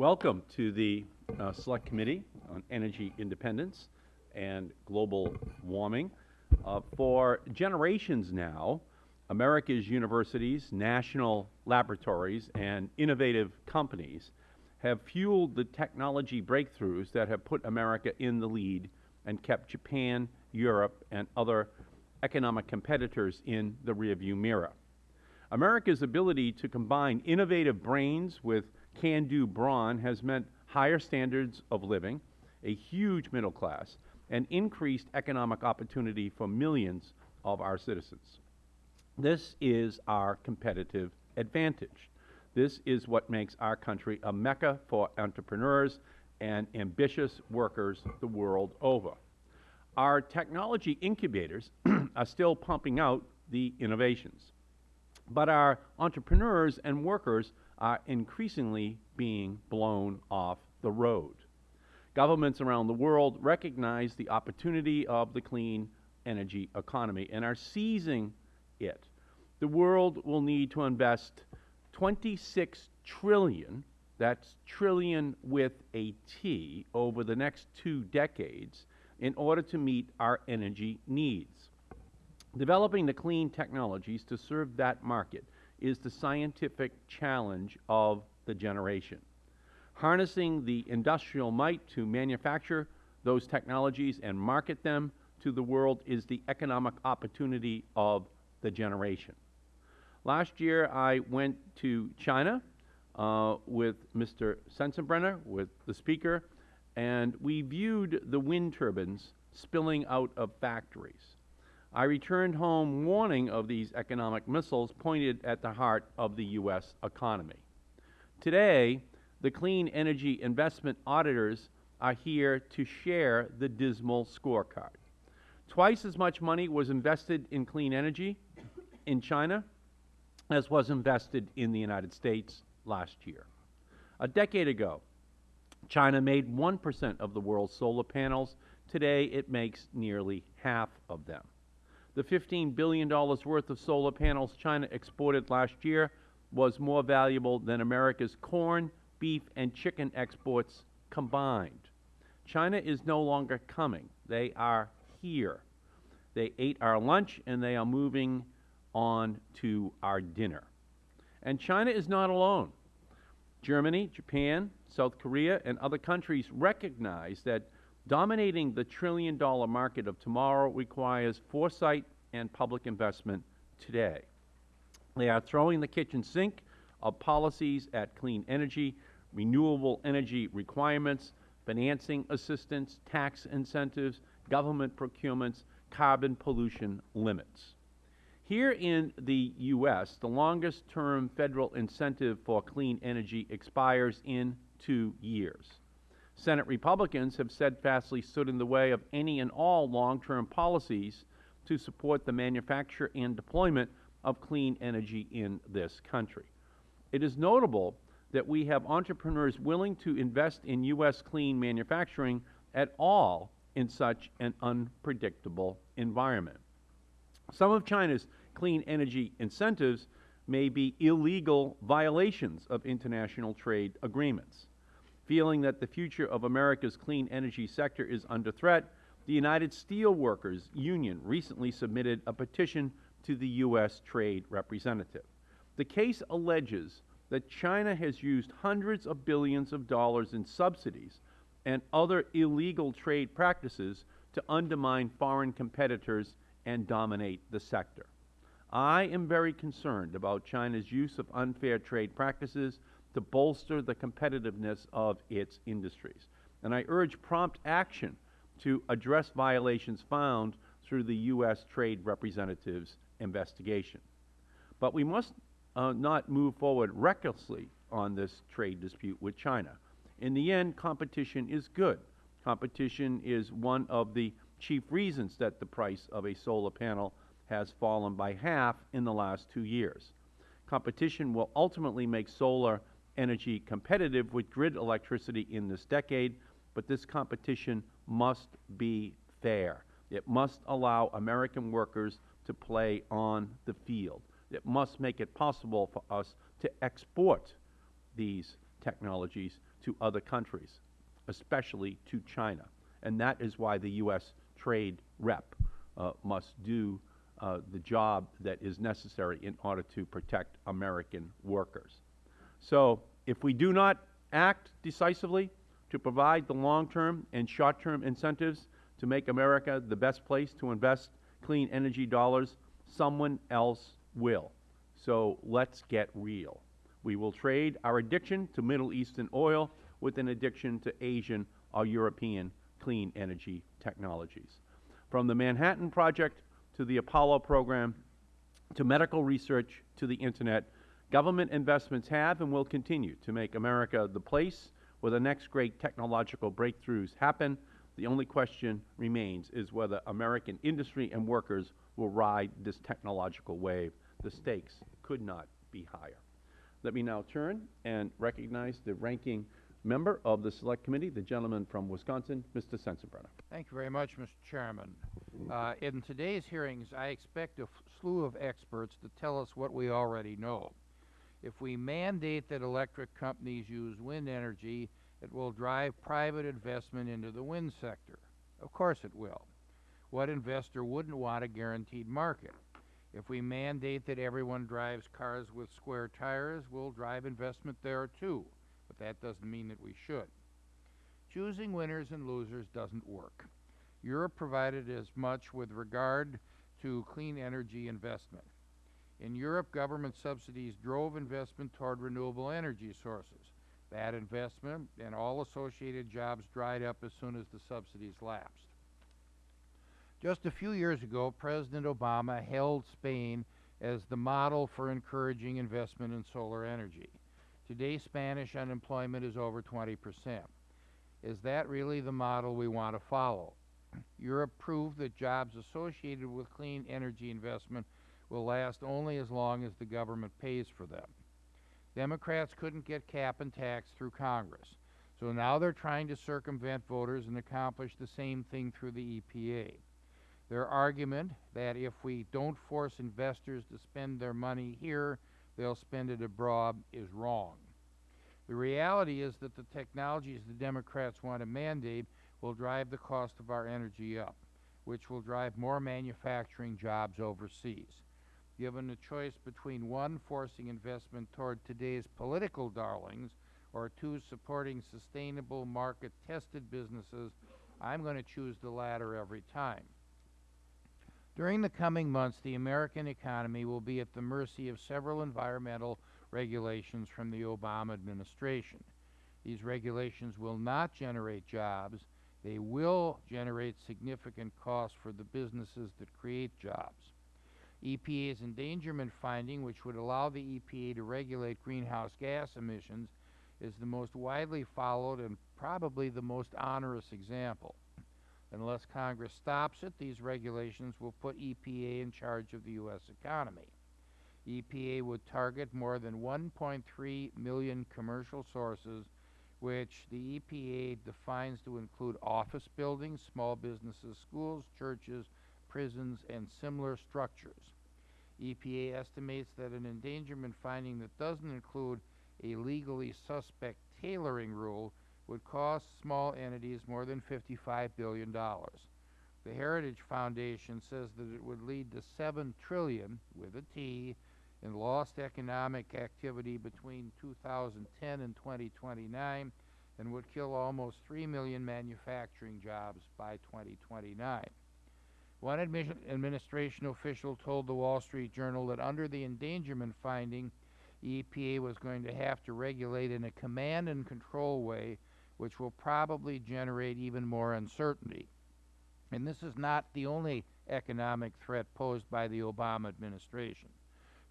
Welcome to the uh, Select Committee on Energy Independence and Global Warming. Uh, for generations now, America's universities, national laboratories, and innovative companies have fueled the technology breakthroughs that have put America in the lead and kept Japan, Europe, and other economic competitors in the rearview mirror. America's ability to combine innovative brains with can-do brawn has meant higher standards of living, a huge middle class, and increased economic opportunity for millions of our citizens. This is our competitive advantage. This is what makes our country a mecca for entrepreneurs and ambitious workers the world over. Our technology incubators are still pumping out the innovations, but our entrepreneurs and workers are increasingly being blown off the road. Governments around the world recognize the opportunity of the clean energy economy and are seizing it the world will need to invest 26 trillion, that's trillion with a T, over the next two decades in order to meet our energy needs. Developing the clean technologies to serve that market is the scientific challenge of the generation. Harnessing the industrial might to manufacture those technologies and market them to the world is the economic opportunity of the generation. Last year, I went to China uh, with Mr. Sensenbrenner, with the Speaker, and we viewed the wind turbines spilling out of factories. I returned home warning of these economic missiles pointed at the heart of the U.S. economy. Today, the clean energy investment auditors are here to share the dismal scorecard. Twice as much money was invested in clean energy in China as was invested in the United States last year. A decade ago, China made 1 percent of the world's solar panels. Today, it makes nearly half of them. The $15 billion worth of solar panels China exported last year was more valuable than America's corn, beef, and chicken exports combined. China is no longer coming. They are here. They ate our lunch, and they are moving on to our dinner. And China is not alone. Germany, Japan, South Korea, and other countries recognize that dominating the trillion dollar market of tomorrow requires foresight and public investment today. They are throwing the kitchen sink of policies at clean energy, renewable energy requirements, financing assistance, tax incentives, government procurements, carbon pollution limits. Here in the U.S., the longest term Federal incentive for clean energy expires in two years. Senate Republicans have steadfastly stood in the way of any and all long-term policies to support the manufacture and deployment of clean energy in this country. It is notable that we have entrepreneurs willing to invest in U.S. clean manufacturing at all in such an unpredictable environment. Some of China's clean energy incentives may be illegal violations of international trade agreements. Feeling that the future of America's clean energy sector is under threat, the United Steelworkers Union recently submitted a petition to the U.S. Trade Representative. The case alleges that China has used hundreds of billions of dollars in subsidies and other illegal trade practices to undermine foreign competitors and dominate the sector. I am very concerned about China's use of unfair trade practices to bolster the competitiveness of its industries. And I urge prompt action to address violations found through the U.S. Trade Representative's investigation. But we must uh, not move forward recklessly on this trade dispute with China. In the end, competition is good. Competition is one of the chief reasons that the price of a solar panel has fallen by half in the last two years. Competition will ultimately make solar energy competitive with grid electricity in this decade, but this competition must be fair. It must allow American workers to play on the field. It must make it possible for us to export these technologies to other countries, especially to China. And that is why the U.S. trade rep uh, must do uh, the job that is necessary in order to protect American workers. So if we do not act decisively to provide the long-term and short-term incentives to make America the best place to invest clean energy dollars, someone else will. So let's get real. We will trade our addiction to Middle Eastern oil with an addiction to Asian or European clean energy technologies. From the Manhattan Project to the Apollo program to medical research to the Internet, government investments have and will continue to make America the place where the next great technological breakthroughs happen. The only question remains is whether American industry and workers will ride this technological wave. The stakes could not be higher. Let me now turn and recognize the ranking member of the Select Committee, the gentleman from Wisconsin, Mr. Sensenbrenner. Thank you very much, Mr. Chairman. Uh, in today's hearings, I expect a slew of experts to tell us what we already know. If we mandate that electric companies use wind energy, it will drive private investment into the wind sector. Of course it will. What investor wouldn't want a guaranteed market? If we mandate that everyone drives cars with square tires, we'll drive investment there too. But that doesn't mean that we should. Choosing winners and losers doesn't work. Europe provided as much with regard to clean energy investment. In Europe, government subsidies drove investment toward renewable energy sources. That investment and all associated jobs dried up as soon as the subsidies lapsed. Just a few years ago, President Obama held Spain as the model for encouraging investment in solar energy. Today, Spanish unemployment is over 20 percent. Is that really the model we want to follow? Europe proved that jobs associated with clean energy investment will last only as long as the government pays for them. Democrats couldn't get cap and tax through Congress, so now they're trying to circumvent voters and accomplish the same thing through the EPA. Their argument that if we don't force investors to spend their money here, they'll spend it abroad is wrong. The reality is that the technologies the Democrats want to mandate will drive the cost of our energy up, which will drive more manufacturing jobs overseas. Given the choice between one, forcing investment toward today's political darlings, or two, supporting sustainable market-tested businesses, I'm going to choose the latter every time. During the coming months, the American economy will be at the mercy of several environmental regulations from the Obama administration. These regulations will not generate jobs. They will generate significant costs for the businesses that create jobs. EPA's endangerment finding, which would allow the EPA to regulate greenhouse gas emissions, is the most widely followed and probably the most onerous example. Unless Congress stops it, these regulations will put EPA in charge of the U.S. economy. EPA would target more than 1.3 million commercial sources, which the EPA defines to include office buildings, small businesses, schools, churches, prisons, and similar structures. EPA estimates that an endangerment finding that doesn't include a legally suspect tailoring rule would cost small entities more than $55 billion. The Heritage Foundation says that it would lead to 7 trillion, with a T, in lost economic activity between 2010 and 2029 and would kill almost 3 million manufacturing jobs by 2029. One administration official told the Wall Street Journal that under the endangerment finding, the EPA was going to have to regulate in a command and control way which will probably generate even more uncertainty. And this is not the only economic threat posed by the Obama administration.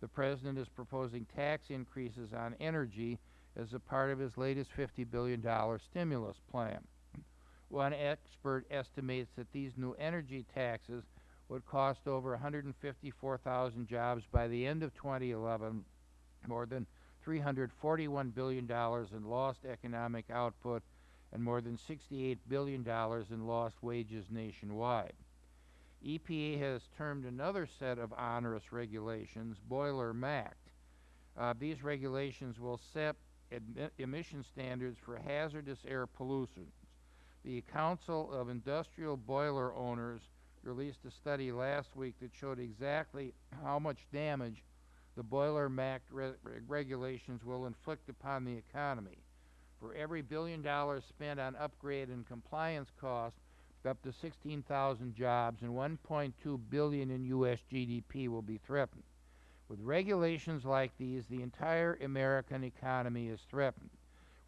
The President is proposing tax increases on energy as a part of his latest $50 billion stimulus plan. One expert estimates that these new energy taxes would cost over 154,000 jobs by the end of 2011, more than $341 billion in lost economic output, and more than $68 billion in lost wages nationwide. EPA has termed another set of onerous regulations Boiler MACT. Uh, these regulations will set emission standards for hazardous air pollutions. The Council of Industrial Boiler Owners released a study last week that showed exactly how much damage the Boiler MACT re- re- regulations will inflict upon the economy. For every billion dollars spent on upgrade and compliance costs, up to 16,000 jobs and 1.2 billion in U.S. GDP will be threatened. With regulations like these, the entire American economy is threatened.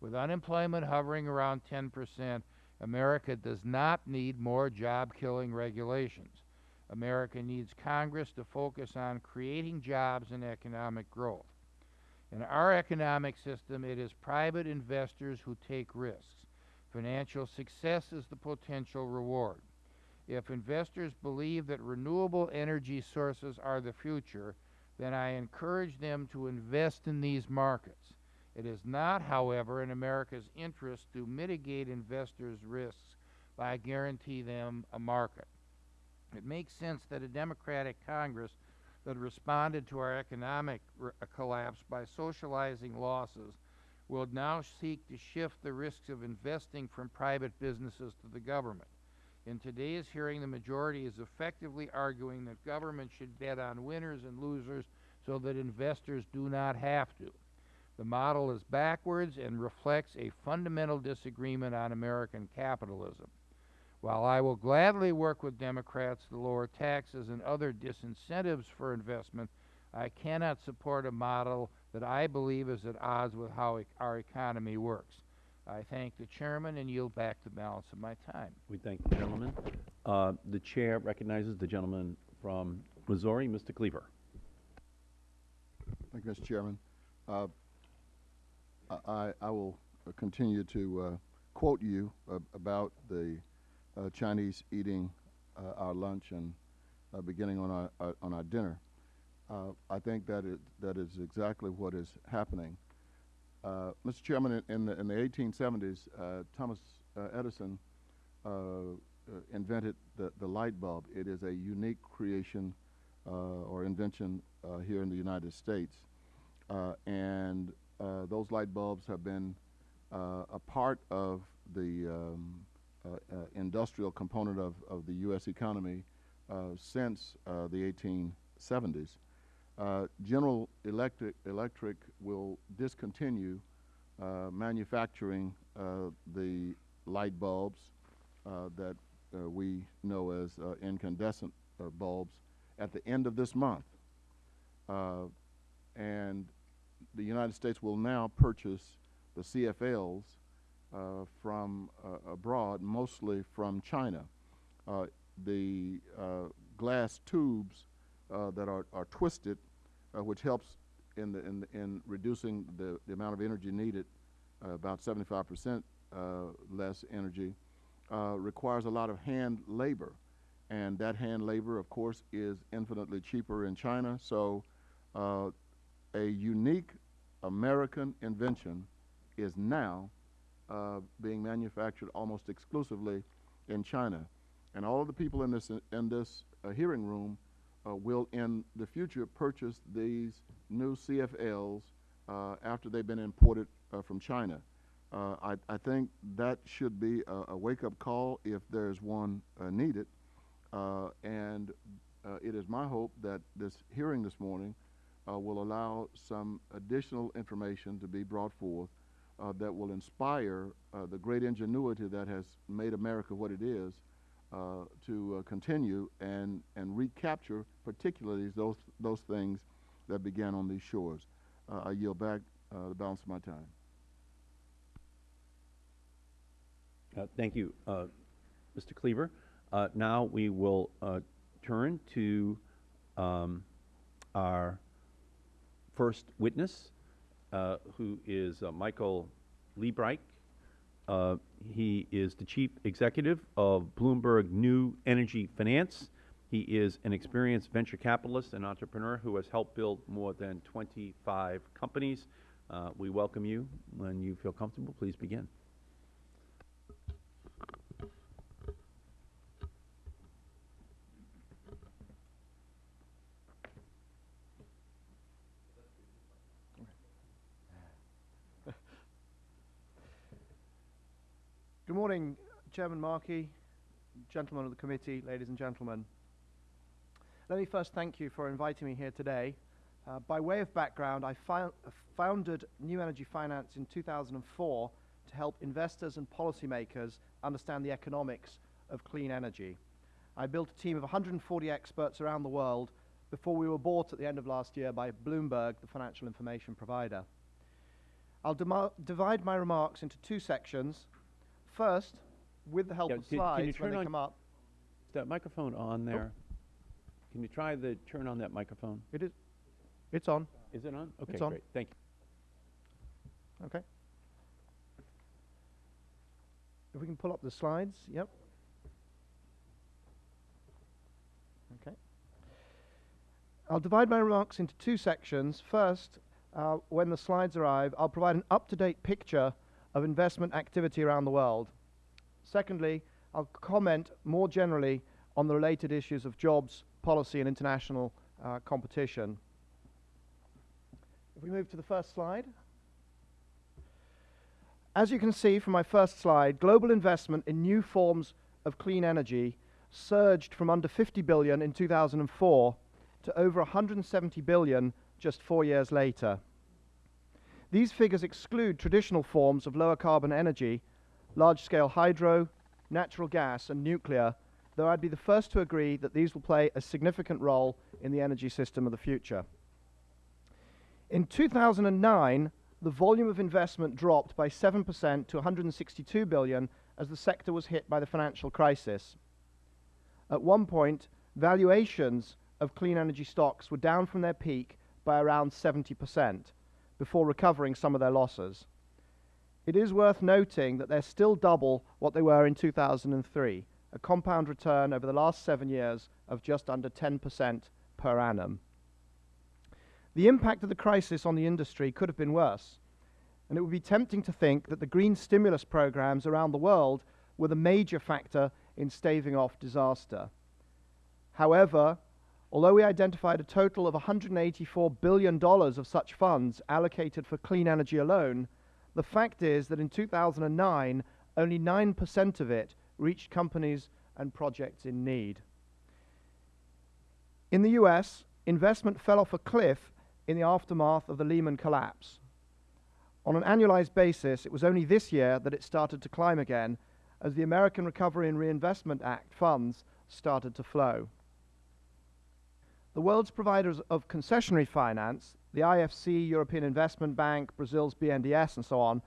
With unemployment hovering around 10%, America does not need more job-killing regulations. America needs Congress to focus on creating jobs and economic growth. In our economic system, it is private investors who take risks. Financial success is the potential reward. If investors believe that renewable energy sources are the future, then I encourage them to invest in these markets. It is not, however, in America's interest to mitigate investors' risks by guaranteeing them a market. It makes sense that a Democratic Congress that responded to our economic uh, collapse by socializing losses will now seek to shift the risks of investing from private businesses to the government. In today's hearing, the majority is effectively arguing that government should bet on winners and losers so that investors do not have to. The model is backwards and reflects a fundamental disagreement on American capitalism. While I will gladly work with Democrats to lower taxes and other disincentives for investment, I cannot support a model that I believe is at odds with how e- our economy works. I thank the chairman and yield back the balance of my time. We thank the gentleman. Uh, The chair recognizes the gentleman from Missouri, Mr. Cleaver. Thank you, Mr. Chairman. Uh, I- I, will continue to uh, quote you about the uh, Chinese eating uh, our lunch and beginning on our, our on our dinner. I think that it, that is exactly what is happening. Mr. Chairman, in, in the in the 1870s, uh, Thomas Edison invented the, the light bulb. It is a unique creation uh, or invention uh, here in the United States. Uh, and uh, those light bulbs have been uh, a part of the um, uh, uh, industrial component of, of the U.S. economy since the 1870s. Uh, General Electric, Electric will discontinue manufacturing the light bulbs that we know as incandescent bulbs at the end of this month. And the United States will now purchase the CFLs uh, from uh, abroad, mostly from China. Uh, the uh, glass tubes uh, that are, are twisted, uh, which helps in, the, in, the, in reducing the, the amount of energy needed, about 75% uh, less energy, requires a lot of hand labor. And that hand labor, of course, is infinitely cheaper in China. So a unique American invention is now uh, being manufactured almost exclusively in China. And all of the people in this, in this uh, hearing room uh, will in the future purchase these new CFLs uh, after they've been imported uh, from China. Uh, I, I think that should be a, a wake-up call if there's one needed. And it is my hope that this hearing this morning uh, will allow some additional information to be brought forth uh, that will inspire uh, the great ingenuity that has made America what it is uh, to uh, continue and, and recapture particularly those, those things that began on these shores. Uh, I yield back the balance of my time. Thank you, Mr. Cleaver. Now we will turn to um, our first witness, uh, who is uh, Michael Liebreich. Uh, He is the Chief Executive of Bloomberg New Energy Finance. He is an experienced venture capitalist and entrepreneur who has helped build more than 25 companies. Uh, We welcome you. When you feel comfortable, please begin. Good morning, Chairman Markey, gentlemen of the committee, ladies and gentlemen. Let me first thank you for inviting me here today. Uh, by way of background, I fo founded New Energy Finance in 2004 to help investors and policymakers understand the economics of clean energy. I built a team of 140 experts around the world before we were bought at the end of last year by Bloomberg, the financial information provider. I'll divide my remarks into two sections. First, with the help Yeah, of can- can slides you when turn they on- come up. Is that microphone on there? Can you try the, turn on that microphone? It is, it's on, Is it on? Okay, It's on. great, thank you. okay. If we can pull up the slides, yep. Okay. I'll divide my remarks into two sections. First, uh, when the slides arrive, I'll provide an up-to-date picture of investment activity around the world. Secondly, I'll comment more generally on the related issues of jobs, policy, and international uh, competition. If we move to the first slide. As you can see from my first slide, global investment in new forms of clean energy surged from under 50 billion in 2004 to over 170 billion just four years later. These figures exclude traditional forms of lower carbon energy, large-scale hydro, natural gas and nuclear, though I'd be the first to agree that these will play a significant role in the energy system of the future. In 2009, the volume of investment dropped by 7% to 162 billion as the sector was hit by the financial crisis. At one point, valuations of clean energy stocks were down from their peak by around 70% before recovering some of their losses. It is worth noting that they're still double what they were in 2003, a compound return over the last seven years of just under 10% per annum. The impact of the crisis on the industry could have been worse, and it would be tempting to think that the green stimulus programs around the world were the major factor in staving off disaster. However, although we identified a total of $184 billion of such funds allocated for clean energy alone, the fact is that in 2009, only 9% of it reached companies and projects in need. In the US, investment fell off a cliff in the aftermath of the Lehman collapse. On an annualized basis, it was only this year that it started to climb again as the American Recovery and Reinvestment Act funds started to flow. The world's providers of concessionary finance, the IFC, European Investment Bank, Brazil's BNDES, and so on,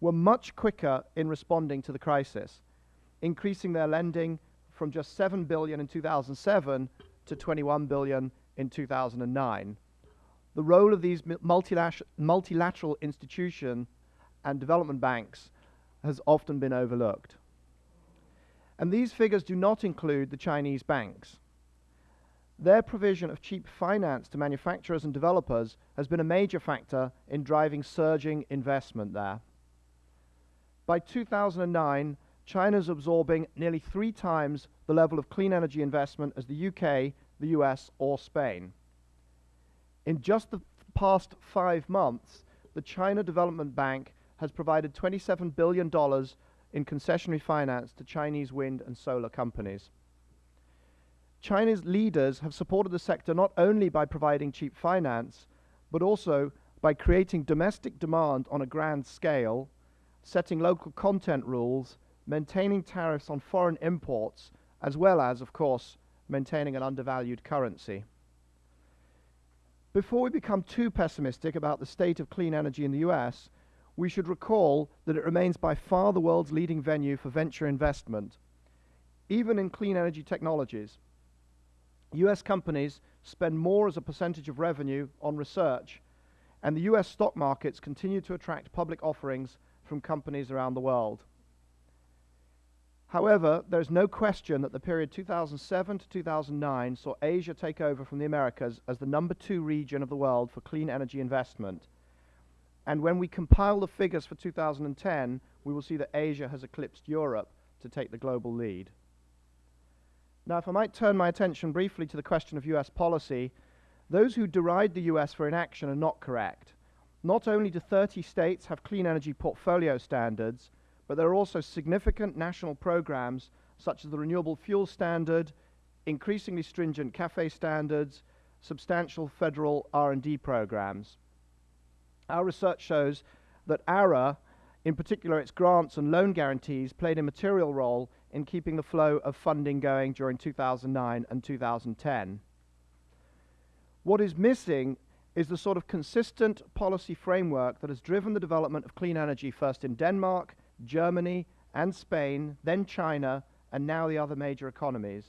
were much quicker in responding to the crisis, increasing their lending from just 7 billion in 2007 to 21 billion in 2009. The role of these multilateral, multilateral institutions and development banks has often been overlooked. And these figures do not include the Chinese banks. Their provision of cheap finance to manufacturers and developers has been a major factor in driving surging investment there. By 2009, China is absorbing nearly three times the level of clean energy investment as the UK, the US, or Spain. In just the past five months, the China Development Bank has provided $27 billion in concessionary finance to Chinese wind and solar companies. China's leaders have supported the sector not only by providing cheap finance, but also by creating domestic demand on a grand scale, setting local content rules, maintaining tariffs on foreign imports, as well as, of course, maintaining an undervalued currency. Before we become too pessimistic about the state of clean energy in the US, we should recall that it remains by far the world's leading venue for venture investment. Even in clean energy technologies, US companies spend more as a percentage of revenue on research, and the US stock markets continue to attract public offerings from companies around the world. However, there is no question that the period 2007 to 2009 saw Asia take over from the Americas as the number two region of the world for clean energy investment. And when we compile the figures for 2010, we will see that Asia has eclipsed Europe to take the global lead. Now, if I might turn my attention briefly to the question of US policy, those who deride the US for inaction are not correct. Not only do 30 states have clean energy portfolio standards, but there are also significant national programs such as the Renewable Fuel Standard, increasingly stringent CAFE standards, substantial federal R&D programs. Our research shows that ARA, in particular its grants and loan guarantees, played a material role in keeping the flow of funding going during 2009 and 2010. What is missing is the sort of consistent policy framework that has driven the development of clean energy first in Denmark, Germany, and Spain, then China, and now the other major economies.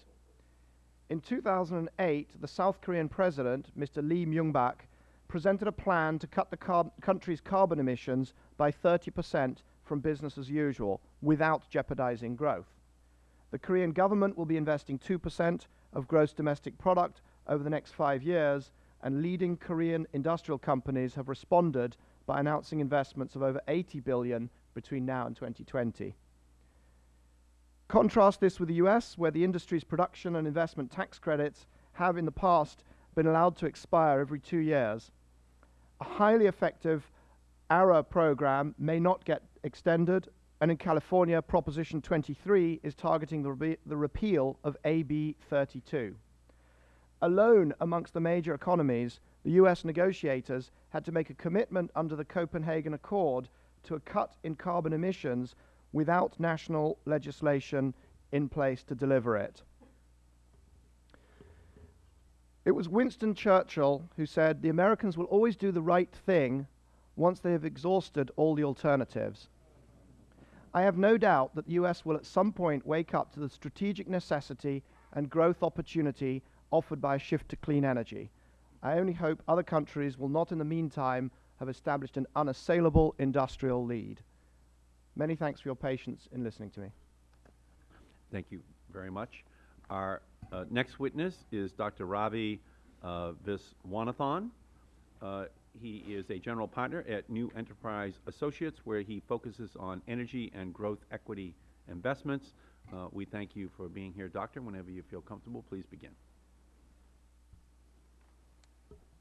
In 2008, the South Korean president, Mr. Lee Myung-bak, presented a plan to cut the car country's carbon emissions by 30% from business as usual without jeopardizing growth. The Korean government will be investing 2% of gross domestic product over the next five years, and leading Korean industrial companies have responded by announcing investments of over 80 billion between now and 2020. Contrast this with the US, where the industry's production and investment tax credits have in the past been allowed to expire every two years. A highly effective ARA program may not get extended, and in California, Proposition 23 is targeting the, re the repeal of AB 32. Alone amongst the major economies, the US negotiators had to make a commitment under the Copenhagen Accord to a cut in carbon emissions without national legislation in place to deliver it. It was Winston Churchill who said, The Americans will always do the right thing once they have exhausted all the alternatives. I have no doubt that the US will at some point wake up to the strategic necessity and growth opportunity offered by a shift to clean energy. I only hope other countries will not in the meantime have established an unassailable industrial lead. Many thanks for your patience in listening to me. Thank you very much. Our uh, next witness is Dr. Ravi uh, Viswanathan. Uh, he is a general partner at New Enterprise Associates, where he focuses on energy and growth equity investments. Uh, we thank you for being here, Doctor. Whenever you feel comfortable, please begin.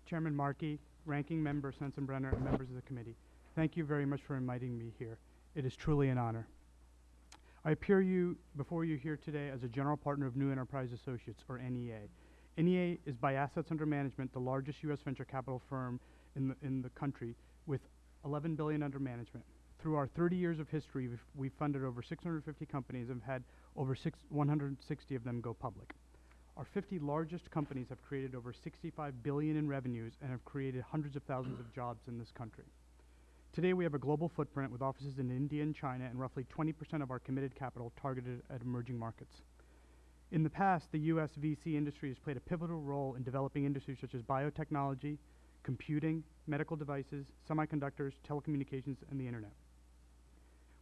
Chairman Markey, Ranking Member Sensenbrenner, and members of the committee, thank you very much for inviting me here. It is truly an honor. I appear you before you here today as a general partner of New Enterprise Associates, or NEA. NEA is by assets under management the largest U.S. venture capital firm in the, in the country with 11 billion under management. Through our 30 years of history, we've, we've funded over 650 companies and have had over six, 160 of them go public. Our 50 largest companies have created over 65 billion in revenues and have created hundreds of thousands of jobs in this country. Today we have a global footprint with offices in India and China and roughly 20% of our committed capital targeted at emerging markets. In the past, the U.S. VC industry has played a pivotal role in developing industries such as biotechnology, computing, medical devices, semiconductors, telecommunications, and the internet.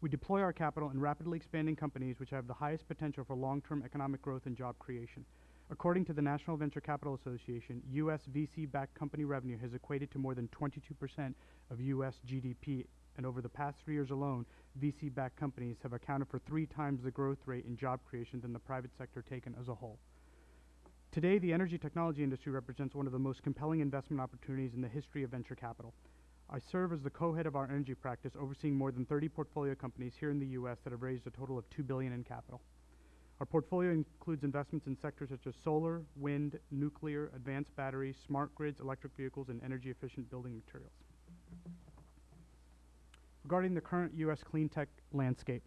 We deploy our capital in rapidly expanding companies which have the highest potential for long-term economic growth and job creation. According to the National Venture Capital Association, U.S. VC-backed company revenue has equated to more than 22% of U.S. GDP, and over the past three years alone, VC-backed companies have accounted for three times the growth rate in job creation than the private sector taken as a whole. Today, the energy technology industry represents one of the most compelling investment opportunities in the history of venture capital. I serve as the co-head of our energy practice, overseeing more than 30 portfolio companies here in the U.S. that have raised a total of 2 billion in capital. Our portfolio includes investments in sectors such as solar, wind, nuclear, advanced batteries, smart grids, electric vehicles, and energy-efficient building materials. Regarding the current U.S. clean tech landscape,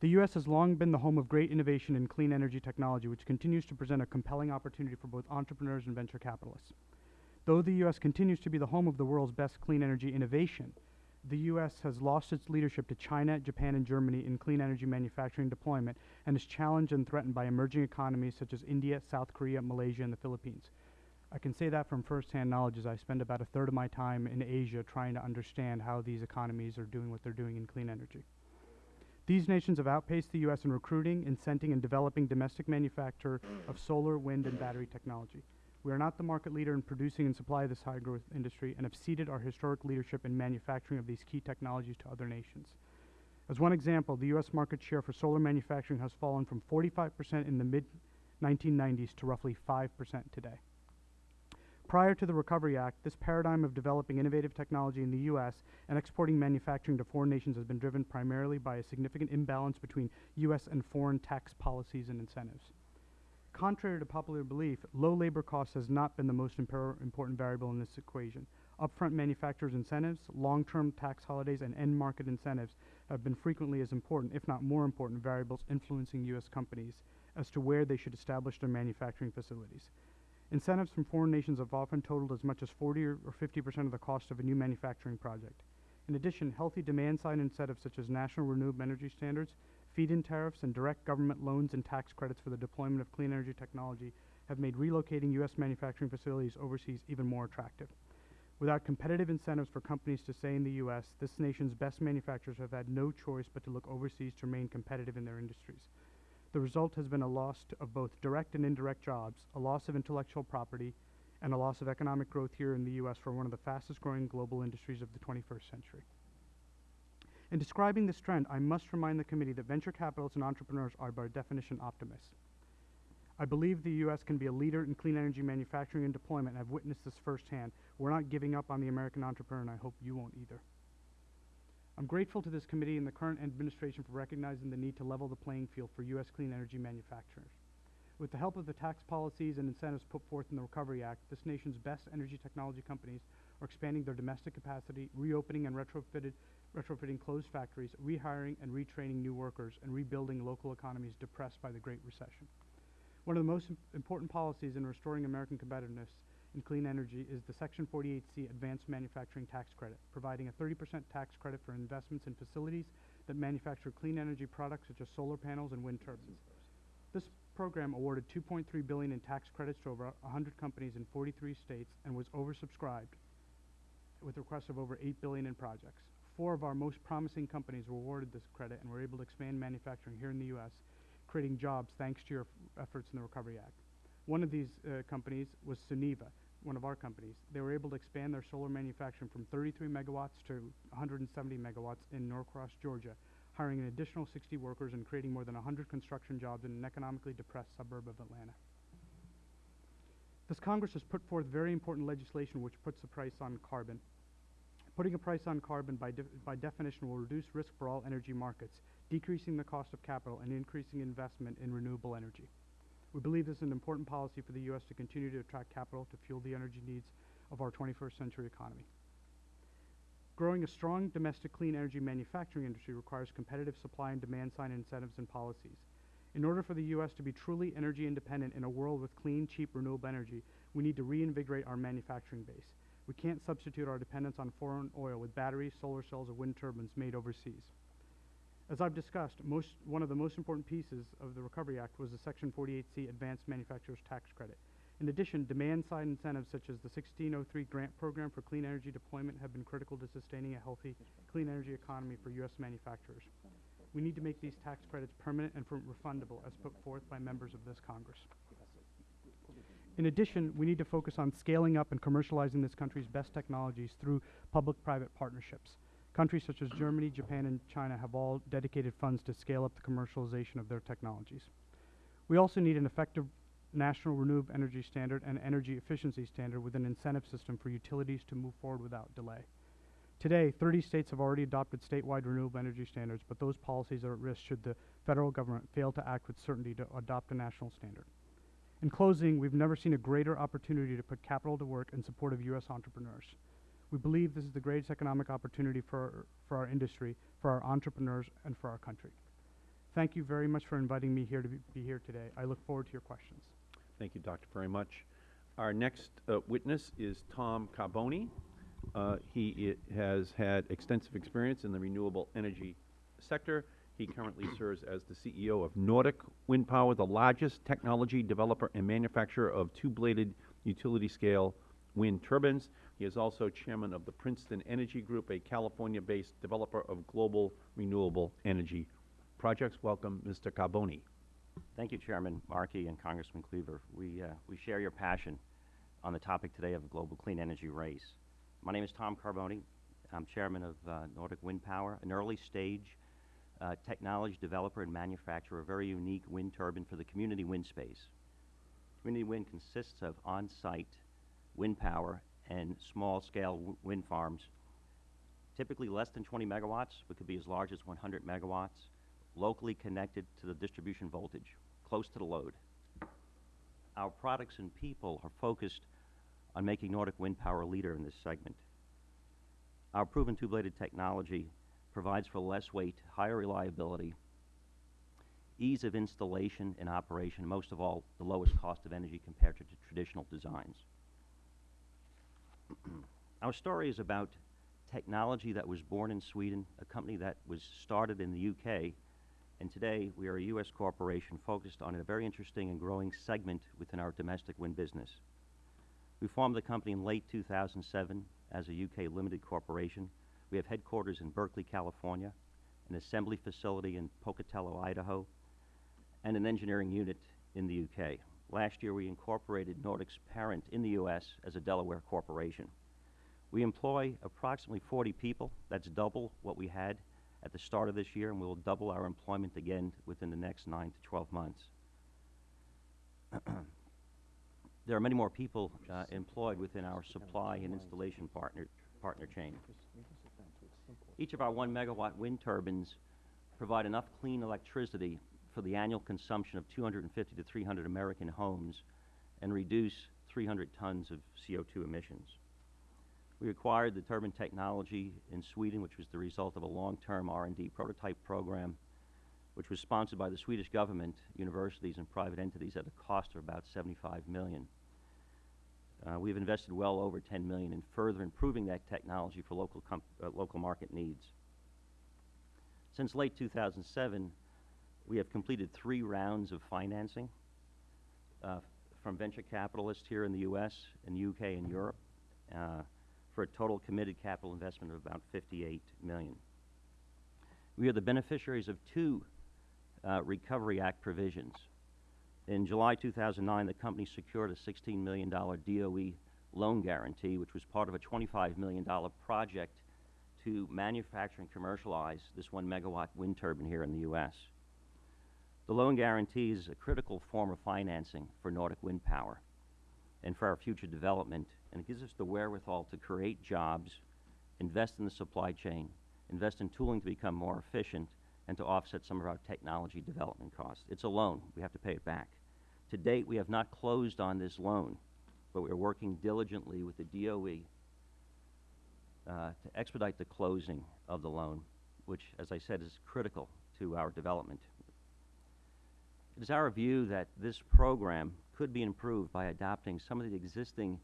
the U.S. has long been the home of great innovation in clean energy technology, which continues to present a compelling opportunity for both entrepreneurs and venture capitalists. Though the U.S. continues to be the home of the world's best clean energy innovation, the U.S. has lost its leadership to China, Japan, and Germany in clean energy manufacturing deployment and is challenged and threatened by emerging economies such as India, South Korea, Malaysia, and the Philippines. I can say that from firsthand knowledge as I spend about a third of my time in Asia trying to understand how these economies are doing what they're doing in clean energy. These nations have outpaced the U.S. in recruiting, incenting, and developing domestic manufacture of solar, wind, and battery technology. We are not the market leader in producing and supply this high growth industry and have ceded our historic leadership in manufacturing of these key technologies to other nations. As one example, the U.S. market share for solar manufacturing has fallen from 45% in the mid 1990s to roughly 5% today. Prior to the Recovery Act, this paradigm of developing innovative technology in the U.S. and exporting manufacturing to foreign nations has been driven primarily by a significant imbalance between U.S. and foreign tax policies and incentives. Contrary to popular belief, low labor costs has not been the most impor- important variable in this equation. Upfront manufacturers' incentives, long-term tax holidays, and end-market incentives have been frequently as important, if not more important, variables influencing U.S. companies as to where they should establish their manufacturing facilities. Incentives from foreign nations have often totaled as much as 40 or, or 50 percent of the cost of a new manufacturing project. In addition, healthy demand-side incentives such as national renewable energy standards, feed-in tariffs, and direct government loans and tax credits for the deployment of clean energy technology have made relocating U.S. manufacturing facilities overseas even more attractive. Without competitive incentives for companies to stay in the U.S., this nation's best manufacturers have had no choice but to look overseas to remain competitive in their industries. The result has been a loss of both direct and indirect jobs, a loss of intellectual property, and a loss of economic growth here in the U.S. for one of the fastest growing global industries of the 21st century. In describing this trend, I must remind the committee that venture capitalists and entrepreneurs are by definition optimists. I believe the U.S. can be a leader in clean energy manufacturing and deployment, I've witnessed this firsthand. We're not giving up on the American entrepreneur, and I hope you won't either. I'm grateful to this committee and the current administration for recognizing the need to level the playing field for U.S. clean energy manufacturers. With the help of the tax policies and incentives put forth in the Recovery Act, this nation's best energy technology companies are expanding their domestic capacity, reopening and retrofitted, retrofitting closed factories, rehiring and retraining new workers, and rebuilding local economies depressed by the Great Recession. One of the most im- important policies in restoring American competitiveness in clean energy is the Section 48C Advanced Manufacturing Tax Credit, providing a 30% tax credit for investments in facilities that manufacture clean energy products such as solar panels and wind turbines. This program awarded 2.3 billion in tax credits to over 100 companies in 43 states and was oversubscribed with requests of over 8 billion in projects. Four of our most promising companies were awarded this credit and were able to expand manufacturing here in the U.S., creating jobs thanks to your efforts in the Recovery Act. One of these uh, companies was Suniva, one of our companies. They were able to expand their solar manufacturing from 33 megawatts to 170 megawatts in Norcross, Georgia, hiring an additional 60 workers and creating more than 100 construction jobs in an economically depressed suburb of Atlanta. This Congress has put forth very important legislation which puts a price on carbon. Putting a price on carbon by, def- by definition will reduce risk for all energy markets, decreasing the cost of capital and increasing investment in renewable energy. We believe this is an important policy for the U.S. to continue to attract capital to fuel the energy needs of our 21st century economy. Growing a strong domestic clean energy manufacturing industry requires competitive supply and demand side incentives and policies. In order for the U.S. to be truly energy independent in a world with clean, cheap, renewable energy, we need to reinvigorate our manufacturing base. We can't substitute our dependence on foreign oil with batteries, solar cells, or wind turbines made overseas. As I've discussed, most, one of the most important pieces of the Recovery Act was the Section 48C Advanced Manufacturers Tax Credit. In addition, demand-side incentives such as the 1603 grant program for clean energy deployment have been critical to sustaining a healthy clean energy economy for U.S. manufacturers. We need to make these tax credits permanent and refundable as put forth by members of this Congress. In addition, we need to focus on scaling up and commercializing this country's best technologies through public-private partnerships. Countries such as Germany, Japan, and China have all dedicated funds to scale up the commercialization of their technologies. We also need an effective national renewable energy standard and energy efficiency standard with an incentive system for utilities to move forward without delay. Today, 30 states have already adopted statewide renewable energy standards, but those policies are at risk should the federal government fail to act with certainty to adopt a national standard. In closing, we've never seen a greater opportunity to put capital to work in support of U.S. entrepreneurs. We believe this is the greatest economic opportunity for for our industry, for our entrepreneurs, and for our country. Thank you very much for inviting me here to be, be here today. I look forward to your questions. Thank you, Doctor, very much. Our next uh, witness is Tom Carbone. Uh, he has had extensive experience in the renewable energy sector. He currently serves as the CEO of Nordic Wind Power, the largest technology developer and manufacturer of two-bladed utility-scale wind turbines. He is also chairman of the Princeton Energy Group, a California-based developer of global renewable energy projects. Welcome, Mr. Carbone. Thank you, Chairman Markey and Congressman Cleaver. We, uh, we share your passion on the topic today of the global clean energy race. My name is Tom Carbone. I'm chairman of uh, Nordic Wind Power, an early stage uh, technology developer and manufacturer of a very unique wind turbine for the community wind space. Community wind consists of on-site wind power and small-scale wind farms, typically less than 20 megawatts, but could be as large as 100 megawatts, locally connected to the distribution voltage, close to the load. Our products and people are focused on making Nordic Wind Power a leader in this segment. Our proven two-bladed technology provides for less weight, higher reliability, ease of installation and operation, most of all, the lowest cost of energy compared to traditional designs. Our story is about technology that was born in Sweden, a company that was started in the UK, and today we are a U.S. corporation focused on a very interesting and growing segment within our domestic wind business. We formed the company in late 2007 as a UK limited corporation. We have headquarters in Berkeley, California, an assembly facility in Pocatello, Idaho, and an engineering unit in the UK. Last year, we incorporated Nordic's parent in the U.S. as a Delaware corporation. We employ approximately 40 people. That's double what we had at the start of this year, and we will double our employment again within the next 9 to 12 months. there are many more people uh, employed within our supply and installation partner, partner chain. Each of our 1 megawatt wind turbines provide enough clean electricity for the annual consumption of 250 to 300 American homes and reduce 300 tons of CO2 emissions. We acquired the turbine technology in Sweden, which was the result of a long-term R&D prototype program, which was sponsored by the Swedish government, universities, and private entities at a cost of about 75 million. Uh, we've invested well over 10 million in further improving that technology for local, uh, local market needs. Since late 2007, we have completed three rounds of financing uh, from venture capitalists here in the U.S., and UK, and Europe, uh, for a total committed capital investment of about 58 million. We are the beneficiaries of two uh, Recovery Act provisions. In July 2009, the company secured a $16 million DOE loan guarantee, which was part of a $25 million project to manufacture and commercialize this one megawatt wind turbine here in the U.S. The loan guarantee is a critical form of financing for Nordic Wind Power and for our future development, and it gives us the wherewithal to create jobs, invest in the supply chain, invest in tooling to become more efficient, and to offset some of our technology development costs. It's a loan. We have to pay it back. To date, we have not closed on this loan, but we are working diligently with the DOE uh, to expedite the closing of the loan, which, as I said, is critical to our development. It is our view that this program could be improved by adopting some of the existing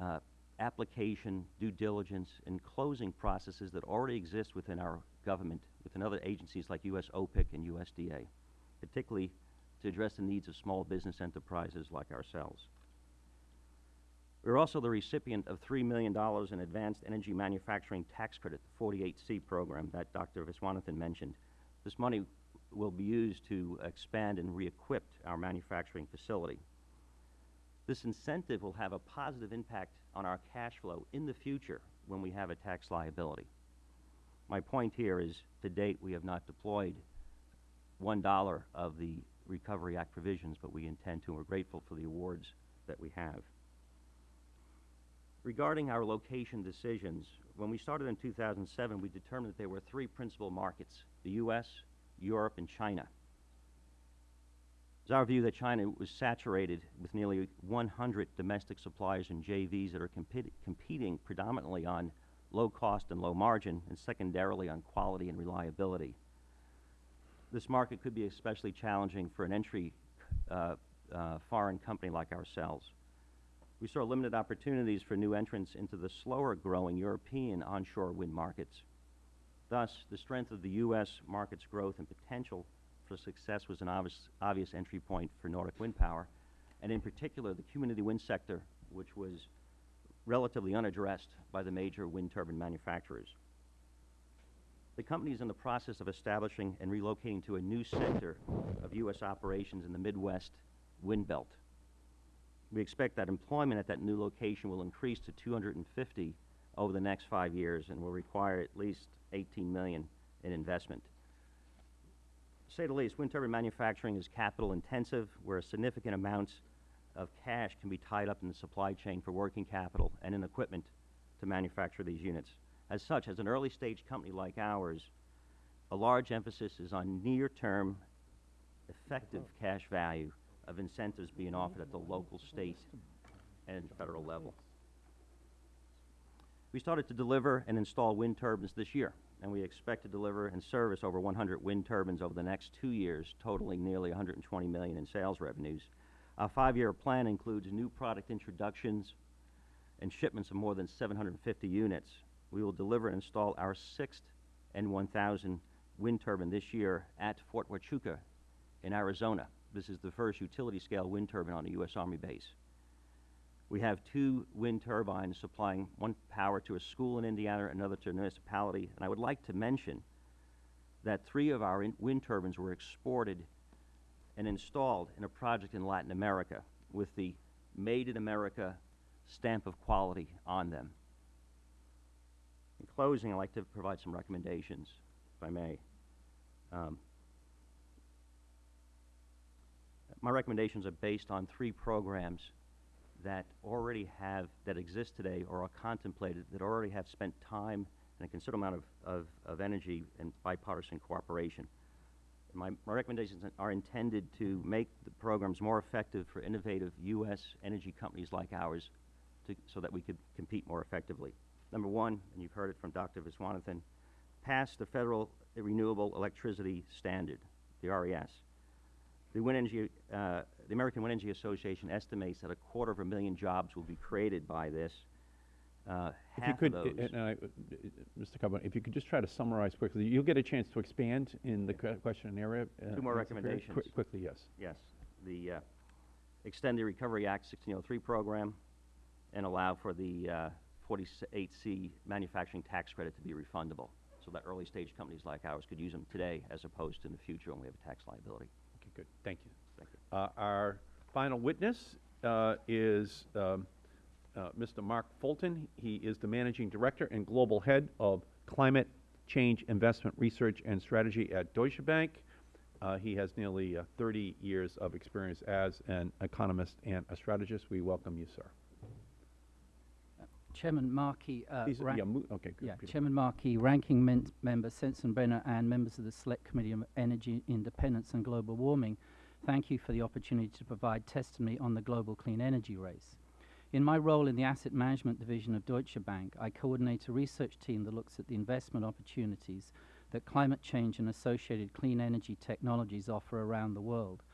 uh, application, due diligence, and closing processes that already exist within our government, within other agencies like U.S. OPIC and USDA, particularly to address the needs of small business enterprises like ourselves. We are also the recipient of $3 million in Advanced Energy Manufacturing Tax Credit, the 48C program that Dr. Viswanathan mentioned. This money will be used to expand and re-equip our manufacturing facility. This incentive will have a positive impact on our cash flow in the future when we have a tax liability. My point here is, to date, we have not deployed $1 of the Recovery Act provisions, but we intend to, and we're grateful for the awards that we have. Regarding our location decisions, when we started in 2007, we determined that there were three principal markets, the U.S., Europe, and China. It's our view that China was saturated with nearly 100 domestic suppliers and JVs that are competi competing predominantly on low cost and low margin, and secondarily on quality and reliability. This market could be especially challenging for an entry uh, uh, foreign company like ourselves. We saw limited opportunities for new entrants into the slower growing European onshore wind markets. Thus, the strength of the U.S. market's growth and potential for success was an obvious, obvious entry point for Nordic Wind Power, and in particular, the community wind sector, which was relatively unaddressed by the major wind turbine manufacturers. The company is in the process of establishing and relocating to a new center of U.S. operations in the Midwest wind belt. We expect that employment at that new location will increase to 250 over the next five years and will require at least 18 million in investment. To say the least, wind turbine manufacturing is capital intensive, where significant amounts of cash can be tied up in the supply chain for working capital and in equipment to manufacture these units. As such, as an early stage company like ours, a large emphasis is on near-term effective cash value of incentives being offered at the local, state, and federal level. We started to deliver and install wind turbines this year, and we expect to deliver and service over 100 wind turbines over the next two years, totaling nearly 120 million in sales revenues. Our five-year plan includes new product introductions and shipments of more than 750 units. We will deliver and install our sixth N1000 wind turbine this year at Fort Huachuca in Arizona. This is the first utility-scale wind turbine on a U.S. Army base. We have two wind turbines supplying one power to a school in Indiana, another to a municipality. And I would like to mention that three of our in- wind turbines were exported and installed in a project in Latin America with the Made in America stamp of quality on them. In closing, I'd like to provide some recommendations, if I may. Um, my recommendations are based on three programs that already have, that exist today or are contemplated, that already have spent time and a considerable amount of, of, of energy and bipartisan cooperation. My, my recommendations are intended to make the programs more effective for innovative U.S. energy companies like ours to, so that we could compete more effectively. Number one, and you've heard it from Dr. Viswanathan, pass the Federal Renewable Electricity Standard, the RES. The, Wind Energy, uh, the American Wind Energy Association estimates that a quarter of a million jobs will be created by this. Uh, If you could, of uh, uh, uh, Mr. Carbone, if you could just try to summarize quickly, you'll get a chance to expand in the que- question and area. uh, Two more Mr. Ferry. Qui- recommendations. Quickly, yes. Yes, the uh, Extend the Recovery Act 1603 program and allow for the uh, 48C manufacturing tax credit to be refundable, so that early stage companies like ours could use them today as opposed to in the future when we have a tax liability. Good, thank you. Thank you. Uh, Our final witness uh, is um, uh, Mr. Mark Fulton. He is the Managing Director and Global Head of Climate Change Investment Research and Strategy at Deutsche Bank. Uh, He has nearly uh, 30 years of experience as an economist and a strategist. We welcome you, sir. Chairman Markey, uh, yeah, okay, good. yeah, Peter. Chairman Markey, Ranking men- Member Sensenbrenner, and members of the Select Committee on Energy Independence and Global Warming, thank you for the opportunity to provide testimony on the global clean energy race. In my role in the Asset Management Division of Deutsche Bank, I coordinate a research team that looks at the investment opportunities that climate change and associated clean energy technologies offer around the world.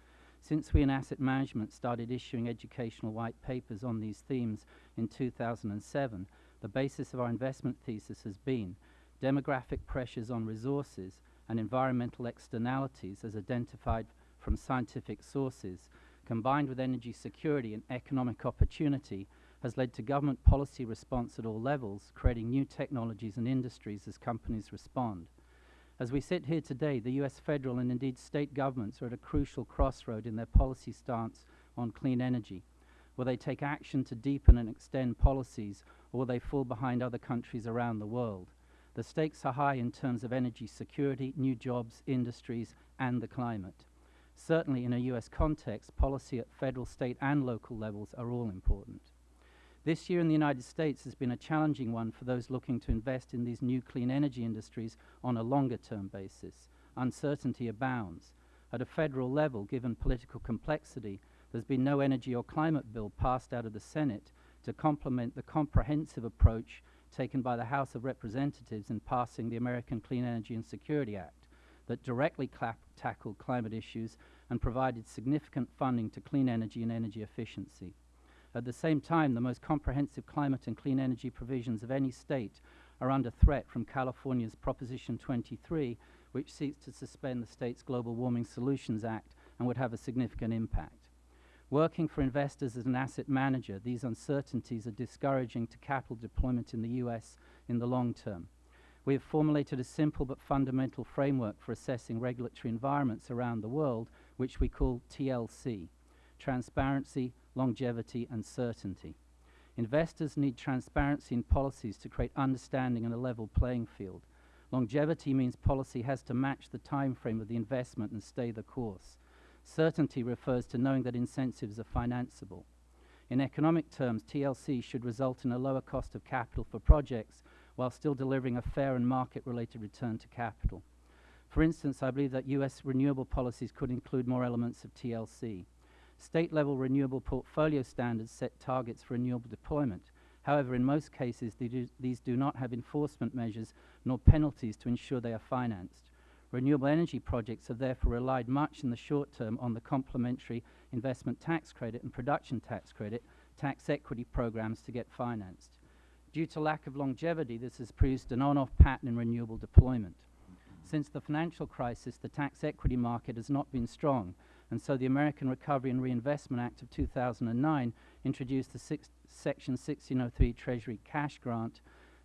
Since we in asset management started issuing educational white papers on these themes in 2007, the basis of our investment thesis has been demographic pressures on resources and environmental externalities as identified from scientific sources, combined with energy security and economic opportunity, has led to government policy response at all levels, creating new technologies and industries as companies respond. As we sit here today, the US federal and indeed state governments are at a crucial crossroad in their policy stance on clean energy. Will they take action to deepen and extend policies, or will they fall behind other countries around the world? The stakes are high in terms of energy security, new jobs, industries, and the climate. Certainly, in a US context, policy at federal, state, and local levels are all important. This year in the United States has been a challenging one for those looking to invest in these new clean energy industries on a longer term basis. Uncertainty abounds. At a federal level, given political complexity, there's been no energy or climate bill passed out of the Senate to complement the comprehensive approach taken by the House of Representatives in passing the American Clean Energy and Security Act that directly tackled climate issues and provided significant funding to clean energy and energy efficiency. At the same time, the most comprehensive climate and clean energy provisions of any state are under threat from California's Proposition 23, which seeks to suspend the state's Global Warming Solutions Act and would have a significant impact. Working for investors as an asset manager, these uncertainties are discouraging to capital deployment in the U.S. in the long term. We have formulated a simple but fundamental framework for assessing regulatory environments around the world, which we call TLC transparency, longevity, and certainty. Investors need transparency in policies to create understanding and a level playing field. Longevity means policy has to match the time frame of the investment and stay the course. Certainty refers to knowing that incentives are financeable. In economic terms, TLC should result in a lower cost of capital for projects while still delivering a fair and market-related return to capital. For instance, I believe that U.S. renewable policies could include more elements of TLC. State-level renewable portfolio standards set targets for renewable deployment. However, in most cases, do, these do not have enforcement measures nor penalties to ensure they are financed. Renewable energy projects have therefore relied much in the short term on the complementary investment tax credit and production tax credit tax equity programs to get financed. Due to lack of longevity, this has produced an on-off pattern in renewable deployment. Since the financial crisis, the tax equity market has not been strong, and so the American Recovery and Reinvestment Act of 2009 introduced the six Section 1603 Treasury cash grant.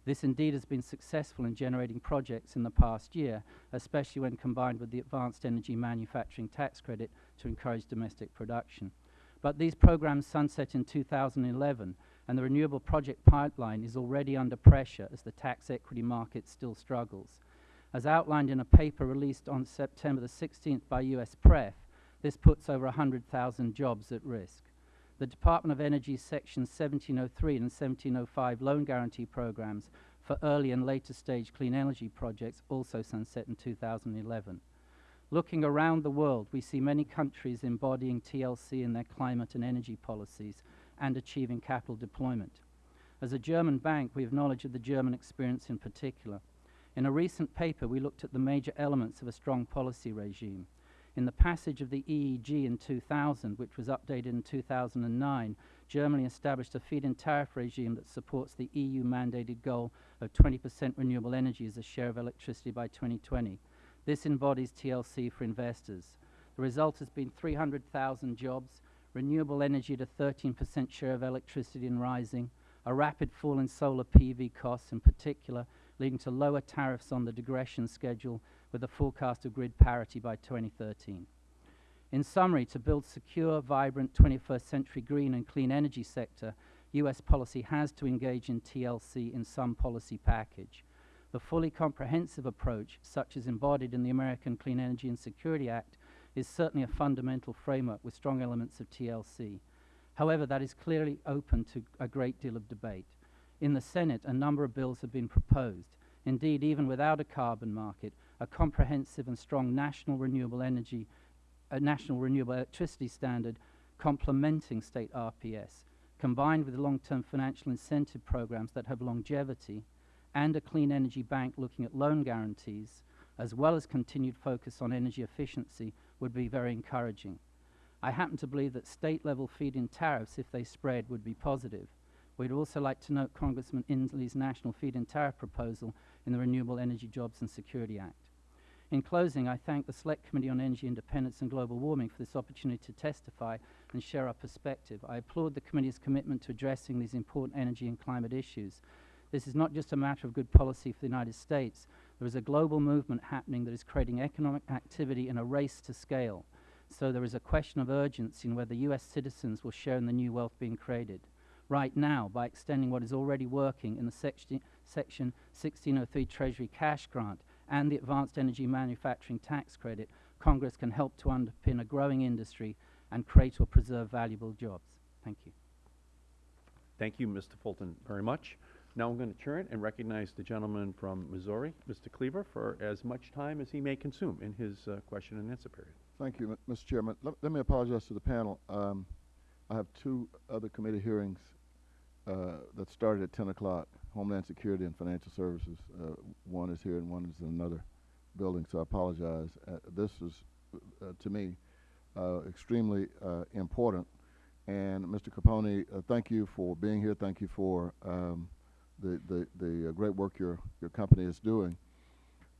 This indeed has been successful in generating projects in the past year, especially when combined with the Advanced Energy Manufacturing Tax Credit to encourage domestic production. But these programs sunset in 2011, and the renewable project pipeline is already under pressure as the tax equity market still struggles. As outlined in a paper released on September the 16th by US PREF, this puts over 100,000 jobs at risk. The Department of Energy's Section 1703 and 1705 loan guarantee programs for early and later stage clean energy projects also sunset in 2011. Looking around the world, we see many countries embodying TLC in their climate and energy policies and achieving capital deployment. As a German bank, we have knowledge of the German experience in particular. In a recent paper, we looked at the major elements of a strong policy regime. In the passage of the EEG in 2000, which was updated in 2009, Germany established a feed-in tariff regime that supports the EU mandated goal of 20% renewable energy as a share of electricity by 2020. This embodies TLC for investors. The result has been 300,000 jobs, renewable energy a 13% share of electricity and rising, a rapid fall in solar PV costs in particular, leading to lower tariffs on the degression schedule with a forecast of grid parity by 2013. In summary, to build secure, vibrant 21st century green and clean energy sector, US policy has to engage in TLC in some policy package. The fully comprehensive approach, such as embodied in the American Clean Energy and Security Act, is certainly a fundamental framework with strong elements of TLC. However, that is clearly open to a great deal of debate. In the Senate, a number of bills have been proposed. Indeed, even without a carbon market, a comprehensive and strong national renewable energy, a national renewable electricity standard complementing state RPS, combined with long-term financial incentive programs that have longevity, and a clean energy bank looking at loan guarantees, as well as continued focus on energy efficiency, would be very encouraging. I happen to believe that state-level feed-in tariffs, if they spread, would be positive. We'd also like to note Congressman Inslee's national feed-in tariff proposal in the Renewable Energy Jobs and Security Act. In closing, I thank the Select Committee on Energy Independence and Global Warming for this opportunity to testify and share our perspective. I applaud the committee's commitment to addressing these important energy and climate issues. This is not just a matter of good policy for the United States. There is a global movement happening that is creating economic activity in a race to scale. So there is a question of urgency in whether U.S. citizens will share in the new wealth being created. Right now, by extending what is already working in the section, section 1603 Treasury cash grant and the Advanced Energy Manufacturing Tax Credit, Congress can help to underpin a growing industry and create or preserve valuable jobs. Thank you. Thank you, Mr. Fulton, very much. Now I'm going to turn and recognize the gentleman from Missouri, Mr. Cleaver, for as much time as he may consume in his uh, question and answer period. Thank you, Mr. Chairman. Let, let me apologize to the panel. Um, I have two other committee hearings uh, that started at 10 o'clock, Homeland Security and Financial Services. Uh, one is here and one is in another building, so I apologize. Uh, this is, uh, to me, uh, extremely uh, important. And Mr. Carbone, uh, thank you for being here. Thank you for um, the, the, the great work your, your company is doing.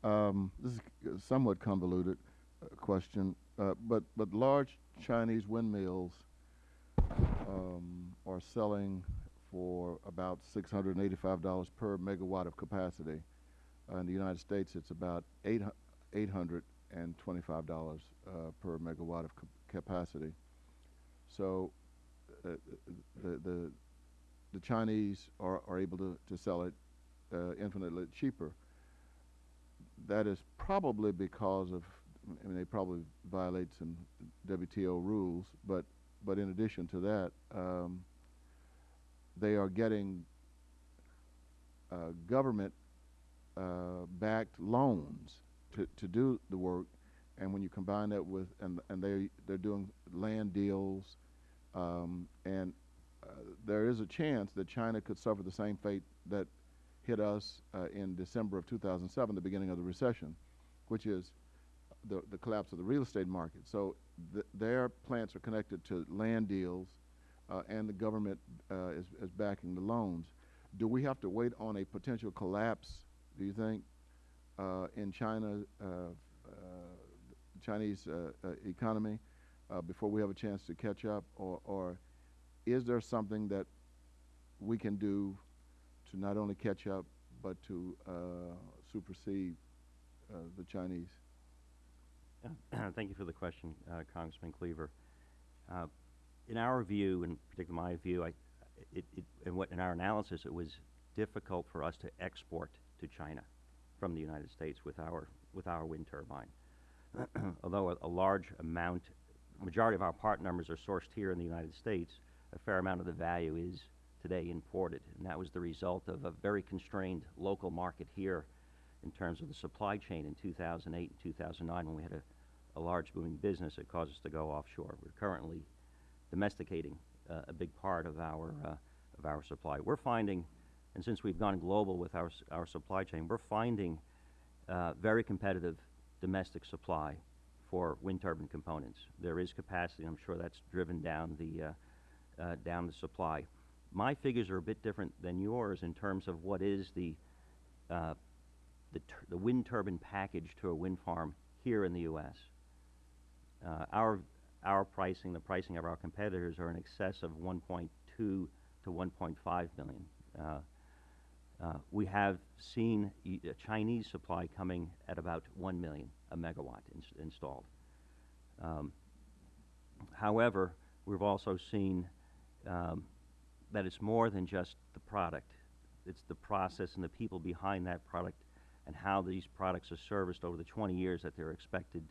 Um, this is somewhat convoluted question, but, but large Chinese windmills um, are selling for about $685 per megawatt of capacity. Uh, in the United States, it's about eight, $825 uh, per megawatt of capacity. So uh, the, the, the Chinese are, are able to, to sell it uh, infinitely cheaper. That is probably because of, I mean, they probably violate some WTO rules, but, but in addition to that, um, they are getting uh, government uh, backed loans to, to do the work. And when you combine that with, and, and they, they're doing land deals, um, and uh, there is a chance that China could suffer the same fate that hit us uh, in December of 2007, the beginning of the recession, which is the, the collapse of the real estate market. So th their plants are connected to land deals, uh, and the government uh, is, is backing the loans. Do we have to wait on a potential collapse, do you think, uh, in China, uh, uh, Chinese uh, economy before we have a chance to catch up? Or, or is there something that we can do to not only catch up, but to supersede the Chinese? Thank you for the question, Congressman Cleaver. In our view, and particularly my view, I, it, it, in, what, in our analysis, it was difficult for us to export to China from the United States with our, with our wind turbine. Although a, a large amount, majority of our part numbers are sourced here in the United States, a fair amount of the value is today imported. And that was the result of a very constrained local market here in terms of the supply chain in 2008 and 2009 when we had a, a large booming business that caused us to go offshore. We're currently domesticating uh, a big part of our, uh, of our supply. We're finding, and since we've gone global with our, our supply chain, we're finding uh, very competitive domestic supply for wind turbine components. There is capacity, I'm sure that's driven down the, uh, uh, down the supply. My figures are a bit different than yours in terms of what is the, uh, the, the wind turbine package to a wind farm here in the U.S. Uh, our, our pricing, the pricing of our competitors are in excess of 1.2 to 1.5 million. Uh, uh, we have seen uh, Chinese supply coming at about 1 million a megawatt ins- installed. Um, however, we've also seen um, that it's more than just the product. It's the process and the people behind that product and how these products are serviced over the 20 years that they're expected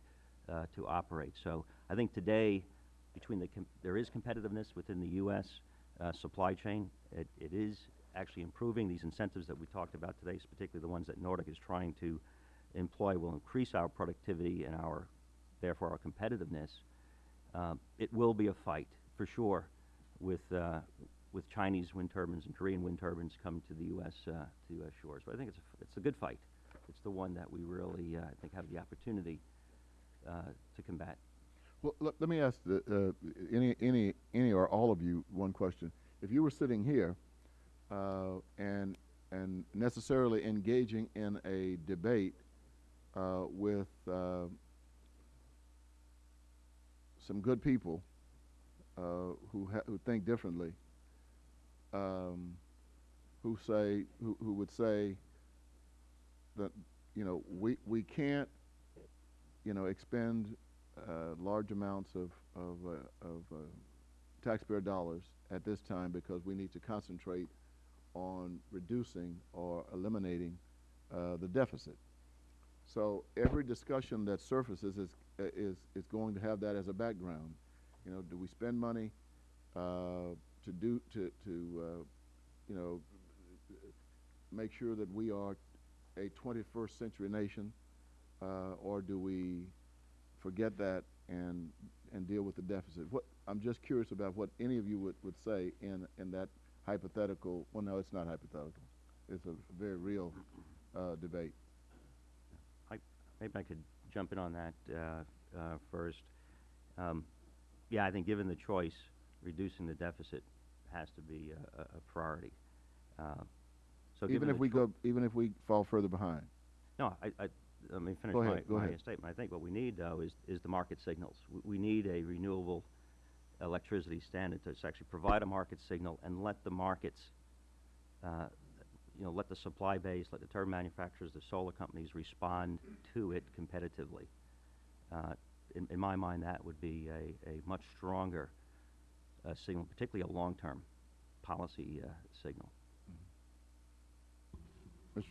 uh, to operate. So I think today, between the there is competitiveness within the U.S. Uh, supply chain. It, it is actually improving. These incentives that we talked about today, particularly the ones that Nordic is trying to employ, will increase our productivity and our, therefore, our competitiveness. Um, it will be a fight for sure with uh, with Chinese wind turbines and Korean wind turbines coming to the U.S. Uh, to U.S. shores. But I think it's a, it's a good fight. It's the one that we really, uh, I think, have the opportunity uh, to combat. Well, let, let me ask the, uh, any, any, any or all of you one question. If you were sitting here uh, and, and necessarily engaging in a debate uh, with uh, some good people uh, who, who think differently, um, who say, who, who would say that, you know, we, we can't, you know, expend uh, large amounts of, of, uh, of uh, taxpayer dollars at this time because we need to concentrate on reducing or eliminating the deficit. So every discussion that surfaces is, is, is going to have that as a background. You know, do we spend money to do, to, to you know, make sure that we are a 21st century nation, uh, or do we forget that and and deal with the deficit. What I'm just curious about what any of you would, would say in in that hypothetical. Well, no, it's not hypothetical. It's a very real uh, debate. Maybe I could jump in on that uh, uh, first. Um, yeah, I think given the choice, reducing the deficit has to be a, a a priority. Uh, so even if we go, even if we fall further behind. No, I, I, let me finish Go my, ahead, my ahead. statement. I think what we need, though, is, is the market signals. We, we need a renewable electricity standard to actually provide a market signal and let the markets, uh, you know, let the supply base, let the turbine manufacturers, the solar companies respond to it competitively. Uh, in, in my mind, that would be a, a much stronger uh, signal, particularly a long-term policy uh, signal. Mr.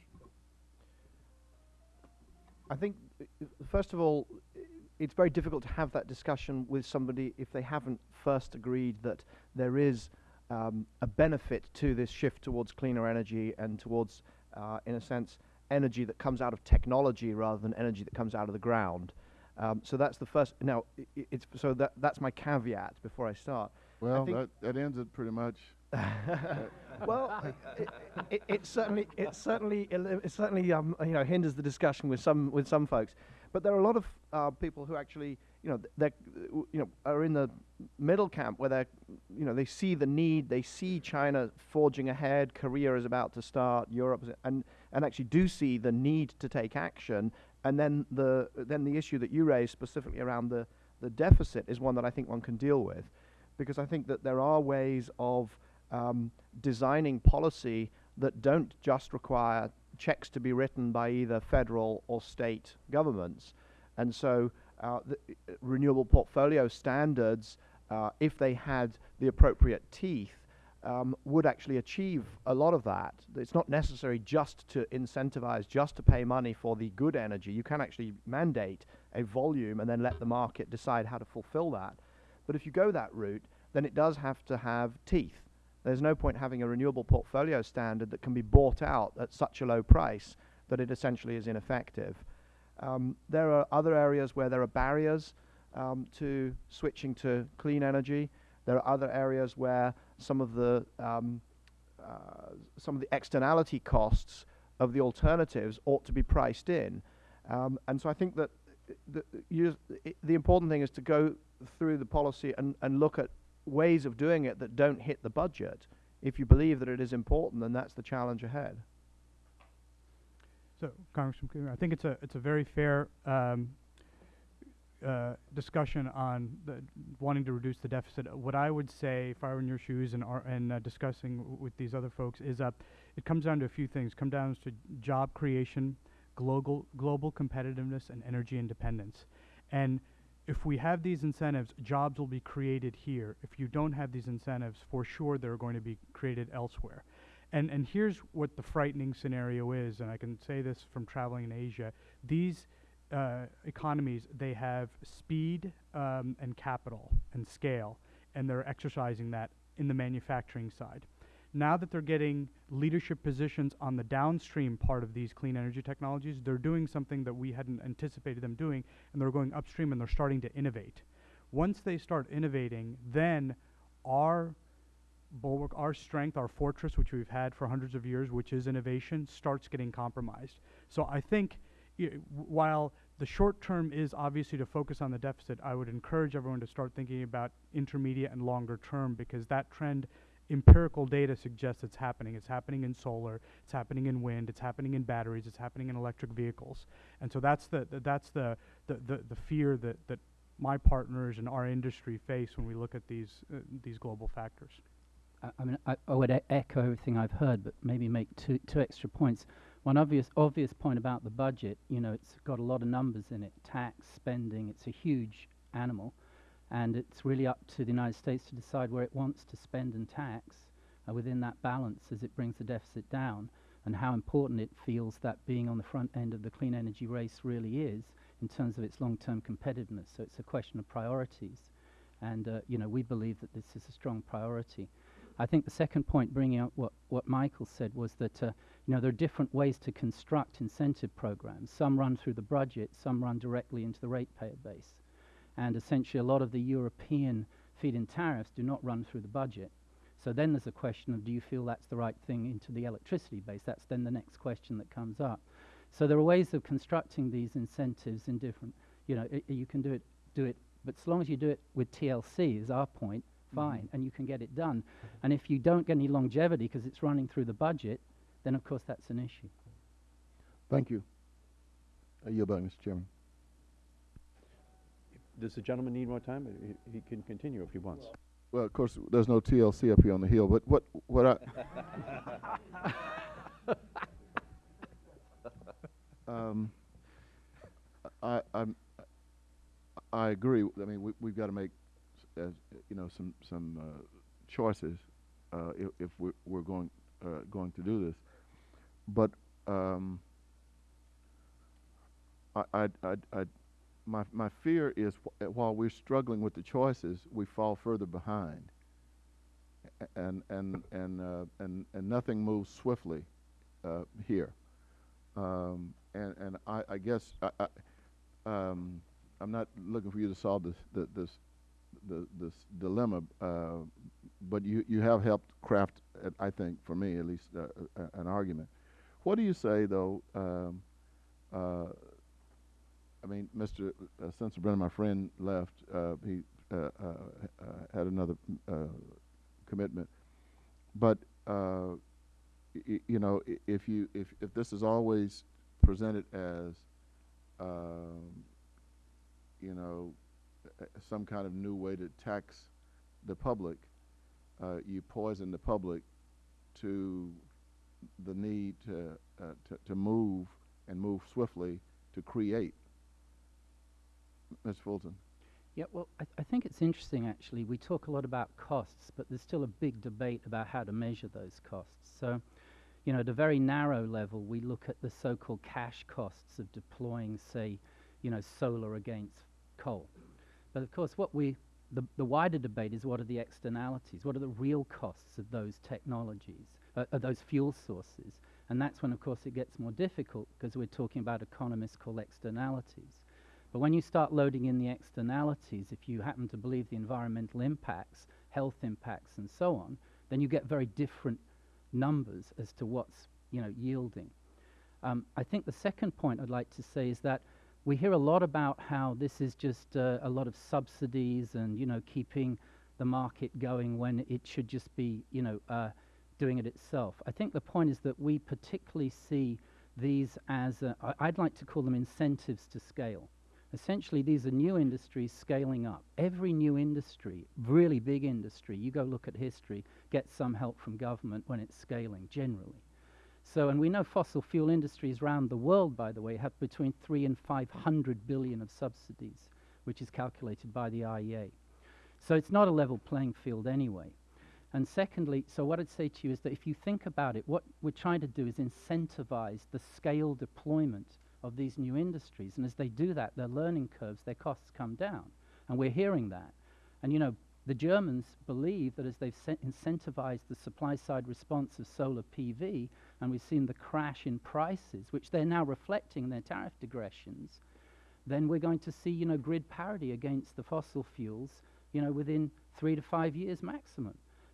I think, first of all, it's very difficult to have that discussion with somebody if they haven't first agreed that there is um, a benefit to this shift towards cleaner energy and towards, uh, in a sense, energy that comes out of technology rather than energy that comes out of the ground. Um, so that's the first. Now, it's so that that's my caveat before I start. Well, that, that ends it pretty much. well, it, it, it certainly, it certainly, it certainly, um, you know, hinders the discussion with some with some folks. But there are a lot of uh, people who actually, you know, they, you know, are in the middle camp where they, you know, they see the need, they see China forging ahead, Korea is about to start, Europe, and and actually do see the need to take action. And then the then the issue that you raised specifically around the the deficit is one that I think one can deal with, because I think that there are ways of um, designing policy that don't just require checks to be written by either federal or state governments. And so, uh, uh, renewable portfolio standards, uh, if they had the appropriate teeth, um, would actually achieve a lot of that. It's not necessary just to incentivize, just to pay money for the good energy. You can actually mandate a volume and then let the market decide how to fulfill that. But if you go that route, then it does have to have teeth. There's no point having a renewable portfolio standard that can be bought out at such a low price that it essentially is ineffective. Um, there are other areas where there are barriers um, to switching to clean energy. There are other areas where some of the um, uh, some of the externality costs of the alternatives ought to be priced in. Um, and so I think that the, you, the important thing is to go through the policy and, and look at ways of doing it that don't hit the budget. If you believe that it is important, then that's the challenge ahead. So, Congressman I think it's a it's a very fair um, uh, discussion on wanting to reduce the deficit. What I would say, if I were in your shoes and and uh, discussing with these other folks, is that it comes down to a few things. Come down to job creation, global global competitiveness, and energy independence. And if we have these incentives, jobs will be created here. If you don't have these incentives, for sure they're going to be created elsewhere. And, and here's what the frightening scenario is, and I can say this from traveling in Asia. These uh, economies, they have speed um, and capital and scale, and they're exercising that in the manufacturing side. Now that they're getting leadership positions on the downstream part of these clean energy technologies, they're doing something that we hadn't anticipated them doing, and they're going upstream and they're starting to innovate. Once they start innovating, then our bulwark, our strength, our fortress, which we've had for hundreds of years, which is innovation, starts getting compromised. So I think while the short term is obviously to focus on the deficit, I would encourage everyone to start thinking about intermediate and longer term because that trend, empirical data suggests it's happening. It's happening in solar, it's happening in wind, it's happening in batteries, it's happening in electric vehicles. And so that's the, the that's the, the, the, the fear that, that my partners and our industry face when we look at these, uh, these global factors. I, I mean, I, I would e- echo everything I've heard, but maybe make two, two extra points. One obvious, obvious point about the budget, you know, it's got a lot of numbers in it, tax, spending, it's a huge animal, and it's really up to the United States to decide where it wants to spend and tax uh, within that balance as it brings the deficit down, and how important it feels that being on the front end of the clean energy race really is in terms of its long-term competitiveness. So it's a question of priorities, and uh, you know, we believe that this is a strong priority. I think the second point, bringing up what, what Michael said, was that uh, you know there are different ways to construct incentive programs. Some run through the budget, some run directly into the ratepayer base, and essentially a lot of the European feed-in tariffs do not run through the budget. So then there's a question of do you feel that's the right thing into the electricity base? That's then the next question that comes up. So there are ways of constructing these incentives in different. You know, i- you can do it, do it, but as long as you do it with TLC, is our point, mm-hmm. fine, and you can get it done. And if you don't get any longevity because it's running through the budget, then of course that's an issue. Thank you. I yield back, Mr. Chairman. Does the gentleman need more time? He, he can continue if he wants. Well, of course, there's no TLC up here on the hill, but what, what I, um, I, I'm, I agree. I mean, we, we've got to make, as, you know, some, some, uh, choices, uh, if, if we're, we're going, uh, going to do this. But, um, I, I, I, I, my, my fear is uh, while we're struggling with the choices, we fall further behind. and and and uh, and and nothing moves swiftly uh, here. Um, and and I, I guess I, I, um, I'm not looking for you to solve this the, this the, this dilemma, uh, but you you have helped craft, uh, I think, for me at least, uh, an argument. What do you say though? Um, uh, I mean, Mr. Uh, Sensenbrenner, my friend, left. Uh, he uh, uh, uh, had another uh, commitment, but you know, if you if if this is always presented as, um, you know, some kind of new way to tax the public, you poison the public to the need to, to to move and move swiftly to create. Ms. Fulton. Yeah, well, I, I think it's interesting actually. We talk a lot about costs, but there's still a big debate about how to measure those costs. So, you know, at a very narrow level, we look at the so called cash costs of deploying, say, you know, solar against coal. But of course, what we the, the wider debate is what are the externalities? What are the real costs of those technologies, uh, of those fuel sources? And that's when, of course, it gets more difficult because we're talking about economists call externalities. But when you start loading in the externalities, if you happen to believe the environmental impacts, health impacts, and so on, then you get very different numbers as to what's you know yielding. Um, I think the second point I'd like to say is that we hear a lot about how this is just uh, a lot of subsidies and you know keeping the market going when it should just be you know uh, doing it itself. I think the point is that we particularly see these as I'd like to call them incentives to scale. Essentially, these are new industries scaling up. Every new industry, really big industry, you go look at history, gets some help from government when it's scaling, generally. So, and we know fossil fuel industries around the world, by the way, have between three and 500 billion of subsidies, which is calculated by the IEA. So it's not a level playing field anyway. And secondly, so what I'd say to you is that if you think about it, what we're trying to do is incentivize the scale deployment of these new industries. And as they do that, their learning curves, their costs come down. And we're hearing that. And you know, the Germans believe that as they've incentivized the supply side response of solar PV, and we've seen the crash in prices, which they're now reflecting in their tariff degressions, then we're going to see, you know, grid parity against the fossil fuels, you know, within three to five years maximum.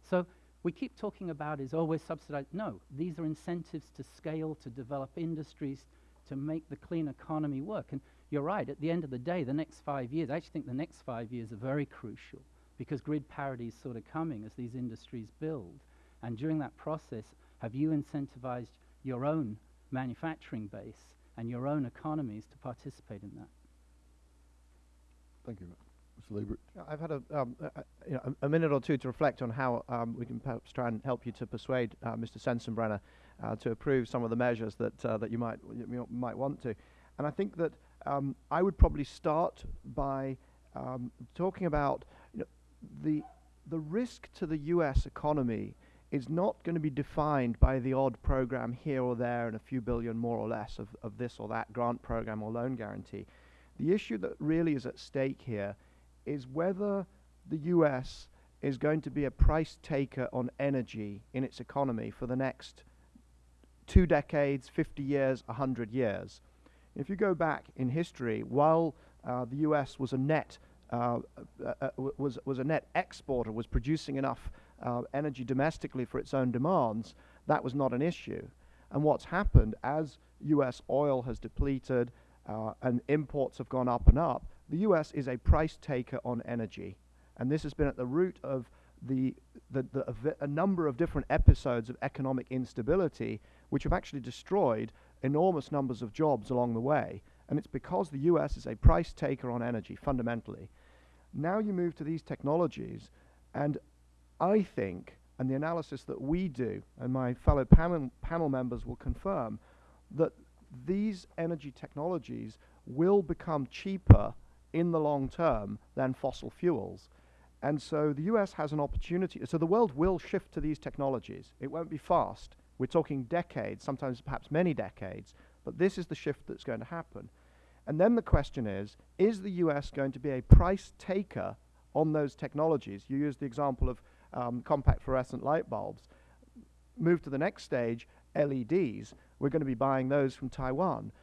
So we keep talking about is, oh, we're subsidized. No, these are incentives to scale, to develop industries, to make the clean economy work. And you're right, at the end of the day, the next five years, I actually think the next five years are very crucial because grid parity is sort of coming as these industries build. And during that process, have you incentivized your own manufacturing base and your own economies to participate in that? Thank you. Mr. Liebreich. I've had a, um, a, a- you know, a, a minute or two to reflect on how um, we can perhaps try and help you to persuade uh, Mr. Sensenbrenner uh, to approve some of the measures that uh, that you might you might want to. And I think that um, I would probably start by um, talking about you know, the the risk to the U.S. economy is not going to be defined by the odd program here or there and a few billion more or less of, of this or that grant program or loan guarantee. The issue that really is at stake here is whether the US is going to be a price taker on energy in its economy for the next two decades, 50 years, 100 years. If you go back in history, while uh, the US was a net uh, uh, uh, was was a net exporter, was producing enough uh, energy domestically for its own demands, that was not an issue. And what's happened as U.S. oil has depleted uh, and imports have gone up and up, the U.S. is a price taker on energy, and this has been at the root of the, the, the a number of different episodes of economic instability, which have actually destroyed enormous numbers of jobs along the way. And it's because the U.S. is a price taker on energy fundamentally. Now you move to these technologies, and I think, and the analysis that we do, and my fellow panel, panel members will confirm, that these energy technologies will become cheaper in the long term than fossil fuels. And so the US has an opportunity. So the world will shift to these technologies. It won't be fast. We're talking decades, sometimes perhaps many decades, but this is the shift that's going to happen. And then the question is is the US going to be a price taker on those technologies? You used the example of um, compact fluorescent light bulbs. Move to the next stage, LEDs. We're going to be buying those from Taiwan.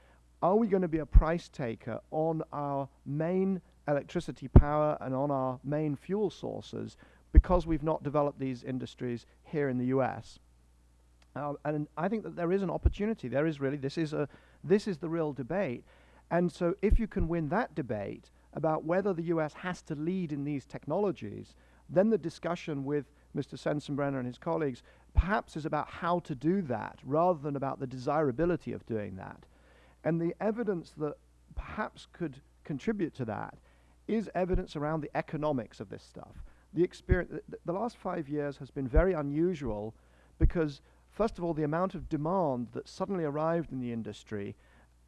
Are we going to be a price taker on our main electricity power and on our main fuel sources because we've not developed these industries here in the US? Uh, and I think that there is an opportunity. There is really this is a this is the real debate. And so, if you can win that debate about whether the US has to lead in these technologies, then the discussion with Mr. Sensenbrenner and his colleagues perhaps is about how to do that rather than about the desirability of doing that. And the evidence that perhaps could contribute to that is evidence around the economics of this stuff. The experience, th- the last five years has been very unusual because, first of all, the amount of demand that suddenly arrived in the industry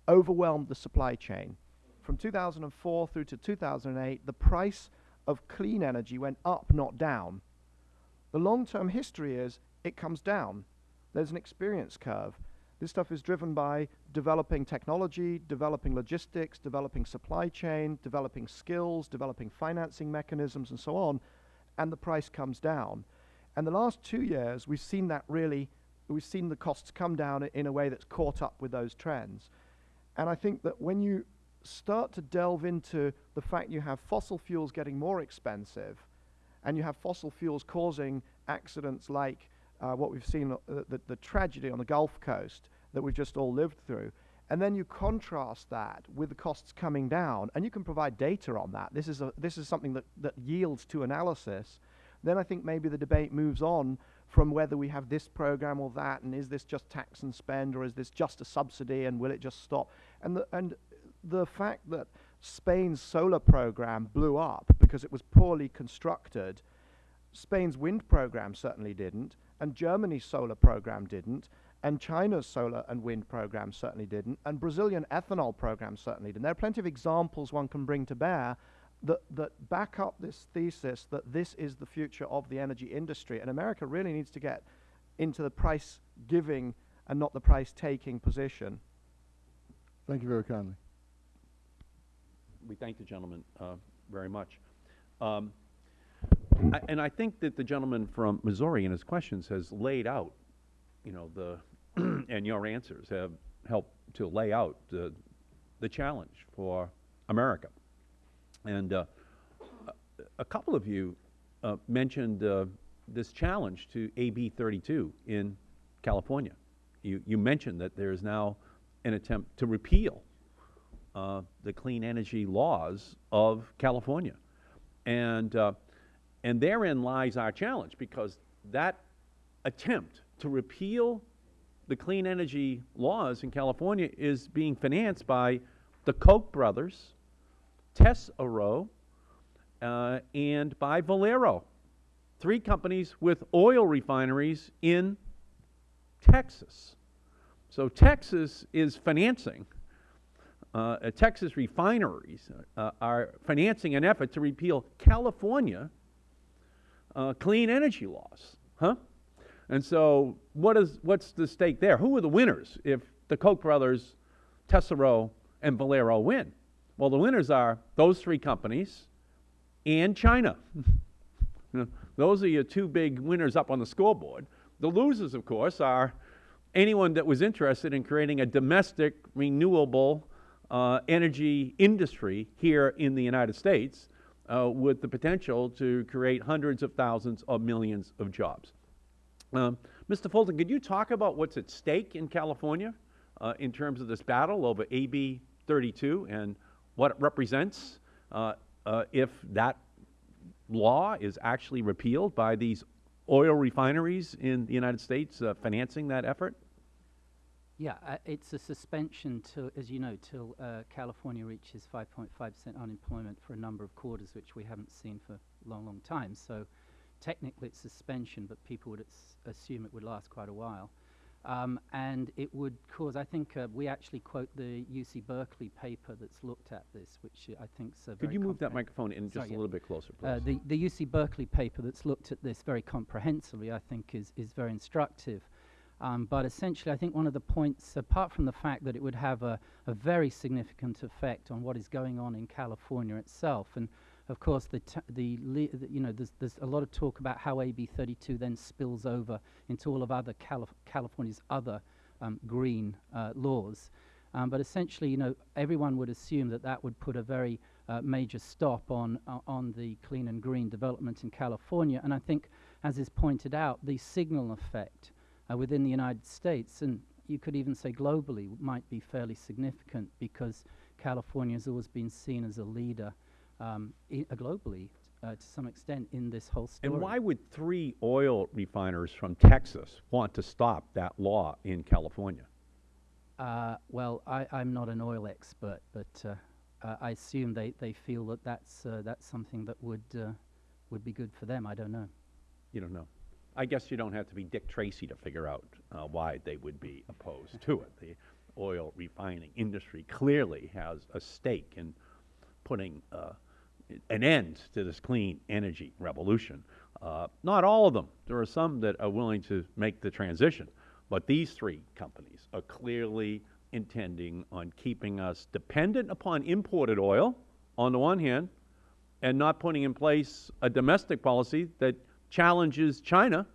overwhelmed the supply chain. From 2004 through to 2008, the price of clean energy went up, not down. The long term history is it comes down. There's an experience curve. This stuff is driven by developing technology, developing logistics, developing supply chain, developing skills, developing financing mechanisms, and so on, and the price comes down. And the last two years, we've seen that really, we've seen the costs come down in a way that's caught up with those trends. And I think that when you start to delve into the fact you have fossil fuels getting more expensive, and you have fossil fuels causing accidents like uh, what we've seen, uh, the, the tragedy on the Gulf Coast that we've just all lived through, and then you contrast that with the costs coming down, and you can provide data on that. This is, a, this is something that, that yields to analysis. Then I think maybe the debate moves on from whether we have this program or that, and is this just tax and spend, or is this just a subsidy, and will it just stop? And the, and the fact that Spain's solar program blew up because it was poorly constructed, Spain's wind program certainly didn't, and Germany's solar program didn't, and China's solar and wind program certainly didn't, and Brazilian ethanol program certainly didn't. There are plenty of examples one can bring to bear that, that back up this thesis that this is the future of the energy industry, and America really needs to get into the price giving and not the price taking position. Thank you very kindly. We thank the gentleman uh, very much. Um, I, and I think that the gentleman from Missouri in his questions has laid out, you know, the and your answers have helped to lay out the, the challenge for America. And uh, a- couple of you uh, mentioned uh, this challenge to AB 32 in California. You, you mentioned that there is now an attempt to repeal uh, the clean energy laws of California. And, uh, and therein lies our challenge because that attempt to repeal the clean energy laws in California is being financed by the Koch brothers, Tesoro, uh, and by Valero, three companies with oil refineries in Texas. So Texas is financing, uh, uh, Texas refineries uh, are financing an effort to repeal California uh, clean energy laws, huh? And so, what is what's the stake there? Who are the winners if the Koch brothers, Tesoro, and Valero win? Well, the winners are those three companies and China. Those are your two big winners up on the scoreboard. The losers, of course, are anyone that was interested in creating a domestic renewable uh, energy industry here in the United States uh, with the potential to create hundreds of thousands of millions of jobs. Um, Mr. Fulton, could you talk about what's at stake in California uh, in terms of this battle over AB 32 and what it represents uh, uh, if that law is actually repealed by these oil refineries in the United States uh, financing that effort? Yeah, uh, it's a suspension till, as you know, till uh, California reaches 5.5% unemployment for a number of quarters, which we haven't seen for a long, long time. So technically it's suspension, but people would assume it would last quite a while. Um, and it would cause, I think, uh, we actually quote the UC Berkeley paper that's looked at this, which uh, I think is Could you move that microphone in just Sorry, a yeah. little bit closer, please? uh, the, the UC Berkeley paper that's looked at this very comprehensively, I think, is, is very instructive. Um, but essentially, I think one of the points, apart from the fact that it would have a, a very significant effect on what is going on in California itself, and Of course, the, the, the you know, there's, there's a lot of talk about how AB 32 then spills over into all of other Calif- California's other um, green uh, laws. Um, but essentially, you know, everyone would assume that that would put a very uh, major stop on uh, on the clean and green development in California. And I think, as is pointed out, the signal effect uh, within the United States, and you could even say globally, might be fairly significant because California has always been seen as a leader um, uh, globally uh, to some extent in this whole story. And why would three oil refiners from Texas want to stop that law in California? Uh, well, I, I'm not an oil expert, but uh, uh, I assume they, they feel that that's, uh, that's something that would, uh, would be good for them. I don't know. You don't know. I guess you don't have to be Dick Tracy to figure out uh, why they would be opposed to it. The oil refining industry clearly has a stake in putting uh, an end to this clean energy revolution. Uh, not all of them. There are some that are willing to make the transition. But these three companies are clearly intending on keeping us dependent upon imported oil, on the one hand, and not putting in place a domestic policy that challenges China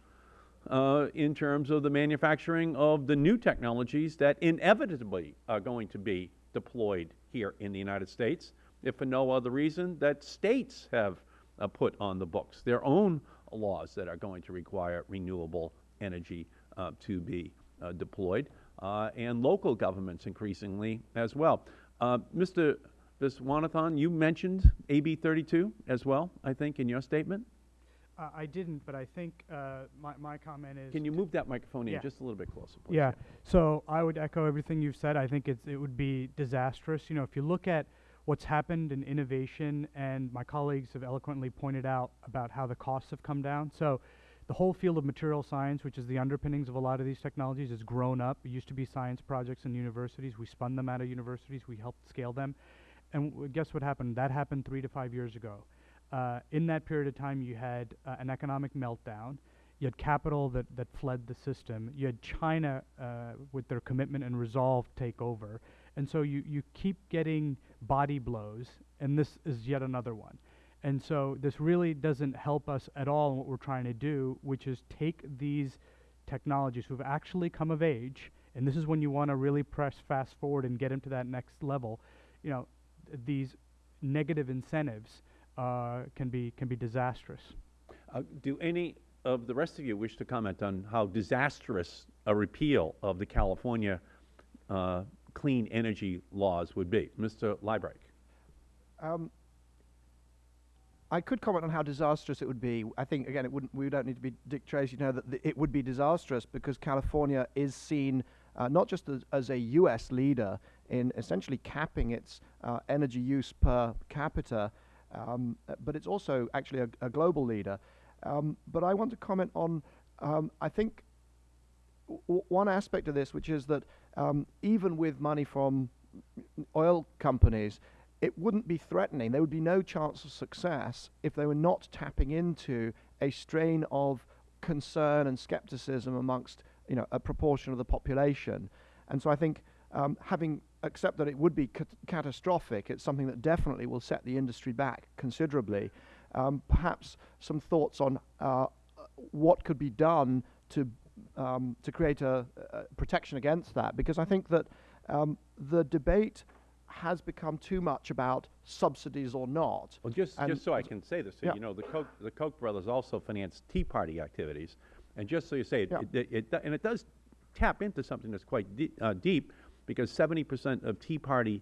uh, in terms of the manufacturing of the new technologies that inevitably are going to be deployed here in the United States, if for no other reason that states have uh, put on the books their own laws that are going to require renewable energy uh, to be uh, deployed, uh, and local governments increasingly as well. Uh, Mr. Viswanathan, you mentioned AB 32 as well, I think, in your statement. Uh, I didn't, but I think uh, my, my comment is. Can you move that microphone in just a little bit closer, please? Yeah. So I would echo everything you've said. I think it's, it would be disastrous. You know, if you look at what's happened in innovation, and my colleagues have eloquently pointed out about how the costs have come down. So the whole field of material science, which is the underpinnings of a lot of these technologies, has grown up. It used to be science projects in universities. We spun them out of universities. We helped scale them. And guess what happened? That happened three to five years ago. Uh, in that period of time, you had uh, an economic meltdown. You had capital that, that fled the system. You had China uh, with their commitment and resolve take over. And so you, you keep getting body blows, and this is yet another one. And so this really doesn't help us at all in what we're trying to do, which is take these technologies who have actually come of age, and this is when you want to really press fast forward and get them to that next level. You know, th- these negative incentives uh, can be can be disastrous. Uh, do any of the rest of you wish to comment on how disastrous a repeal of the California uh, clean energy laws would be? Mr. Liebreich. Um, I could comment on how disastrous it would be. I think again, it wouldn't. We don't need to be Dick Tracy to know that th- it would be disastrous because California is seen uh, not just as, as a U.S. leader in essentially capping its uh, energy use per capita, um, but it's also actually a, a global leader. Um, but I want to comment on. Um, I think w- one aspect of this, which is that um, even with money from oil companies, it wouldn't be threatening. There would be no chance of success if they were not tapping into a strain of concern and skepticism amongst you know a proportion of the population. And so I think um, having accept that it would be cat- catastrophic, it's something that definitely will set the industry back considerably. Um, perhaps some thoughts on uh, what could be done to um, to create a, a protection against that, because I think that um, the debate has become too much about subsidies or not. Well, just, And just so I can say this, you Yeah. you know, the Koch, the Koch brothers also financed Tea Party activities. And just so you say, it, Yeah. it, it, do- and it does tap into something that's quite de- uh, deep, because 70% of Tea Party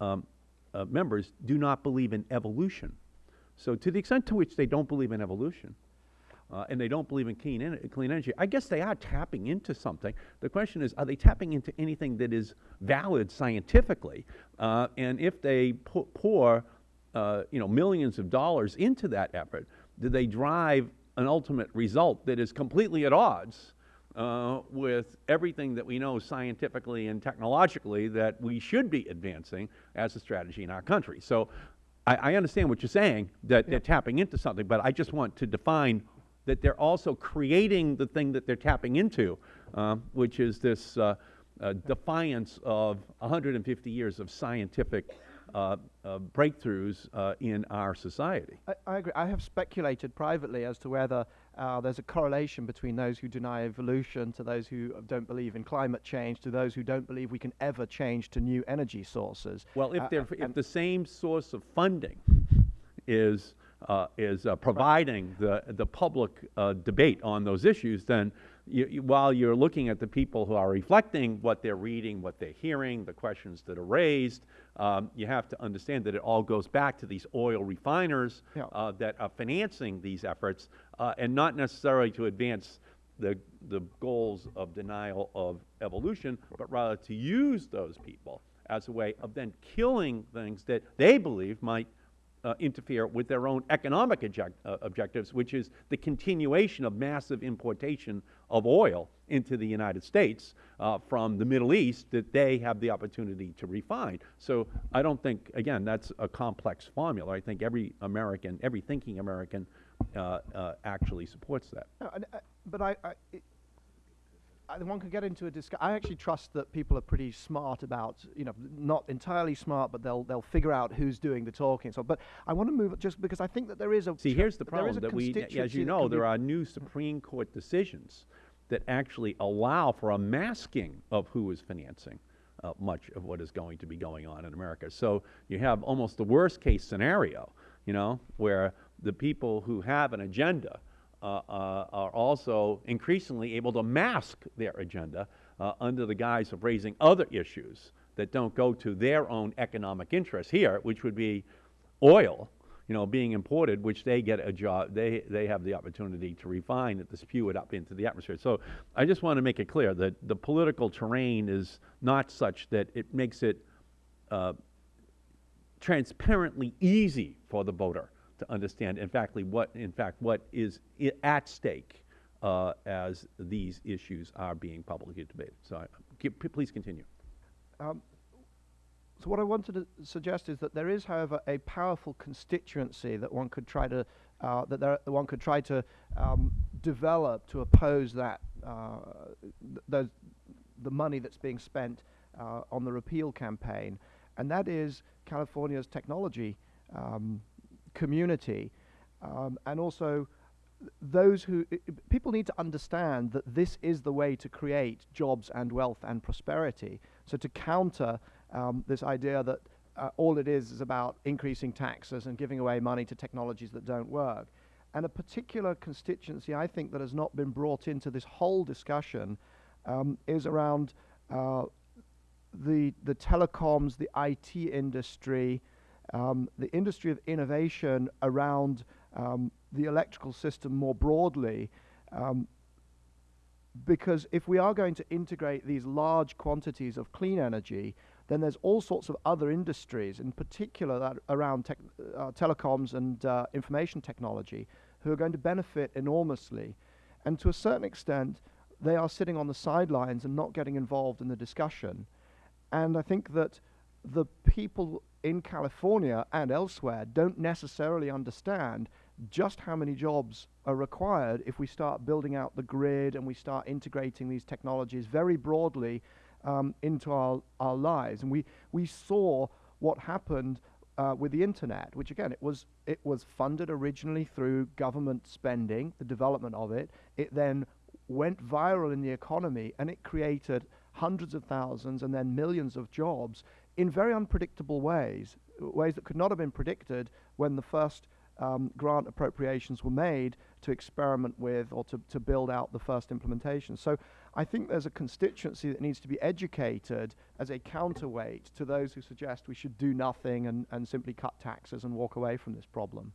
um, uh, members do not believe in evolution. So to the extent to which they don't believe in evolution, uh, and they don't believe in clean, en- clean energy, I guess they are tapping into something. The question is, are they tapping into anything that is valid scientifically? Uh, and if they pour, uh, you know, millions of dollars into that effort, do they drive an ultimate result that is completely at odds uh, with everything that we know scientifically and technologically that we should be advancing as a strategy in our country? So I, I understand what you're saying, that they're tapping into something, but I just want to define that they're also creating the thing that they're tapping into, um, which is this uh, uh, defiance of 150 years of scientific uh, uh, breakthroughs uh, in our society. I, I agree. I have speculated privately as to whether uh, there's a correlation between those who deny evolution to those who don't believe in climate change to those who don't believe we can ever change to new energy sources. Well, if Uh, if the same source of funding is, uh, is uh, providing the, the public uh, debate on those issues, then you, you- while you're looking at the people who are reflecting what they're reading, what they're hearing, the questions that are raised, um, you have to understand that it all goes back to these oil refiners Yeah. uh, that are financing these efforts, uh, and not necessarily to advance the, the goals of denial of evolution, but rather to use those people as a way of then killing things that they believe might uh, interfere with their own economic uh, objectives, which is the continuation of massive importation of oil into the United States uh, from the Middle East that they have the opportunity to refine. So I don't think, again, that's a complex formula. I think every American, every thinking American uh, uh, actually supports that. No, uh, but I, I, I, one could get into a discussion. I actually trust that people are pretty smart about, you know, not entirely smart, but they'll they'll figure out who's doing the talking. So, but I want to move just because I think that there is a See, here's the problem, that we, as you know, there are new Supreme Court decisions that actually allow for a masking of who is financing uh, much of what is going to be going on in America. So you have almost the worst-case scenario, you know, where the people who have an agenda are also increasingly able to mask their agenda uh, under the guise of raising other issues that don't go to their own economic interests here, which would be oil, you know, being imported, which they get a job, they, they have the opportunity to refine it, to spew it up into the atmosphere. So I just want to make it clear that the political terrain is not such that it makes it uh, transparently easy for the voter to understand, in fact, what, in fact, what is at stake uh, as these issues are being publicly debated. So I, please continue. Um, so what I wanted to suggest is that there is, however, a powerful constituency that one could try to uh, that there one could try to um, develop to oppose that uh, th- the money that's being spent uh, on the repeal campaign, and that is California's technology um, community, um, and also those who people need to understand that this is the way to create jobs and wealth and prosperity. So to counter um, this idea that uh, all it is is about increasing taxes and giving away money to technologies that don't work. And a particular constituency I think that has not been brought into this whole discussion um, is around uh, the the telecoms, the IT industry, um, the industry of innovation around um, the electrical system more broadly. Um, because if we are going to integrate these large quantities of clean energy, then there's all sorts of other industries, in particular that around uh, telecoms and uh, information technology, who are going to benefit enormously. And to a certain extent, they are sitting on the sidelines and not getting involved in the discussion. And I think that the people in California and elsewhere don't necessarily understand just how many jobs are required if we start building out the grid and we start integrating these technologies very broadly um, into our, our lives. And we, we saw what happened uh, with the internet, which again, it was, it was funded originally through government spending, the development of it. It then went viral in the economy and it created hundreds of thousands and then millions of jobs in very unpredictable ways, ways that could not have been predicted when the first um, grant appropriations were made to experiment with or to, to build out the first implementation. So I think there's a constituency that needs to be educated as a counterweight to those who suggest we should do nothing and, and simply cut taxes and walk away from this problem.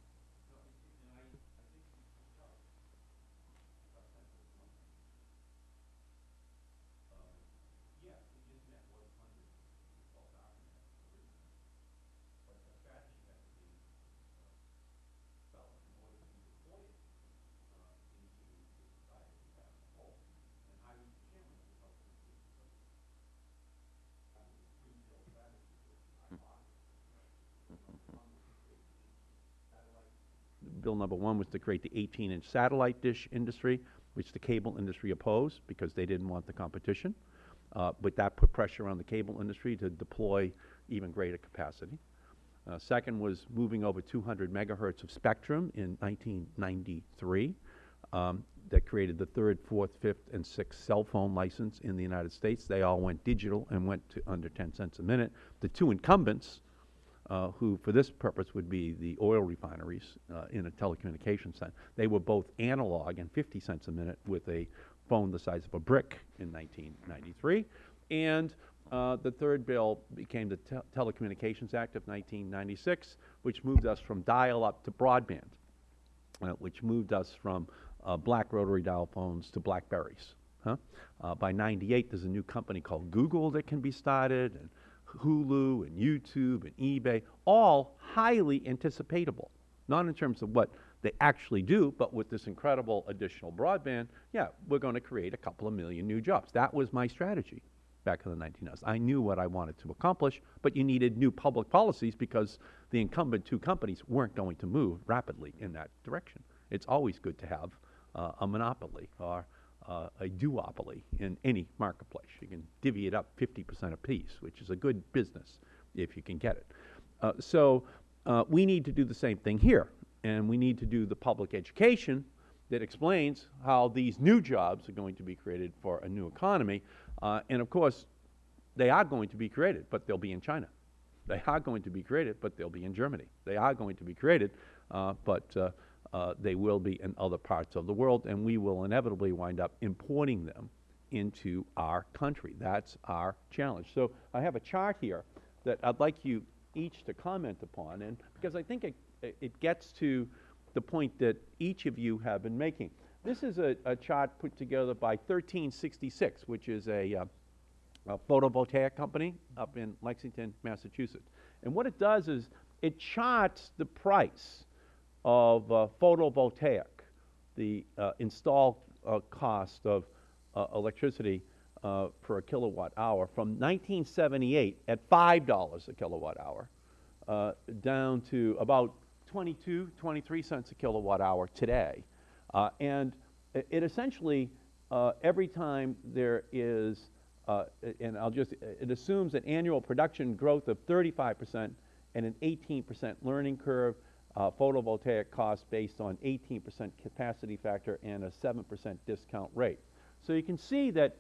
Bill number one was to create the 18-inch satellite dish industry, which the cable industry opposed because they didn't want the competition. Uh, but that put pressure on the cable industry to deploy even greater capacity. Uh, second was moving over 200 megahertz of spectrum in 1993 um, that created the third, fourth, fifth, and sixth cell phone license in the United States. They all went digital and went to under 10 cents a minute. The two incumbents, who for this purpose would be the oil refineries uh, in a telecommunications center, they were both analog and 50 cents a minute with a phone the size of a brick in 1993. And uh, the third bill became the Tel Telecommunications Act of 1996, which moved us from dial-up to broadband, uh, which moved us from uh, black rotary dial phones to Blackberries. Huh? Uh, by 98, there's a new company called Google that can be started, and Hulu and YouTube and eBay, all highly anticipatable. Not in terms of what they actually do, but with this incredible additional broadband, yeah, we're going to create a couple of million new jobs. That was my strategy back in the 1990s. I knew what I wanted to accomplish, but you needed new public policies because the incumbent two companies weren't going to move rapidly in that direction. It's always good to have uh, a monopoly or uh, a duopoly in any marketplace. You can divvy it up 50 percent apiece, which is a good business if you can get it. Uh, so uh, we need to do the same thing here, and we need to do the public education that explains how these new jobs are going to be created for a new economy. Uh, and of course, they are going to be created, but they'll be in China. They are going to be created, but they'll be in Germany. They are going to be created, uh, but uh, they will be in other parts of the world, and we will inevitably wind up importing them into our country. That's our challenge. So I have a chart here that I'd like you each to comment upon, and because I think it, it gets to the point that each of you have been making. This is a, a chart put together by 1366, which is a, uh, a photovoltaic company up in Lexington, Massachusetts. And what it does is it charts the price of uh, photovoltaic, the uh, installed uh, cost of uh, electricity uh, per a kilowatt hour from 1978 at $5 a kilowatt hour uh, down to about 22, 23 cents a kilowatt hour today. and it, essentially, every time there is, and I'll just, it assumes an annual production growth of 35 percent and an 18 percent learning curve uh, photovoltaic cost based on 18 percent capacity factor and a 7 percent discount rate. So you can see that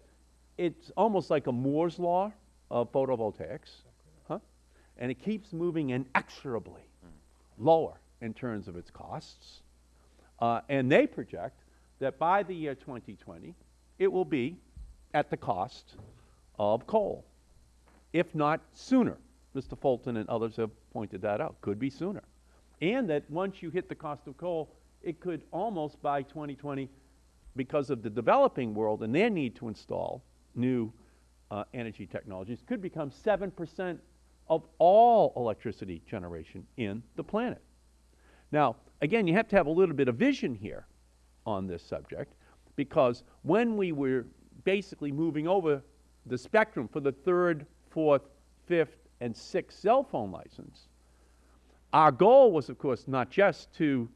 it's almost like a Moore's law of photovoltaics, huh? and it keeps moving inexorably lower in terms of its costs. Uh, and they project that by the year 2020, it will be at the cost of coal, if not sooner. Mr. Fulton and others have pointed that out. Could be sooner and that once you hit the cost of coal, it could almost by 2020, because of the developing world and their need to install new uh, energy technologies, could become 7 percent of all electricity generation in the planet. Now, again, you have to have a little bit of vision here on this subject, because when we were basically moving over the spectrum for the third, fourth, fifth, and sixth cell phone license, our goal was, of course, not just to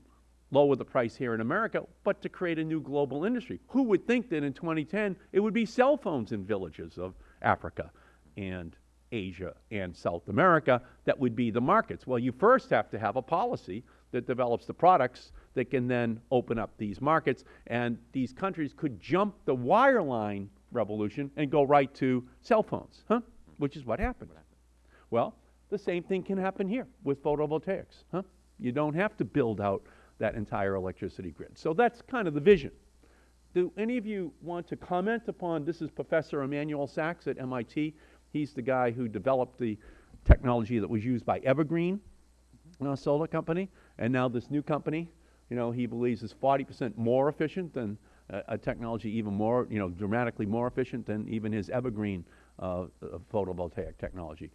lower the price here in America, but to create a new global industry. Who would think that in 2010 it would be cell phones in villages of Africa and Asia and South America that would be the markets? Well, you first have to have a policy that develops the products that can then open up these markets, and these countries could jump the wireline revolution and go right to cell phones, huh? which is what happened. Well, the same thing can happen here with photovoltaics. Huh? You don't have to build out that entire electricity grid. So that's kind of the vision. Do any of you want to comment upon, this is Professor Emanuel Sachs at MIT. He's the guy who developed the technology that was used by Evergreen uh, Solar Company. And now this new company, you know, he believes is 40 percent more efficient than uh, a technology even more, you know, dramatically more efficient than even his Evergreen uh, photovoltaic technology.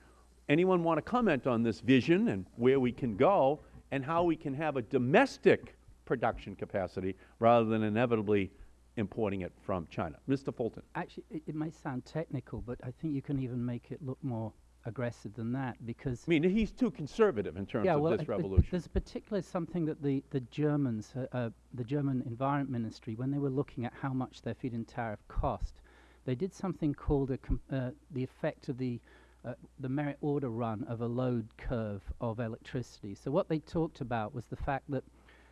Anyone want to comment on this vision and where we can go and how we can have a domestic production capacity rather than inevitably importing it from China? Mr. Fulton. Actually, it, it may sound technical, but I think you can even make it look more aggressive than that because I mean, he's too conservative in terms yeah, of well, this revolution. There's particularly something that the, the Germans, uh, uh, the German Environment Ministry, when they were looking at how much their feed-in tariff cost, they did something called a uh, the effect of the uh, the merit order run of a load curve of electricity. So what they talked about was the fact that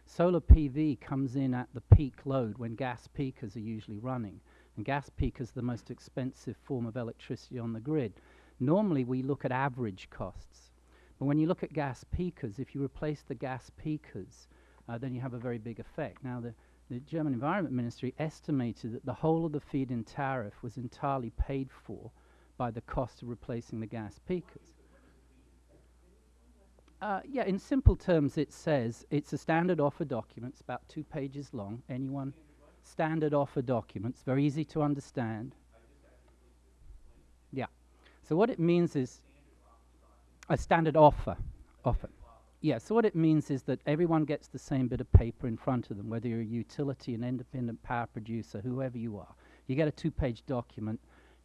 solar PV comes in at the peak load when gas peakers are usually running. And gas peakers are the most expensive form of electricity on the grid. Normally we look at average costs. But when you look at gas peakers, if you replace the gas peakers, uh, then you have a very big effect. Now, the, the German Environment Ministry estimated that the whole of the feed-in tariff was entirely paid for by the cost of replacing the gas peakers. Uh, yeah, in simple terms, it says it's a standard offer document. It's about two pages long. Anyone? Standard offer documents, very easy to understand. Yeah. So what it means is a standard offer. Offer. Yeah, so what it means is that everyone gets the same bit of paper in front of them, whether you're a utility, an independent power producer, whoever you are. You get a two page document.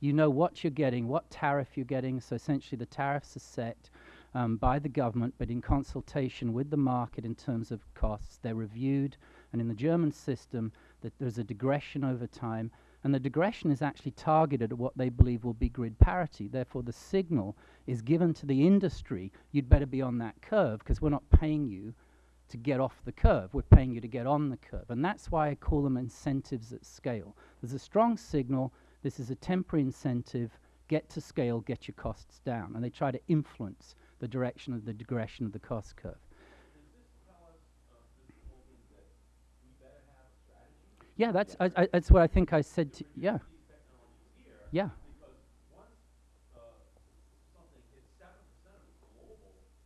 You know what you're getting, what tariff you're getting. So essentially, the tariffs are set um, by the government, but in consultation with the market in terms of costs. They're reviewed, and in the German system, that there's a degression over time, and the degression is actually targeted at what they believe will be grid parity. Therefore, the signal is given to the industry, you'd better be on that curve because we're not paying you to get off the curve. We're paying you to get on the curve. And that's why I call them incentives at scale. There's a strong signal. This is a temporary incentive. Get to scale, get your costs down. And they try to influence the direction of the degression of the cost curve. Yeah, that's, I, I, that's what I think I said to, yeah. Yeah.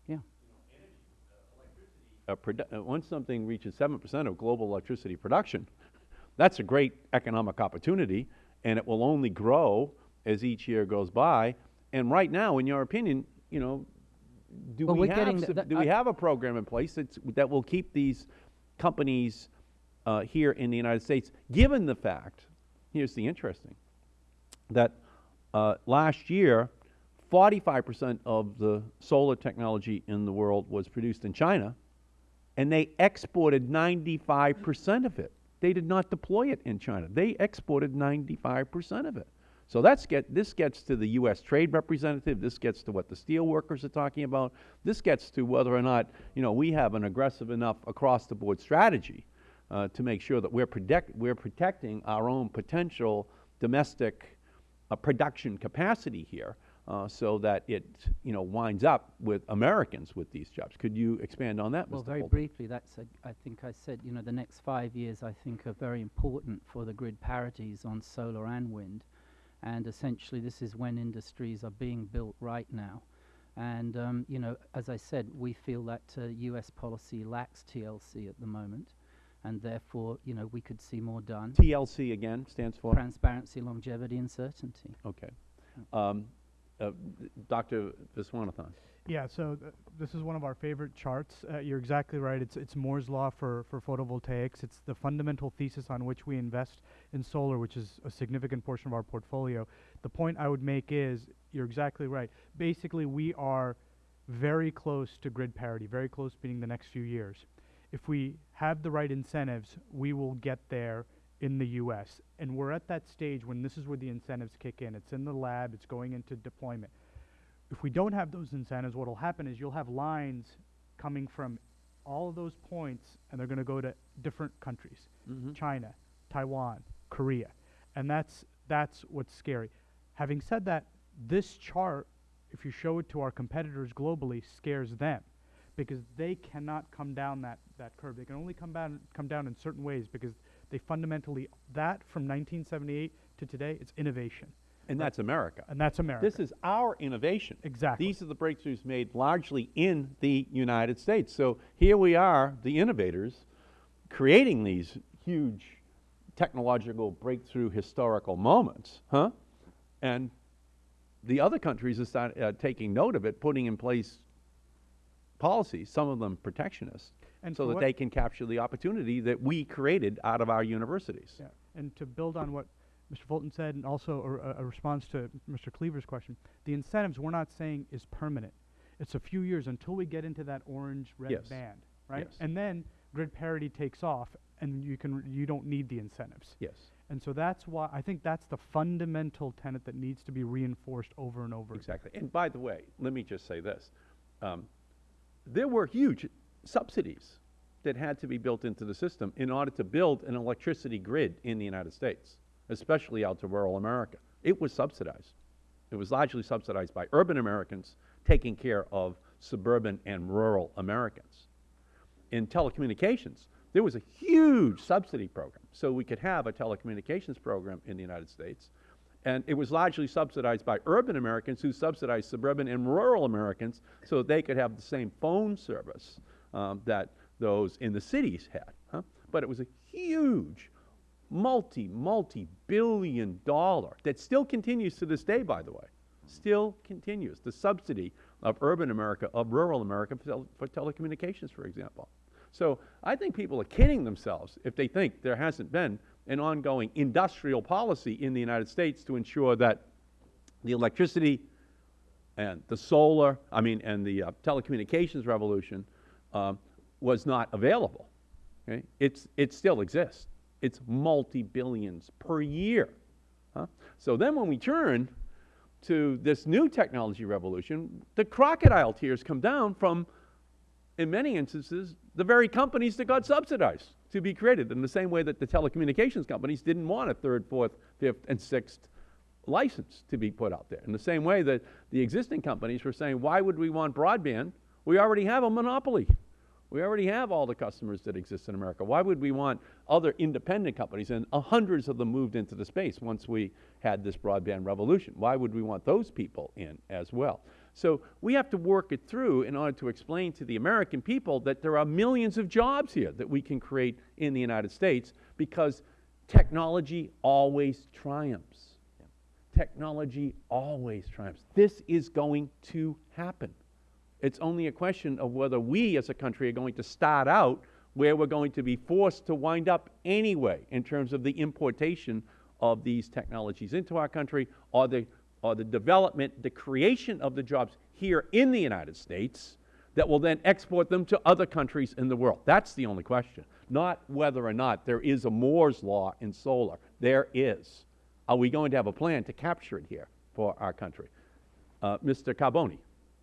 Yeah. uh, uh, once something reaches seven percent of global electricity production, that's a great economic opportunity, and it will only grow as each year goes by. And right now, in your opinion, you know, do Well, we have th- suf- that- do we have a program in place that's, that will keep these companies uh, here in the United States, given the fact? Here's the interesting that uh, last year, 45% of the solar technology in the world was produced in China, and they exported 95% of it. They did not deploy it in China. They exported 95% of it. So that's get, this gets to the U.S. trade representative. This gets to what the steel workers are talking about. This gets to whether or not, you know, we have an aggressive enough across-the-board strategy uh, to make sure that we're, protect, we're protecting our own potential domestic uh, production capacity here so that it, you know, winds up with Americans with these jobs. Could you expand on that, Well, Mr. very Fulton? briefly, that's, a, I think I said, you know, the next five years I think are very important for the grid parities on solar and wind. And essentially, this is when industries are being built right now. And, um, you know, as I said, we feel that uh, US policy lacks TLC at the moment. And therefore, you know, we could see more done. TLC again stands for? Transparency, longevity, and certainty. Okay. Um, uh, Dr. Viswanathan. Yeah, so th- this is one of our favorite charts. Uh, you're exactly right. It's it's Moore's law for for photovoltaics. It's the fundamental thesis on which we invest in solar, which is a significant portion of our portfolio. The point I would make is you're exactly right. Basically, we are very close to grid parity, very close meaning the next few years. If we have the right incentives, we will get there in the US. And we're at that stage when this is where the incentives kick in. It's in the lab, it's going into deployment if we don't have those incentives, what will happen is you'll have lines coming from all of those points, and they're going to go to different countries: mm-hmm. China, Taiwan, Korea, and that's that's what's scary. Having said that, this chart, if you show it to our competitors globally, scares them because they cannot come down that, that curve. They can only come down come down in certain ways because they fundamentally that from 1978 to today, it's innovation, And that's America. and that's America. This is our innovation. Exactly. These are the breakthroughs made largely in the United States. So here we are, the innovators, creating these huge technological breakthrough historical moments, huh? And the other countries are start, uh, taking note of it, putting in place policies, some of them protectionist, And so that they can capture the opportunity that we created out of our universities. Yeah, and to build on what Mr. Fulton said, and also a, a- response to Mr. Cleaver's question, the incentives we're not saying is permanent. It's a few years until we get into that orange-red Yes. band, right? Yes. And then grid parity takes off, and you can you don't need the incentives. Yes. And so that's why, I think that's the fundamental tenet that needs to be reinforced over and over. again. Exactly. And by the way, let me just say this. Um, there were huge subsidies that had to be built into the system in order to build an electricity grid in the United States, especially out to rural America. It was subsidized. It was largely subsidized by urban Americans taking care of suburban and rural Americans. In telecommunications, there was a huge subsidy program so we could have a telecommunications program in the United States. And it was largely subsidized by urban Americans who subsidized suburban and rural Americans so they could have the same phone service um, that those in the cities had. Huh? But it was a huge, multi, multi billion dollar that still continues to this day, by the way, still continues. The subsidy of urban America, of rural America for, tel for telecommunications, for example. So I think people are kidding themselves if they think there hasn't been an ongoing industrial policy in the United States to ensure that the electricity and the solar, I mean, and the uh, telecommunications revolution um, was not available. Okay? It's, it still exists. It's multi-billions per year. Huh? So then when we turn to this new technology revolution, the crocodile tears come down from, in many instances, the very companies that got subsidized to be created in the same way that the telecommunications companies didn't want a third, fourth, fifth, and sixth license to be put out there. In the same way that the existing companies were saying, why would we want broadband? We already have a monopoly. We already have all the customers that exist in America. Why would we want other independent companies? And hundreds of them moved into the space once we had this broadband revolution. Why would we want those people in as well? So we have to work it through in order to explain to the American people that there are millions of jobs here that we can create in the United States because technology always triumphs. Technology always triumphs. This is going to happen. It's only a question of whether we as a country are going to start out where we're going to be forced to wind up anyway in terms of the importation of these technologies into our country or the, or the development, the creation of the jobs here in the United States that will then export them to other countries in the world. That's the only question, not whether or not there is a Moore's Law in solar. There is. Are we going to have a plan to capture it here for our country? Uh, Mr. Carbone.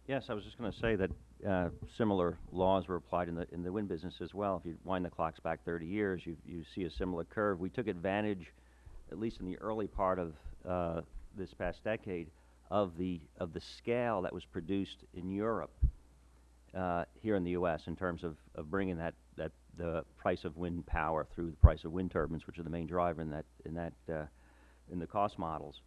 Yes, I was just going to say that uh, similar laws were applied in the in the wind business as well. If you wind the clocks back 30 years, you you see a similar curve. We took advantage, at least in the early part of uh, this past decade, of the of the scale that was produced in Europe uh, here in the U.S. in terms of, of bringing that that the price of wind power through the price of wind turbines, which are the main driver in that in that uh, in the cost models.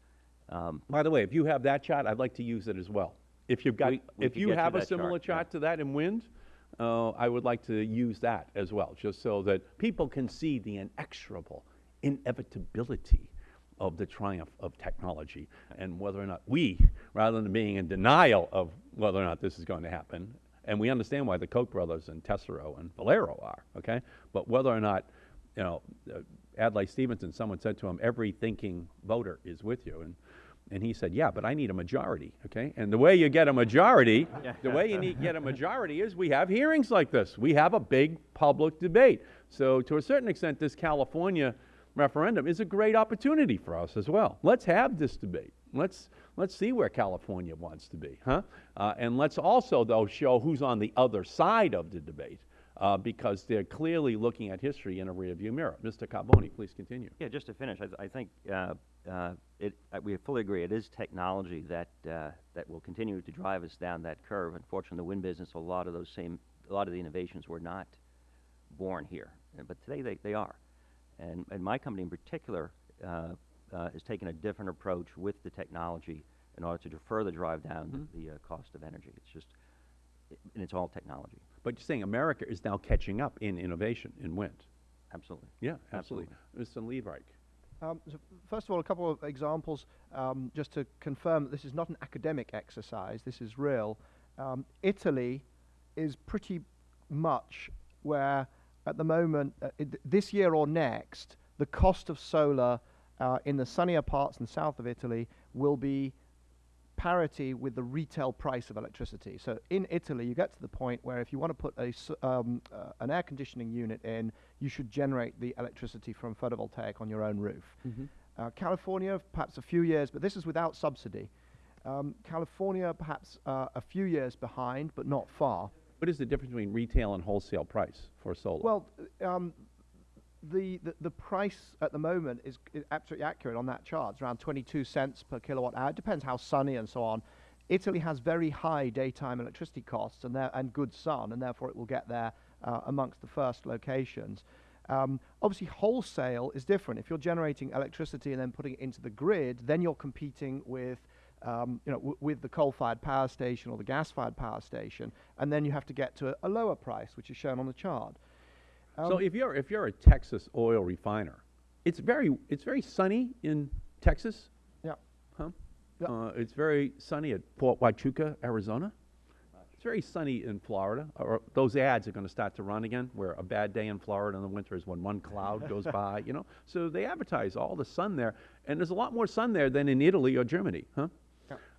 Um, By the way, if you have that chart, I'd like to use it as well. If you've got, We- we if you have a similar chart, yeah. to that in wind, uh, I would like to use that as well, just so that people can see the inexorable inevitability of the triumph of technology and whether or not we, rather than being in denial of whether or not this is going to happen, and we understand why the Koch brothers and Tesoro and Valero are, okay? But whether or not, you know, uh, Adlai Stevenson, someone said to him, every thinking voter is with you. And, and he said, yeah, but I need a majority, okay? And the way you get a majority, the way you need, get a majority is we have hearings like this. We have a big public debate. So to a certain extent, this California referendum is a great opportunity for us as well. Let's have this debate. Let's, let's see where California wants to be, huh? Uh, and let's also, though, show who's on the other side of the debate. Uh, because they're clearly looking at history in a rearview mirror. Mr. Carbone, please continue. Yeah, just to finish, I, th- I think uh, uh, it, uh, we fully agree. It is technology that uh, that will continue to drive us down that curve. Unfortunately, the wind business, a lot of those same, a lot of the innovations were not born here, but today they, they are. And, and my company in particular uh, uh, is taking a different approach with the technology in order to further drive down the, the uh, cost of energy. It's just, it, and it's all technology. But you're saying America is now catching up in innovation in wind. Absolutely. Yeah, absolutely. Mr. Liebreich. Um, so first of all, a couple of examples um, just to confirm that this is not an academic exercise, this is real. Um, Italy is pretty much where, at the moment, uh, this year or next, the cost of solar uh, in the sunnier parts and south of Italy will be parity with the retail price of electricity. So in Italy, you get to the point where if you want to put a, um, uh, an air conditioning unit in, you should generate the electricity from photovoltaic on your own roof. Uh, California, perhaps a few years, but this is without subsidy. Um, California, perhaps uh, a few years behind, but not far. What is the difference between retail and wholesale price for solar? Well, um, the, the price at the moment is, is absolutely accurate on that chart. It's around 22 cents per kilowatt hour. It depends how sunny and so on. Italy has very high daytime electricity costs and and good sun, and therefore it will get there uh, amongst the first locations. Um, obviously, wholesale is different. If you're generating electricity and then putting it into the grid, then you're competing with um, you know, with the coal-fired power station or the gas-fired power station, and then you have to get to a, a lower price, which is shown on the chart. So Um, if you're, if you're a Texas oil refiner, it's very, it's very sunny in Texas, Yeah. huh? Yeah. Uh, it's very sunny at Fort Huachuca, Arizona. It's very sunny in Florida. Or those ads are going to start to run again, where a bad day in Florida in the winter is when one cloud goes by, you know? So they advertise all the sun there, and there's a lot more sun there than in Italy or Germany, huh?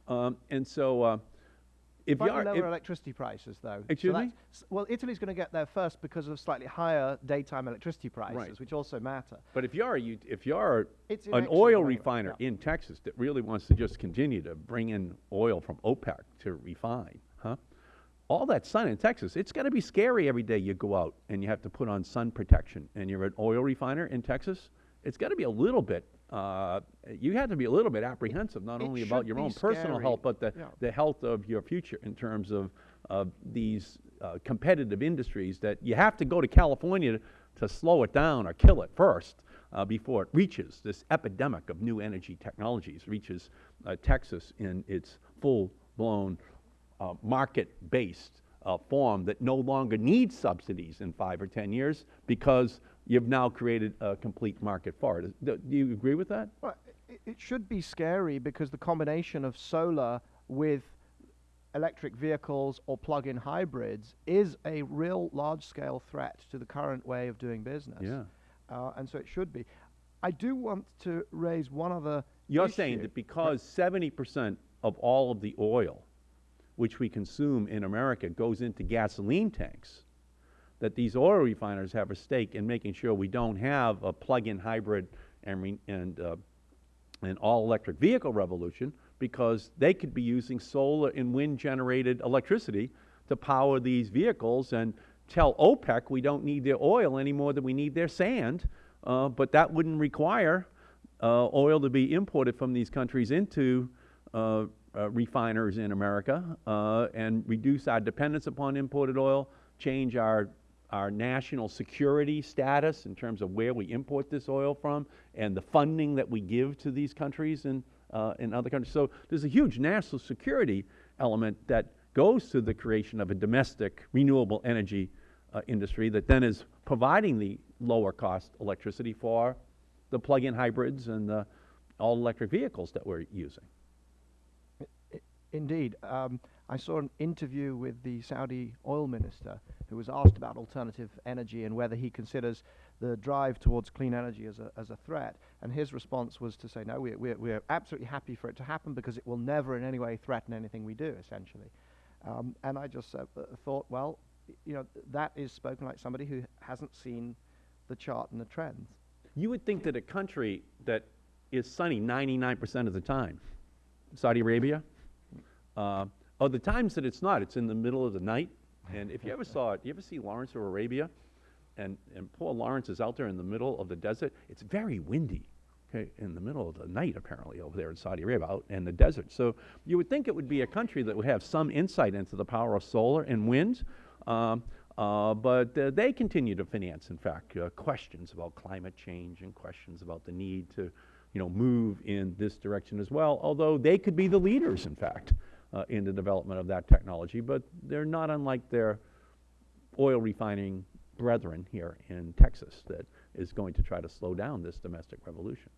Um, and so, uh, if you are, lower if- electricity prices, though. So Excuse me? Well, Italy's going to get there first because of slightly higher daytime electricity prices, Right. which also matter. But if you're, a ut- if you're It's an oil refiner yeah. in Texas that really wants to just continue to bring in oil from OPEC to refine, huh? All that sun in Texas, it's going to be scary every day you go out and you have to put on sun protection and you're an oil refiner in Texas. It's got to be a little bit, uh, you have to be a little bit apprehensive, not It only about your own personal health, but the, yeah. the health of your future in terms of, of these uh, competitive industries that you have to go to California to, to slow it down or kill it first uh, before it reaches this epidemic of new energy technologies, reaches uh, Texas in its full-blown uh, market-based uh, form that no longer needs subsidies in five or 10 years because you've now created a complete market for it. Do you agree with that? Well, it, it should be scary because the combination of solar with electric vehicles or plug-in hybrids is a real large-scale threat to the current way of doing business. Yeah. Uh, and so it should be. I do want to raise one other You're saying that because seventy percent of all of the oil which we consume in America goes into gasoline tanks, that these oil refiners have a stake in making sure we don't have a plug-in hybrid and, and, uh, an all-electric vehicle revolution because they could be using solar and wind-generated electricity to power these vehicles and tell OPEC we don't need their oil any more than we need their sand, uh, but that wouldn't require uh, oil to be imported from these countries into uh, uh, refiners in America uh, and reduce our dependence upon imported oil, change our our national security status in terms of where we import this oil from and the funding that we give to these countries and uh, in other countries. So there's a huge national security element that goes to the creation of a domestic renewable energy uh, industry that then is providing the lower cost electricity for the plug-in hybrids and the all-electric vehicles that we're using. Indeed. Um, I saw an interview with the Saudi oil minister who was asked about alternative energy and whether he considers the drive towards clean energy as a, as a threat. And his response was to say, no, we're, we're, we're absolutely happy for it to happen because it will never in any way threaten anything we do, essentially. Um, and I just uh, uh, thought, well, you know, that is spoken like somebody who hasn't seen the chart and the trends. You would think that a country that is sunny 99% of the time, Saudi Arabia, uh, or the times that it's not, it's in the middle of the night. And if you ever saw it, you ever see Lawrence of Arabia? And, and poor Lawrence is out there in the middle of the desert. It's very windy, okay, in the middle of the night, apparently, over there in Saudi Arabia, out in the desert. So you would think it would be a country that would have some insight into the power of solar and wind. Um, uh, but uh, they continue to finance, in fact, uh, questions about climate change and questions about the need to, you know, move in this direction as well. Although they could be the leaders, in fact, in the development of that technology. But they're not unlike their oil refining brethren here in Texas that is going to try to slow down this domestic revolution.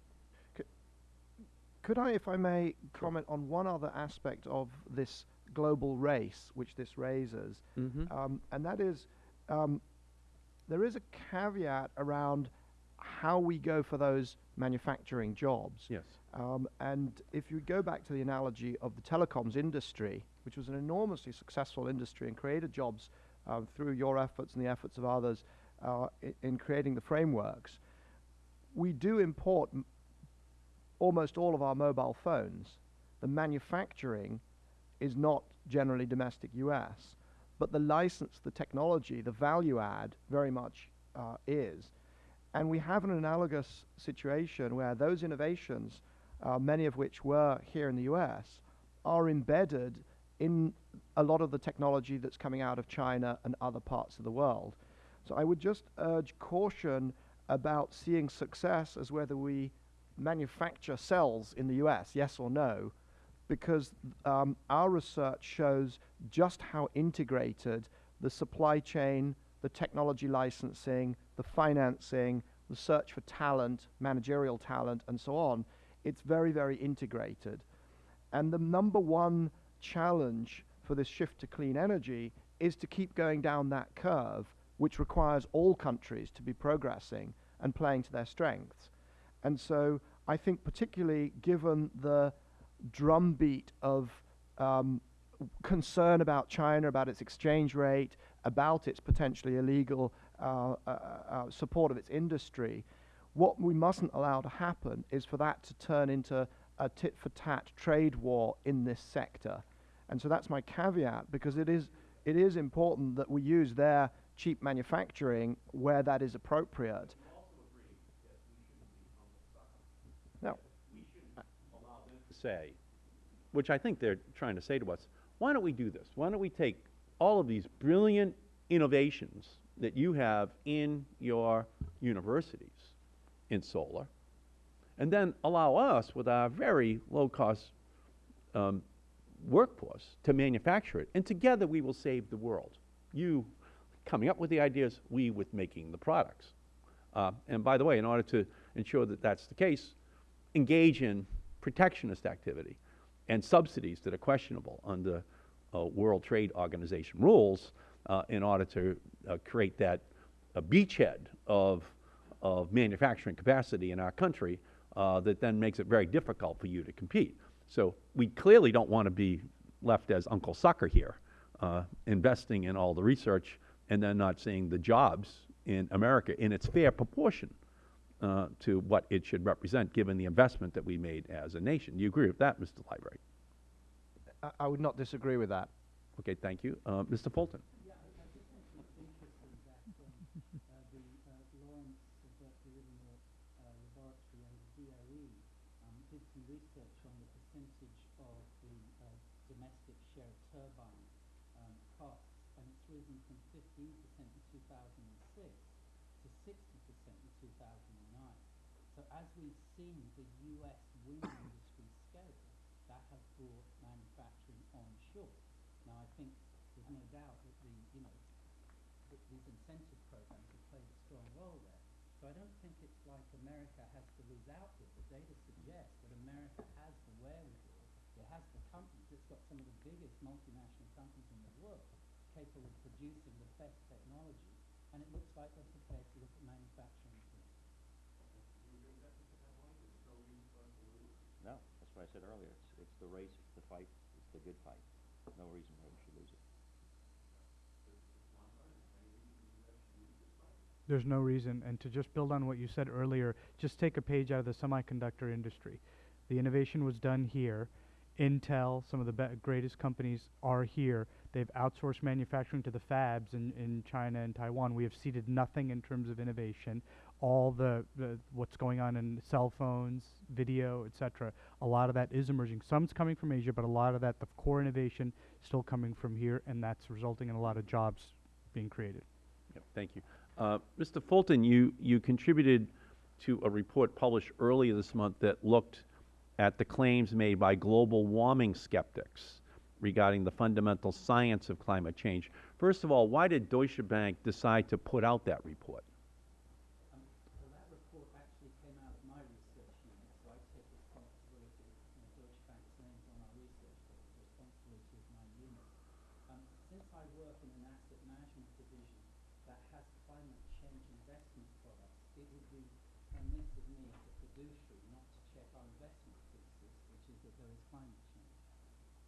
Could I, if I may, comment on one other aspect of this global race which this raises? Mhm. Um, and that is, um, there is a caveat around how we go for those manufacturing jobs. Yes. Um, and if you go back to the analogy of the telecoms industry, which was an enormously successful industry and created jobs uh, through your efforts and the efforts of others uh, in creating the frameworks, we do import almost all of our mobile phones. The manufacturing is not generally domestic US, but the license, the technology, the value add very much uh, is. And we have an analogous situation where those innovations, uh, many of which were here in the US, are embedded in a lot of the technology that's coming out of China and other parts of the world. So I would just urge caution about seeing success as whether we manufacture cells in the US, yes or no, because um, our research shows just how integrated the supply chain, the technology licensing, the financing, the search for talent, managerial talent, and so on. It's very, very integrated. And the number one challenge for this shift to clean energy is to keep going down that curve, which requires all countries to be progressing and playing to their strengths. And so I think, particularly given the drumbeat of um, concern about China, about its exchange rate, about its potentially illegal uh, uh, uh, support of its industry, what we mustn't allow to happen is for that to turn into a tit for tat trade war in this sector. And so that's my caveat because it is, it is important that we use their cheap manufacturing where that is appropriate. No. say, which I think they're trying to say to us, why don't we do this? Why don't we take all of these brilliant innovations that you have in your universities in solar, and then allow us, with our very low-cost um, workforce, to manufacture it, and together we will save the world. You coming up with the ideas, we with making the products. Uh, and by the way, in order to ensure that that's the case, engage in protectionist activity and subsidies that are questionable under uh, World Trade Organization rules uh, in order to uh, create that uh, beachhead of, of manufacturing capacity in our country uh, that then makes it very difficult for you to compete. So we clearly don't want to be left as Uncle Sucker here, uh, investing in all the research and then not seeing the jobs in America in its fair proportion uh, to what it should represent, given the investment that we made as a nation. Do you agree with that, Mr. Liebreich? I, I would not disagree with that. Okay, thank you. Uh, Mr. Fulton? Yeah, I, I just mentioned it's interesting that um, uh, the uh, Lawrence Berkeley Livermore uh, Laboratory and the DOE um, did some research on the percentage of the uh, domestic share of turbine um, costs, and it's risen from 15% in 2006 to 60% in 2009. So as we've seen the U.S. wind industry scale, that has brought manufacturing onshore. Now, I think there's no doubt that the, you know, that these incentive programs have played a strong role there. So I don't think it's like America has to lose out here. The data suggests that America has the wherewithal, it has the companies, it's got some of the biggest multinational companies in the world capable of producing the best technology, and it looks like they're prepared to look at manufacturing. No, that's what I said earlier. It's, it's the race, it's the fight, it's the good fight. No reason why we should lose it. There's no reason. And to just build on what you said earlier, just take a page out of the semiconductor industry. The innovation was done here. Intel, some of the greatest companies are here. They've outsourced manufacturing to the fabs in, in China and Taiwan. We have ceded nothing in terms of innovation. All the, the what's going on in cell phones, video, etc. A lot of that is emerging. Some's coming from Asia, but a lot of that, the core innovation, still coming from here, and that's resulting in a lot of jobs being created. Yep, thank you. Uh, Mr. Fulton, you, you contributed to a report published earlier this month that looked at the claims made by global warming skeptics regarding the fundamental science of climate change. First of all, why did Deutsche Bank decide to put out that report? Um, well, that report actually came out of my research unit, so I take responsibility, you know, Deutsche Bank's name's on our research, but the responsibility is my unit. Um, since I work in an asset management division that has climate change investment products, it would be amiss of me as a fiduciary not to check our investment that there is climate change.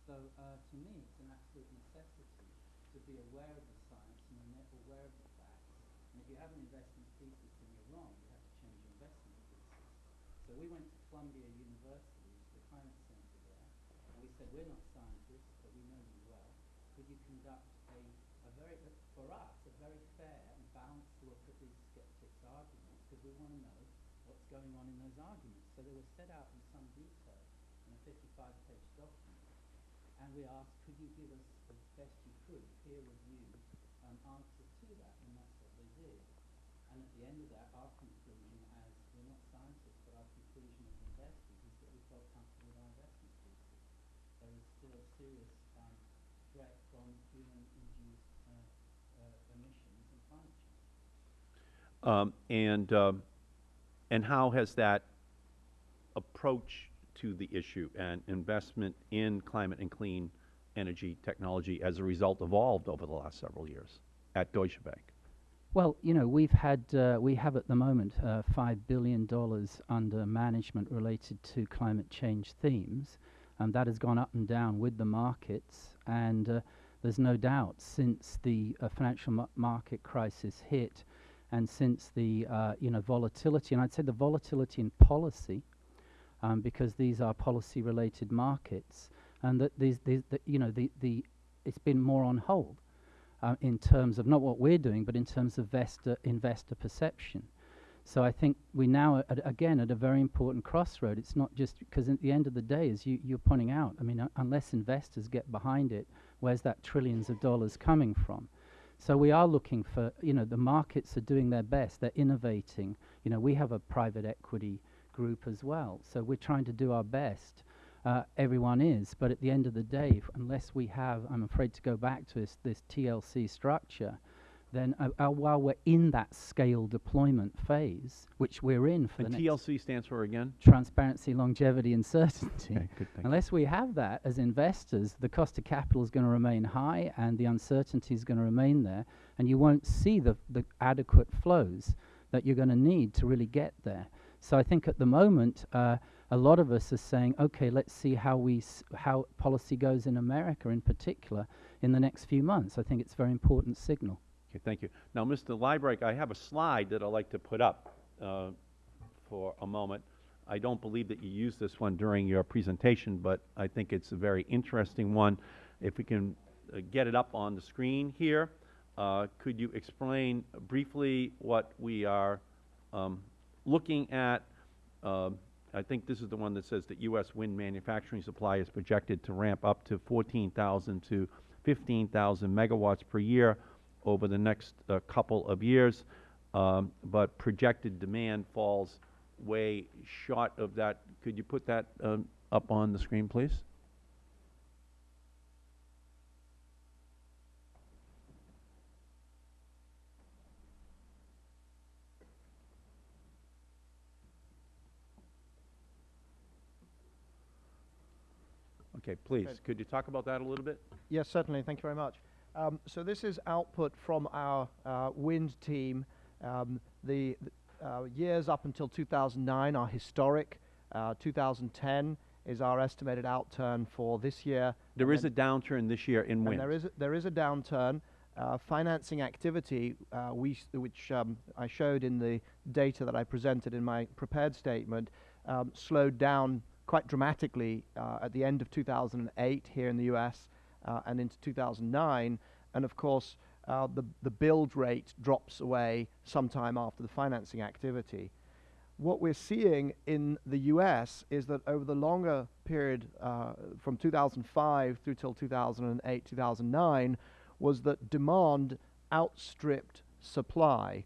So uh, to me, it's an absolute necessity to be aware of the science and ane- aware of the facts. And if you have an investment thesis and you're wrong, you have to change your investment thesis. So we went to Columbia University, to the climate center there, and we said, we're not scientists, but we know you well. Could you conduct a, a very, for us, a very fair and balanced look at these skeptics' arguments, because we want to know what's going on in those arguments. So they were set out in some detail in a 55-page document, and we asked, could you give us, as best you could, peer-reviewed um, answers to that, and that's what they did. And at the end of that, our conclusion as, we're not scientists, but our conclusion as investors is that we felt comfortable with our investment thesis. There is still a serious um, threat from emissions and. Um, and, um, and how has that approach to the issue and investment in climate and clean energy technology as a result evolved over the last several years at Deutsche Bank? Well, you know, we've had, uh, we have at the moment uh, $5 billion under management related to climate change themes. And that has gone up and down with the markets. And uh, there's no doubt since the uh, financial ma- market crisis hit and since the, uh, you know, volatility, and I'd say the volatility in policy, um, because these are policy related markets, and that these, these the, you know, the, the, it's been more on hold uh, in terms of not what we're doing, but in terms of vestor, investor perception. So I think we now, at, again, at a very important crossroad. It's not just because at the end of the day, as you, you're pointing out, I mean, uh, unless investors get behind it, where's that trillions of dollars coming from? So we are looking for, you know, the markets are doing their best. They're innovating. You know, we have a private equity group as well. So we're trying to do our best. Uh, everyone is. But at the end of the day, unless we have, I'm afraid to go back to this, this TLC structure, then uh, uh, while we're in that scale deployment phase, which we're in for And the next TLC stands for again? transparency, longevity, and certainty. Okay, good, thank you. Unless we have that as investors, the cost of capital is going to remain high and the uncertainty is going to remain there, and you won't see the, the adequate flows that you're going to need to really get there. So I think at the moment, uh, a lot of us are saying, okay, let's see how we s- how policy goes in America, in particular, in the next few months. I think it's a very important signal. Okay, thank you. Now, Mr. Liebreich, I have a slide that I'd like to put up uh, for a moment. I don't believe that you used this one during your presentation, but I think it's a very interesting one. If we can uh, get it up on the screen here, uh, could you explain briefly what we are um, looking at? Um, I think this is the one that says that U.S. wind manufacturing supply is projected to ramp up to 14,000 to 15,000 megawatts per year over the next uh, couple of years, um, but projected demand falls way short of that. Could you put that um, up on the screen, please? Okay, please, could you talk about that a little bit? Yes, certainly. Thank you very much. Um, so this is output from our uh, wind team. Um, the th- uh, years up until 2009 are historic. Uh, 2010 is our estimated outturn for this year. There is a downturn this year in wind. there is a, there is a downturn. Uh, financing activity, uh, we s- which um, I showed in the data that I presented in my prepared statement, um, slowed down quite dramatically uh, at the end of 2008 here in the U.S. Uh, and into 2009, and of course uh, the the build rate drops away sometime after the financing activity. What we're seeing in the U.S. is that over the longer period uh, from 2005 through till 2008, 2009, was that demand outstripped supply.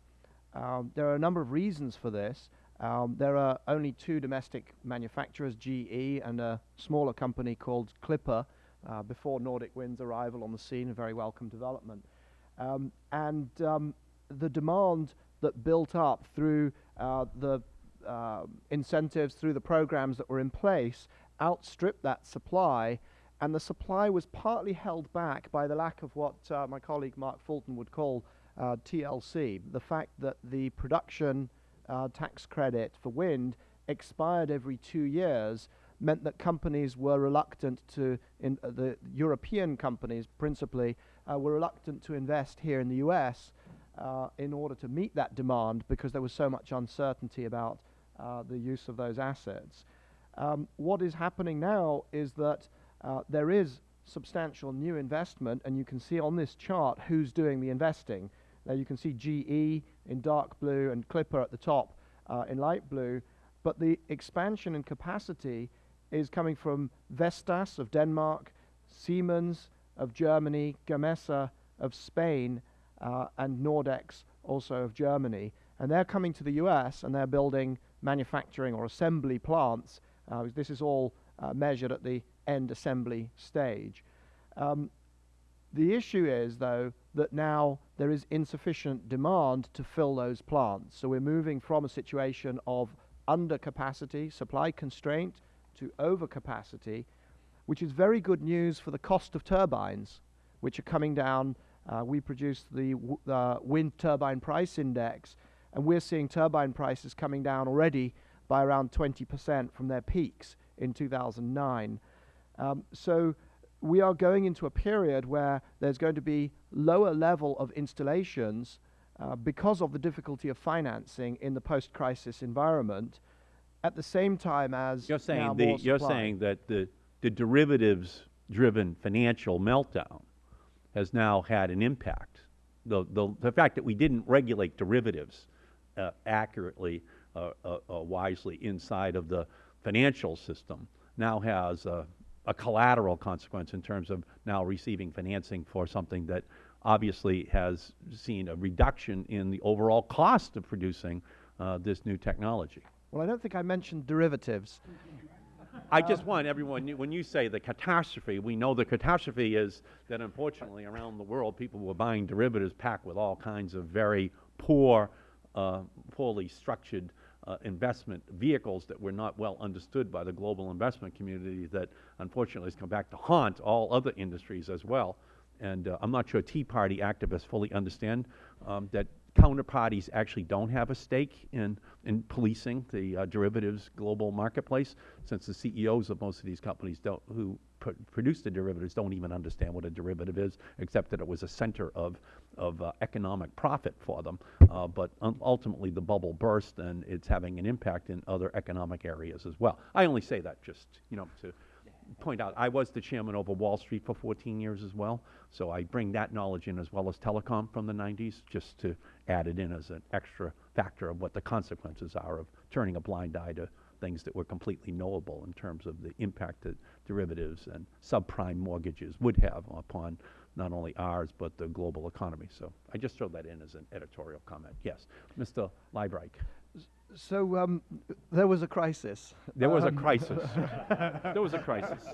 Um, there are a number of reasons for this. Um, there are only two domestic manufacturers, GE and a smaller company called Clipper, uh, before Nordic Wind's arrival on the scene, a very welcome development. Um, and um, the demand that built up through uh, the uh, incentives, through the programs that were in place, outstripped that supply, and the supply was partly held back by the lack of what uh, my colleague Mark Fulton would call uh, TLC, the fact that the production uh, tax credit for wind expired every two years, meant that companies were reluctant to, in, uh, the European companies principally, uh, were reluctant to invest here in the US uh, in order to meet that demand because there was so much uncertainty about uh, the use of those assets. Um, what is happening now is that uh, there is substantial new investment, and you can see on this chart who's doing the investing. Now you can see GE in dark blue and Clipper at the top uh, in light blue, but the expansion in capacity is coming from Vestas of Denmark, Siemens of Germany, Gamesa of Spain, uh, and Nordex also of Germany. And they're coming to the US and they're building manufacturing or assembly plants. Uh, this is all uh, measured at the end assembly stage. Um, the issue is, though, that now there is insufficient demand to fill those plants. So we're moving from a situation of undercapacity, supply constraint, to overcapacity, which is very good news for the cost of turbines, which are coming down. Uh, we produce the wind turbine price index, and we're seeing turbine prices coming down already by around 20% from their peaks in 2009. Um, so we are going into a period where there's going to be lower level of installations uh, because of the difficulty of financing in the post-crisis environment at the same time as You're saying, the, you're saying that the, the derivatives-driven financial meltdown has now had an impact. The, the, the fact that we didn't regulate derivatives uh, accurately, uh, uh, uh, wisely inside of the financial system now has a, a collateral consequence in terms of now receiving financing for something that obviously has seen a reduction in the overall cost of producing uh, this new technology. Well, I don't think I mentioned derivatives. I just want everyone, when you say the catastrophe, we know the catastrophe is that unfortunately around the world, people were buying derivatives packed with all kinds of very poor, uh, poorly structured uh, investment vehicles that were not well understood by the global investment community that unfortunately has come back to haunt all other industries as well. And uh, I'm not sure Tea Party activists fully understand um, that counterparties actually don't have a stake in, in policing the uh, derivatives global marketplace, since the CEOs of most of these companies don't, who pr produce the derivatives don't even understand what a derivative is, except that it was a center of, of uh, economic profit for them. Uh, but ultimately, the bubble burst, and it's having an impact in other economic areas as well. I only say that just, you know, to point out, I was the chairman over Wall Street for 14 years as well, so I bring that knowledge in as well as telecom from the 90s, just to add it in as an extra factor of what the consequences are of turning a blind eye to things that were completely knowable in terms of the impact that derivatives and subprime mortgages would have upon not only ours, but the global economy. So I just throw that in as an editorial comment. Yes, Mr. Liebreich. So um, there was a crisis. There was a Um, crisis. there was a crisis.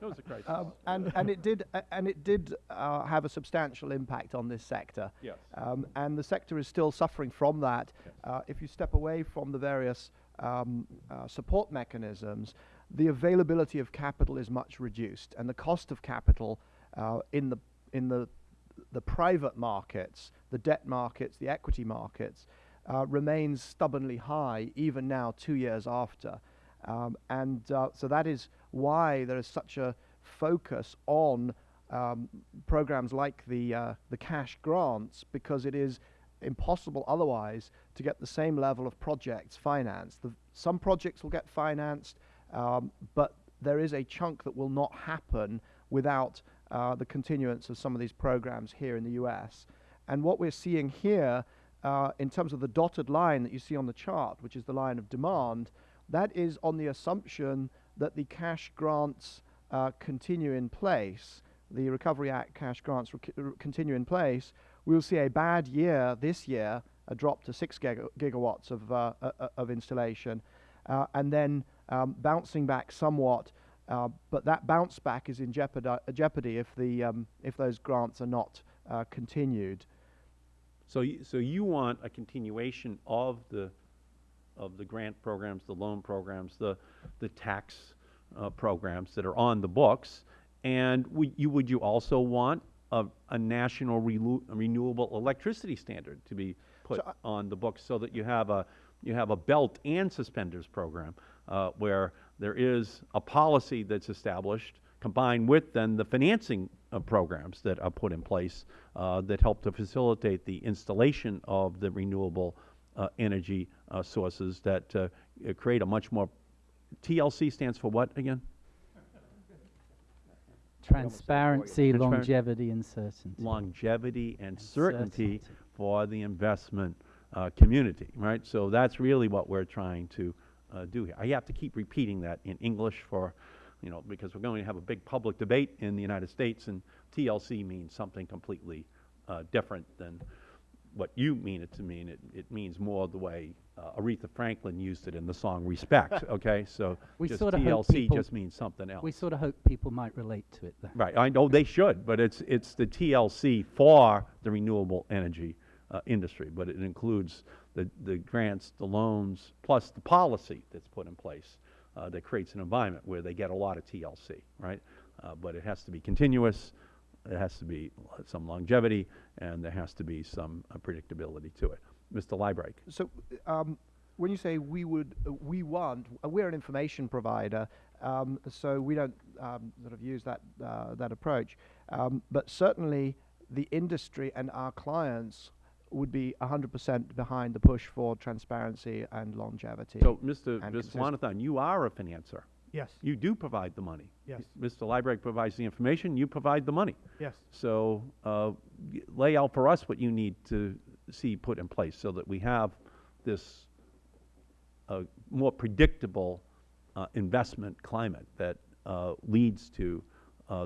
There was a crisis. Um, and, and it did, uh, and it did uh, have a substantial impact on this sector. Yes. Um, and the sector is still suffering from that. Uh, if you step away from the various um, uh, support mechanisms, the availability of capital is much reduced, and the cost of capital uh, in the in the the private markets, the debt markets, the equity markets, uh, remains stubbornly high even now, two years after. Um, and uh, so that is why there is such a focus on um, programs like the, uh, the cash grants because it is impossible otherwise to get the same level of projects financed. The, some projects will get financed, um, but there is a chunk that will not happen without uh, the continuance of some of these programs here in the US. And what we're seeing here, uh, in terms of the dotted line that you see on the chart, which is the line of demand, that is on the assumption that the cash grants uh, continue in place, the Recovery Act cash grants continue in place. We'll see a bad year this year, a drop to six giga- gigawatts of, uh, uh, uh, of installation, and then um, bouncing back somewhat. But that bounce back is in jeopardy, jeopardy if, the, um, if those grants are not continued. So, you, so you want a continuation of the, of the grant programs, the loan programs, the, the tax uh, programs that are on the books, and would you, would you also want a, a national renewable electricity standard to be put So on the books so that you have a, you have a belt and suspenders program uh, where there is a policy that's established combined with then the financing uh, programs that are put in place uh, that help to facilitate the installation of the renewable uh, energy uh, sources that uh, create a much more, TLC stands for what again? Transparency, Transparent- longevity, and certainty. longevity and And certainty certainty. for the investment uh, community, right? So that's really what we're trying to uh, do here. I have to keep repeating that in English for, you know, because we're going to have a big public debate in the United States, and TLC means something completely uh, different than what you mean it to mean. It, it means more the way uh, Aretha Franklin used it in the song Respect, okay? So We just sorta hope TLC people- just means something else. We sort of hope people might relate to it, though. Right, I know they should, but it's, it's the TLC for the renewable energy uh, industry, but it includes the, the grants, the loans, plus the policy that's put in place uh, that creates an environment where they get a lot of TLC, right? Uh, But it has to be continuous, it has to be some longevity, and there has to be some uh, predictability to it. Mr. Liebreich? So, um, when you say we would, uh, we want, uh, we're an information provider, um, so we don't um, sort of use that uh, that approach. Um, but certainly, the industry and our clients would be 100% behind the push for transparency and longevity. So, Mr. Viswanathan, you are a financer. Yes, You do provide the money. Yes. Mr. Liebreich provides the information, you provide the money. yes. So uh, lay out for us what you need to see put in place so that we have this uh, more predictable uh, investment climate that uh, leads to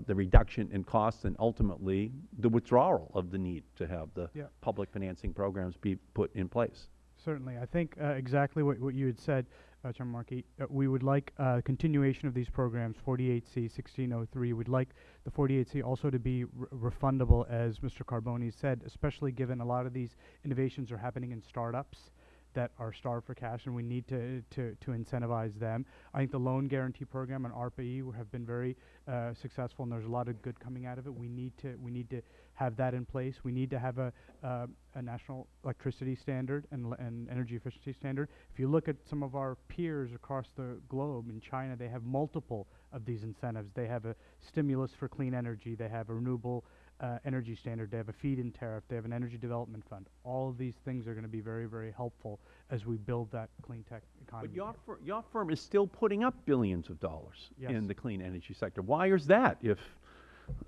the reduction in costs and ultimately the withdrawal of the need to have the Yeah. public financing programs be put in place. Certainly. I think uh, exactly what, what you had said, uh, Chairman Markey. Uh, we would like uh, continuation of these programs, 48C, 1603. We'd like the 48C also to be refundable, as Mr. Carbone said, especially given a lot of these innovations are happening in startups that are starved for cash, and we need to, to, to incentivize them. I think the loan guarantee program and ARPA-E w- have been very uh, successful, and there's a lot of good coming out of it. We need to we need to have that in place. We need to have a uh, a national electricity standard and, and energy efficiency standard. If you look at some of our peers across the globe, in China, they have multiple of these incentives. They have a stimulus for clean energy. They have a renewable uh, energy standard. They have a feed-in tariff. They have an energy development fund. All of these things are going to be very, very helpful as we build that clean tech economy. But your, fir- your firm is still putting up billions of dollars Yes. in the clean energy sector. Why is that if,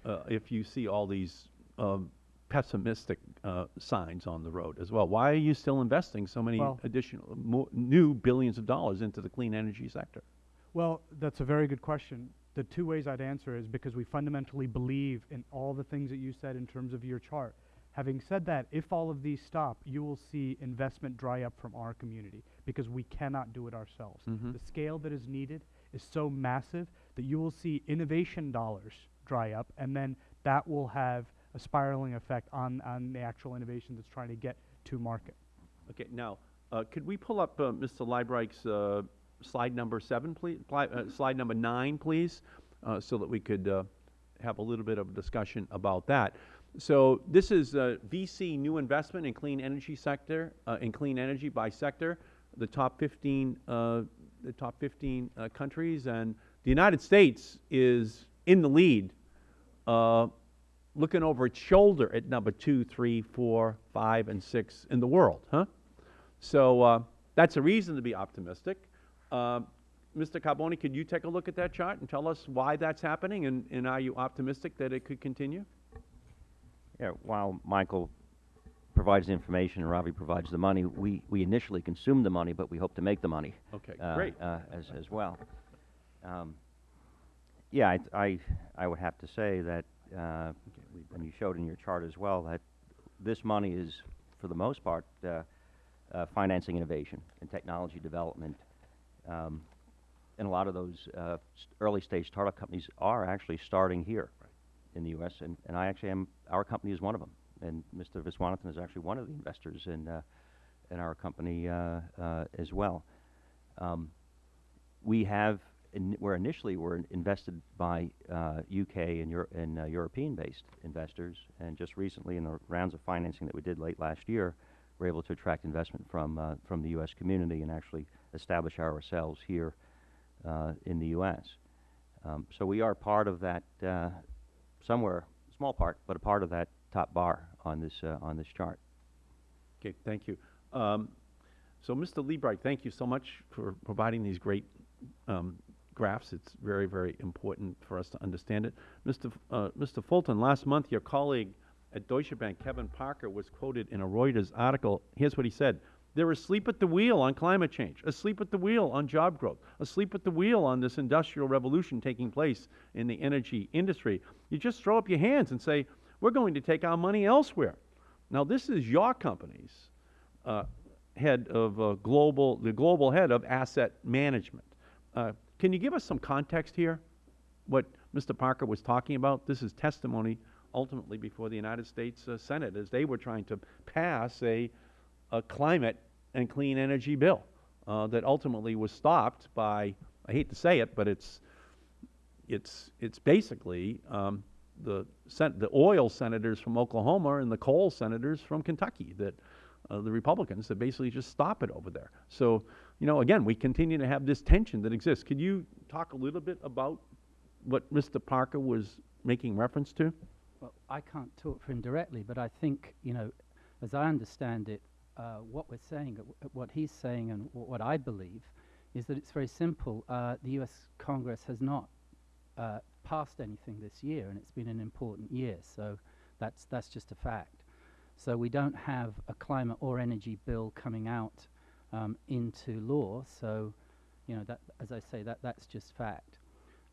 uh, if you see all these um, pessimistic uh, signs on the road as well? Why are you still investing so many Well- additional, new billions of dollars into the clean energy sector? Well, that's a very good question. The two ways I'd answer is because we fundamentally believe in all the things that you said in terms of your chart. Having said that, if all of these stop, you will see investment dry up from our community because we cannot do it ourselves. Mhm. The scale that is needed is so massive that you will see innovation dollars dry up, and then that will have a spiraling effect on, on the actual innovation that's trying to get to market. Okay, now, uh, could we pull up uh, Mr. Liebreich's uh, slide number seven, please? Uh, slide number nine, please, uh, so that we could uh, have a little bit of a discussion about that. So this is uh, VC new investment in clean energy sector, uh, in clean energy by sector, the top 15, uh, the top 15 uh, countries, and the United States is in the lead looking over its shoulder at number two, three, four, five, and six in the world, huh? So that's a reason to be optimistic. Uh, Mr. Carbone, could you take a look at that chart and tell us why that's happening, and, and are you optimistic that it could continue? Yeah, while Michael provides the information and Ravi provides the money, we, we initially consume the money, but we hope to make the money. Okay, uh, great. Uh, as, as well. Um, yeah, I, I, I would have to say that, uh, and you showed in your chart as well, that this money is, for the most part, uh, uh, financing innovation and technology development. Um, and a lot of those uh, early stage startup companies are actually starting here in the U.S. And, and I actually am, our company is one of them. And Mr. Viswanathan is actually one of the investors in, uh, in our company uh, uh, as well. Um, we have, in, where initially were invested by uh, UK and, Euro- and uh, European-based investors, and just recently in the rounds of financing that we did late last year, we're able to attract investment from uh, from the U.S. community and actually establish ourselves here uh, in the U.S. Um, so we are part of that uh, somewhere, small part, but a part of that top bar on this, uh, on this chart. Okay, thank you. Um, so, Mr. Liebreich, thank you so much for providing these great um, graphs. It's very, very important for us to understand it. Mr. F- Mr. Fulton, last month your colleague at Deutsche Bank, Kevin Parker, was quoted in a Reuters article. Here's what he said. They're asleep at the wheel on climate change, asleep at the wheel on job growth, asleep at the wheel on this industrial revolution taking place in the energy industry. You just throw up your hands and say, we're going to take our money elsewhere. Now, this is your company's uh, head of uh, global, the global head of asset management. Uh, can you give us some context here? What Mr. Parker was talking about? This is testimony ultimately before the United States uh, Senate as they were trying to pass a, a climate and clean energy bill uh, that ultimately was stopped by, I hate to say it, but it's, it's, it's basically um, the, the oil senators from Oklahoma and the coal senators from Kentucky that uh, the Republicans that basically just stop it over there. So, you know, again, we continue to have this tension that exists. Could you talk a little bit about what Mr. Parker was making reference to? Well, I can't talk for him directly, but I think, you know, as I understand it, uh, what we're saying, uh, what he's saying, and what I believe, is that it's very simple. Uh, the U.S. Congress has not uh, passed anything this year, and it's been an important year. So that's that's just a fact. So we don't have a climate or energy bill coming out um, into law. So, you know, that as I say, that that's just fact.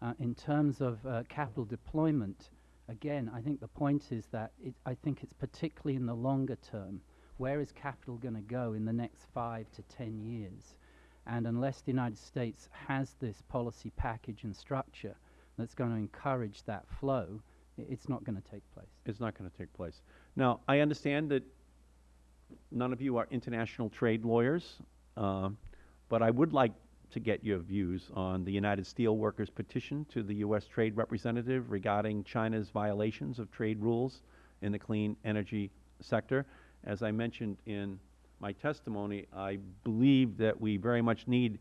Uh, in terms of uh, capital deployment, again, I think the point is that it, I think it's particularly in the longer term. Where is capital going to go in the next five to ten years? And unless the United States has this policy package and structure that's going to encourage that flow, it's not going to take place. It's not going to take place. Now, I understand that none of you are international trade lawyers, um, but I would like to get your views on the United Steelworkers petition to the U.S. Trade Representative regarding China's violations of trade rules in the clean energy sector. As I mentioned in my testimony, I believe that we very much need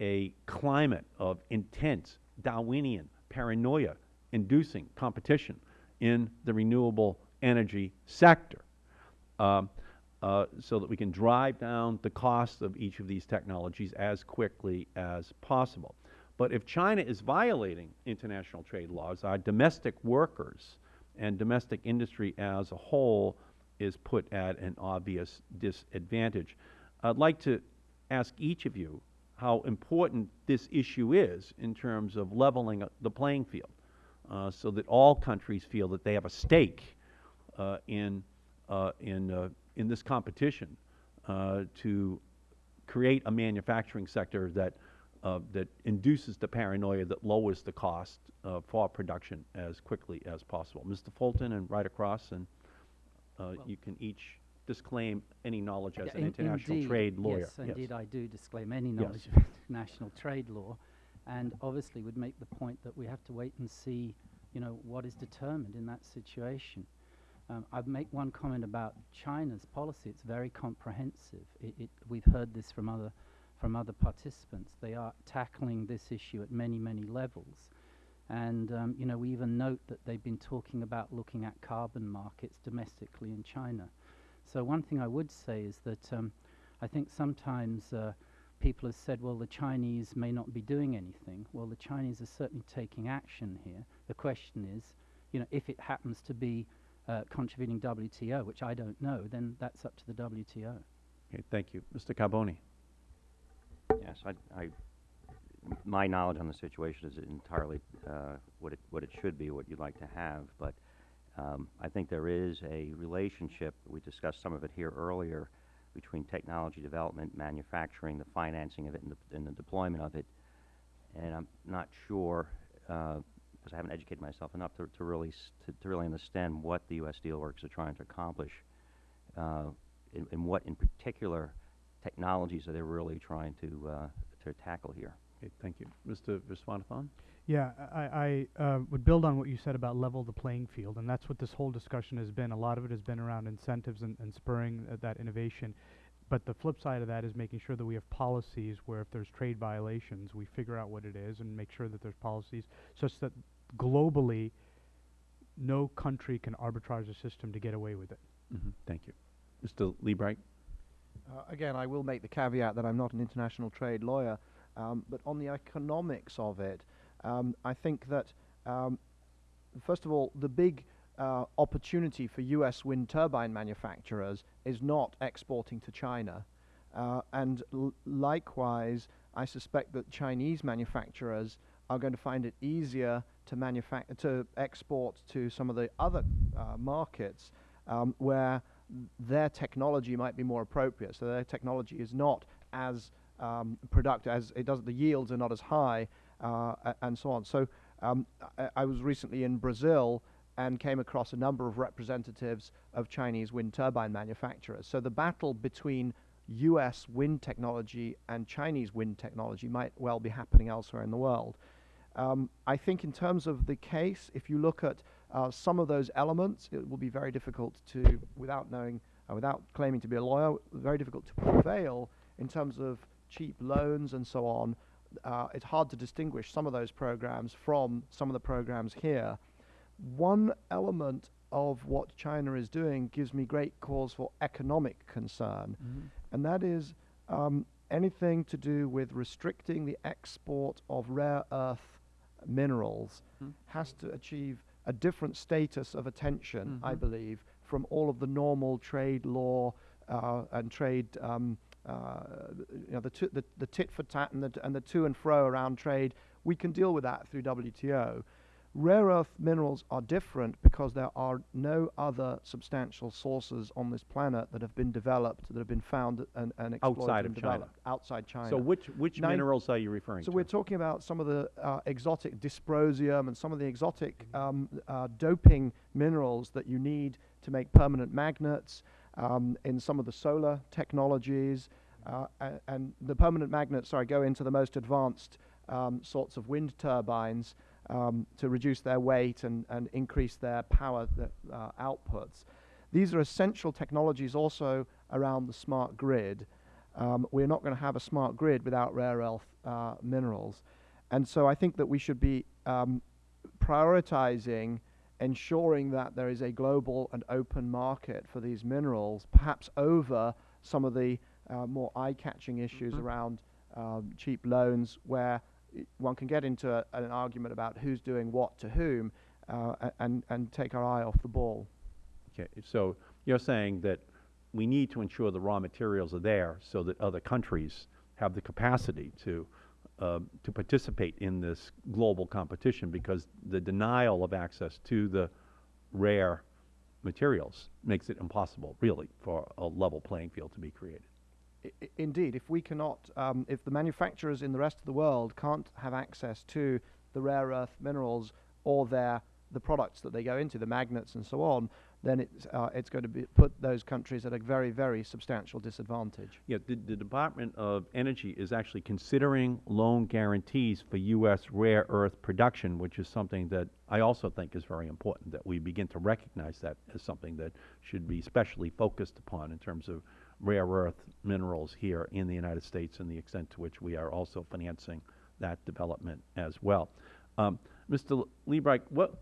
a climate of intense Darwinian paranoia inducing competition in the renewable energy sector um, uh, so that we can drive down the cost of each of these technologies as quickly as possible. But if China is violating international trade laws, our domestic workers and domestic industry as a whole is put at an obvious disadvantage. I'd like to ask each of you how important this issue is in terms of leveling the playing field uh, so that all countries feel that they have a stake uh, in, uh, in, uh, in this competition uh, to create a manufacturing sector that, uh, that induces the paranoia that lowers the cost for production as quickly as possible. Mr. Fulton and right across, and uh, you can each disclaim any knowledge as an in- international indeed, trade lawyer. Yes, indeed, I do disclaim any Yes. knowledge of international trade law, and obviously would make the point that we have to wait and see, you know, what is determined in that situation. Um, I'd make one comment about China's policy. It's very comprehensive. It, it, we've heard this from other, from other participants. They are tackling this issue at many, many levels. And, um, you know, we even note that they've been talking about looking at carbon markets domestically in China. So one thing I would say is that um, I think sometimes uh, people have said, well, the Chinese may not be doing anything. Well, the Chinese are certainly taking action here. The question is, you know, if it happens to be uh, contributing WTO, which I don't know, then that's up to the WTO. Okay, thank you. Mr. Carbone. Yes, I, I, my knowledge on the situation is entirely uh, what it what it should be, what you'd like to have. But um, I think there is a relationship. We discussed some of it here earlier between technology development, manufacturing, the financing of it, and the, and the deployment of it. And I'm not sure because I haven't educated myself enough to, to really to, to really understand what the U.S. Steelworkers are trying to accomplish, uh, and, and what in particular technologies are they really trying to uh, to tackle here. Okay, thank you. Mr. Viswanathan? Yeah, I, I uh, would build on what you said about level the playing field, and that's what this whole discussion has been. A lot of it has been around incentives and, and spurring uh, that innovation. But the flip side of that is making sure that we have policies where if there's trade violations, we figure out what it is and make sure that there's policies such that globally, no country can arbitrage a system to get away with it. Mhm, Thank you. Mr. Liebreich? Uh, again, I will make the caveat that I'm not an international trade lawyer, um, but on the economics of it, um, I think that, um, first of all, the big uh, opportunity for US wind turbine manufacturers is not exporting to China. Uh, and likewise, I suspect that Chinese manufacturers are going to find it easier to manufac- to export to some of the other uh, markets um, where their technology might be more appropriate. So their technology is not as um, productive as it does. The yields are not as high, uh, and so on. So um, I, I was recently in Brazil and came across a number of representatives of Chinese wind turbine manufacturers. So the battle between U.S. wind technology and Chinese wind technology might well be happening elsewhere in the world. Um, I think in terms of the case, if you look at uh, some of those elements, it will be very difficult to, without knowing, uh, without claiming to be a lawyer, very difficult to prevail in terms of cheap loans and so on. Uh, it's hard to distinguish some of those programs from some of the programs here. One element of what China is doing gives me great cause for economic concern, and that is um, anything to do with restricting the export of rare earth minerals Mhm. has to achieve a different status of attention, I Mhm. believe, from all of the normal trade law uh, and trade, um, uh, you know, the, the, the tit for tat and the, and the to and fro around trade. We can deal with that through WTO. Rare earth minerals are different because there are no other substantial sources on this planet that have been developed, that have been found and, and exploited Outside and of China. outside China. So which, which Nine- minerals are you referring So to? So we're talking about some of the uh, exotic dysprosium and some of the exotic um, uh, doping minerals that you need to make permanent magnets um, in some of the solar technologies. Uh, and the permanent magnets, sorry, go into the most advanced um, sorts of wind turbines um, to reduce their weight and, and increase their power th- uh, outputs. These are essential technologies also around the smart grid. Um, we're not going to have a smart grid without rare earth uh, minerals. And so I think that we should be um, prioritizing ensuring that there is a global and open market for these minerals, perhaps over some of the uh, more eye-catching issues Mhm. around um, cheap loans where one can get into a, an argument about who's doing what to whom uh, and, and take our eye off the ball. Okay, so you're saying that we need to ensure the raw materials are there so that other countries have the capacity to, to participate in this global competition because the denial of access to the rare materials makes it impossible, really, for a level playing field to be created. I- Indeed, if we cannot, um, if the manufacturers in the rest of the world can't have access to the rare earth minerals or their the products that they go into, the magnets and so on, then it's uh, it's going to be put those countries at a very very substantial disadvantage. Yeah, the, the Department of Energy is actually considering loan guarantees for U.S. rare earth production, which is something that I also think is very important, that we begin to recognize that as something that should be specially focused upon in terms of rare earth minerals here in the United States and the extent to which we are also financing that development as well. Um, Mr. Liebreich, what,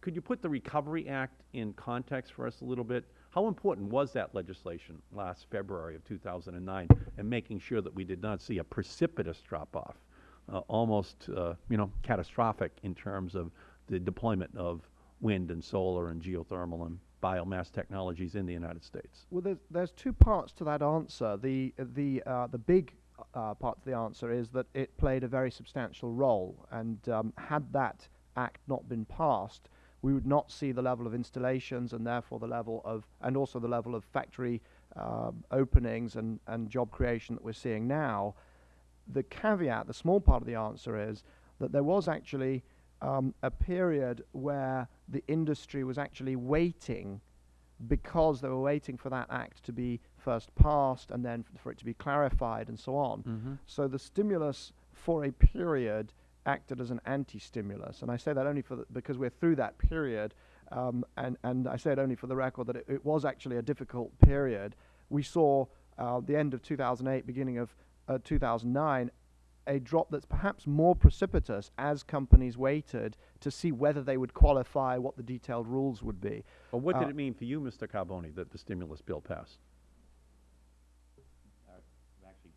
could you put the Recovery Act in context for us a little bit? How important was that legislation last February of 2009 in making sure that we did not see a precipitous drop-off, uh, almost, uh, you know, catastrophic in terms of the deployment of wind and solar and geothermal and biomass technologies in the United States? Well, there's, there's two parts to that answer. The the uh, the big uh, part of the answer is that it played a very substantial role, and um, had that act not been passed, we would not see the level of installations and therefore the level of and also the level of factory um openings and and job creation that we're seeing now. The caveat, the small part of the answer is that there was actually um, a period where the industry was actually waiting because they were waiting for that act to be first passed and then for it to be clarified and so on. Mm-hmm. So the stimulus for a period acted as an anti-stimulus, and I say that only for because we're through that period, um, and and I say it only for the record that it, it was actually a difficult period. We saw uh, the end of 2008, beginning of uh, 2009, a drop that's perhaps more precipitous as companies waited to see whether they would qualify, what the detailed rules would be. Well, what did Uh, it mean for you, Mr. Carbone, that the stimulus bill passed? Uh, Actually,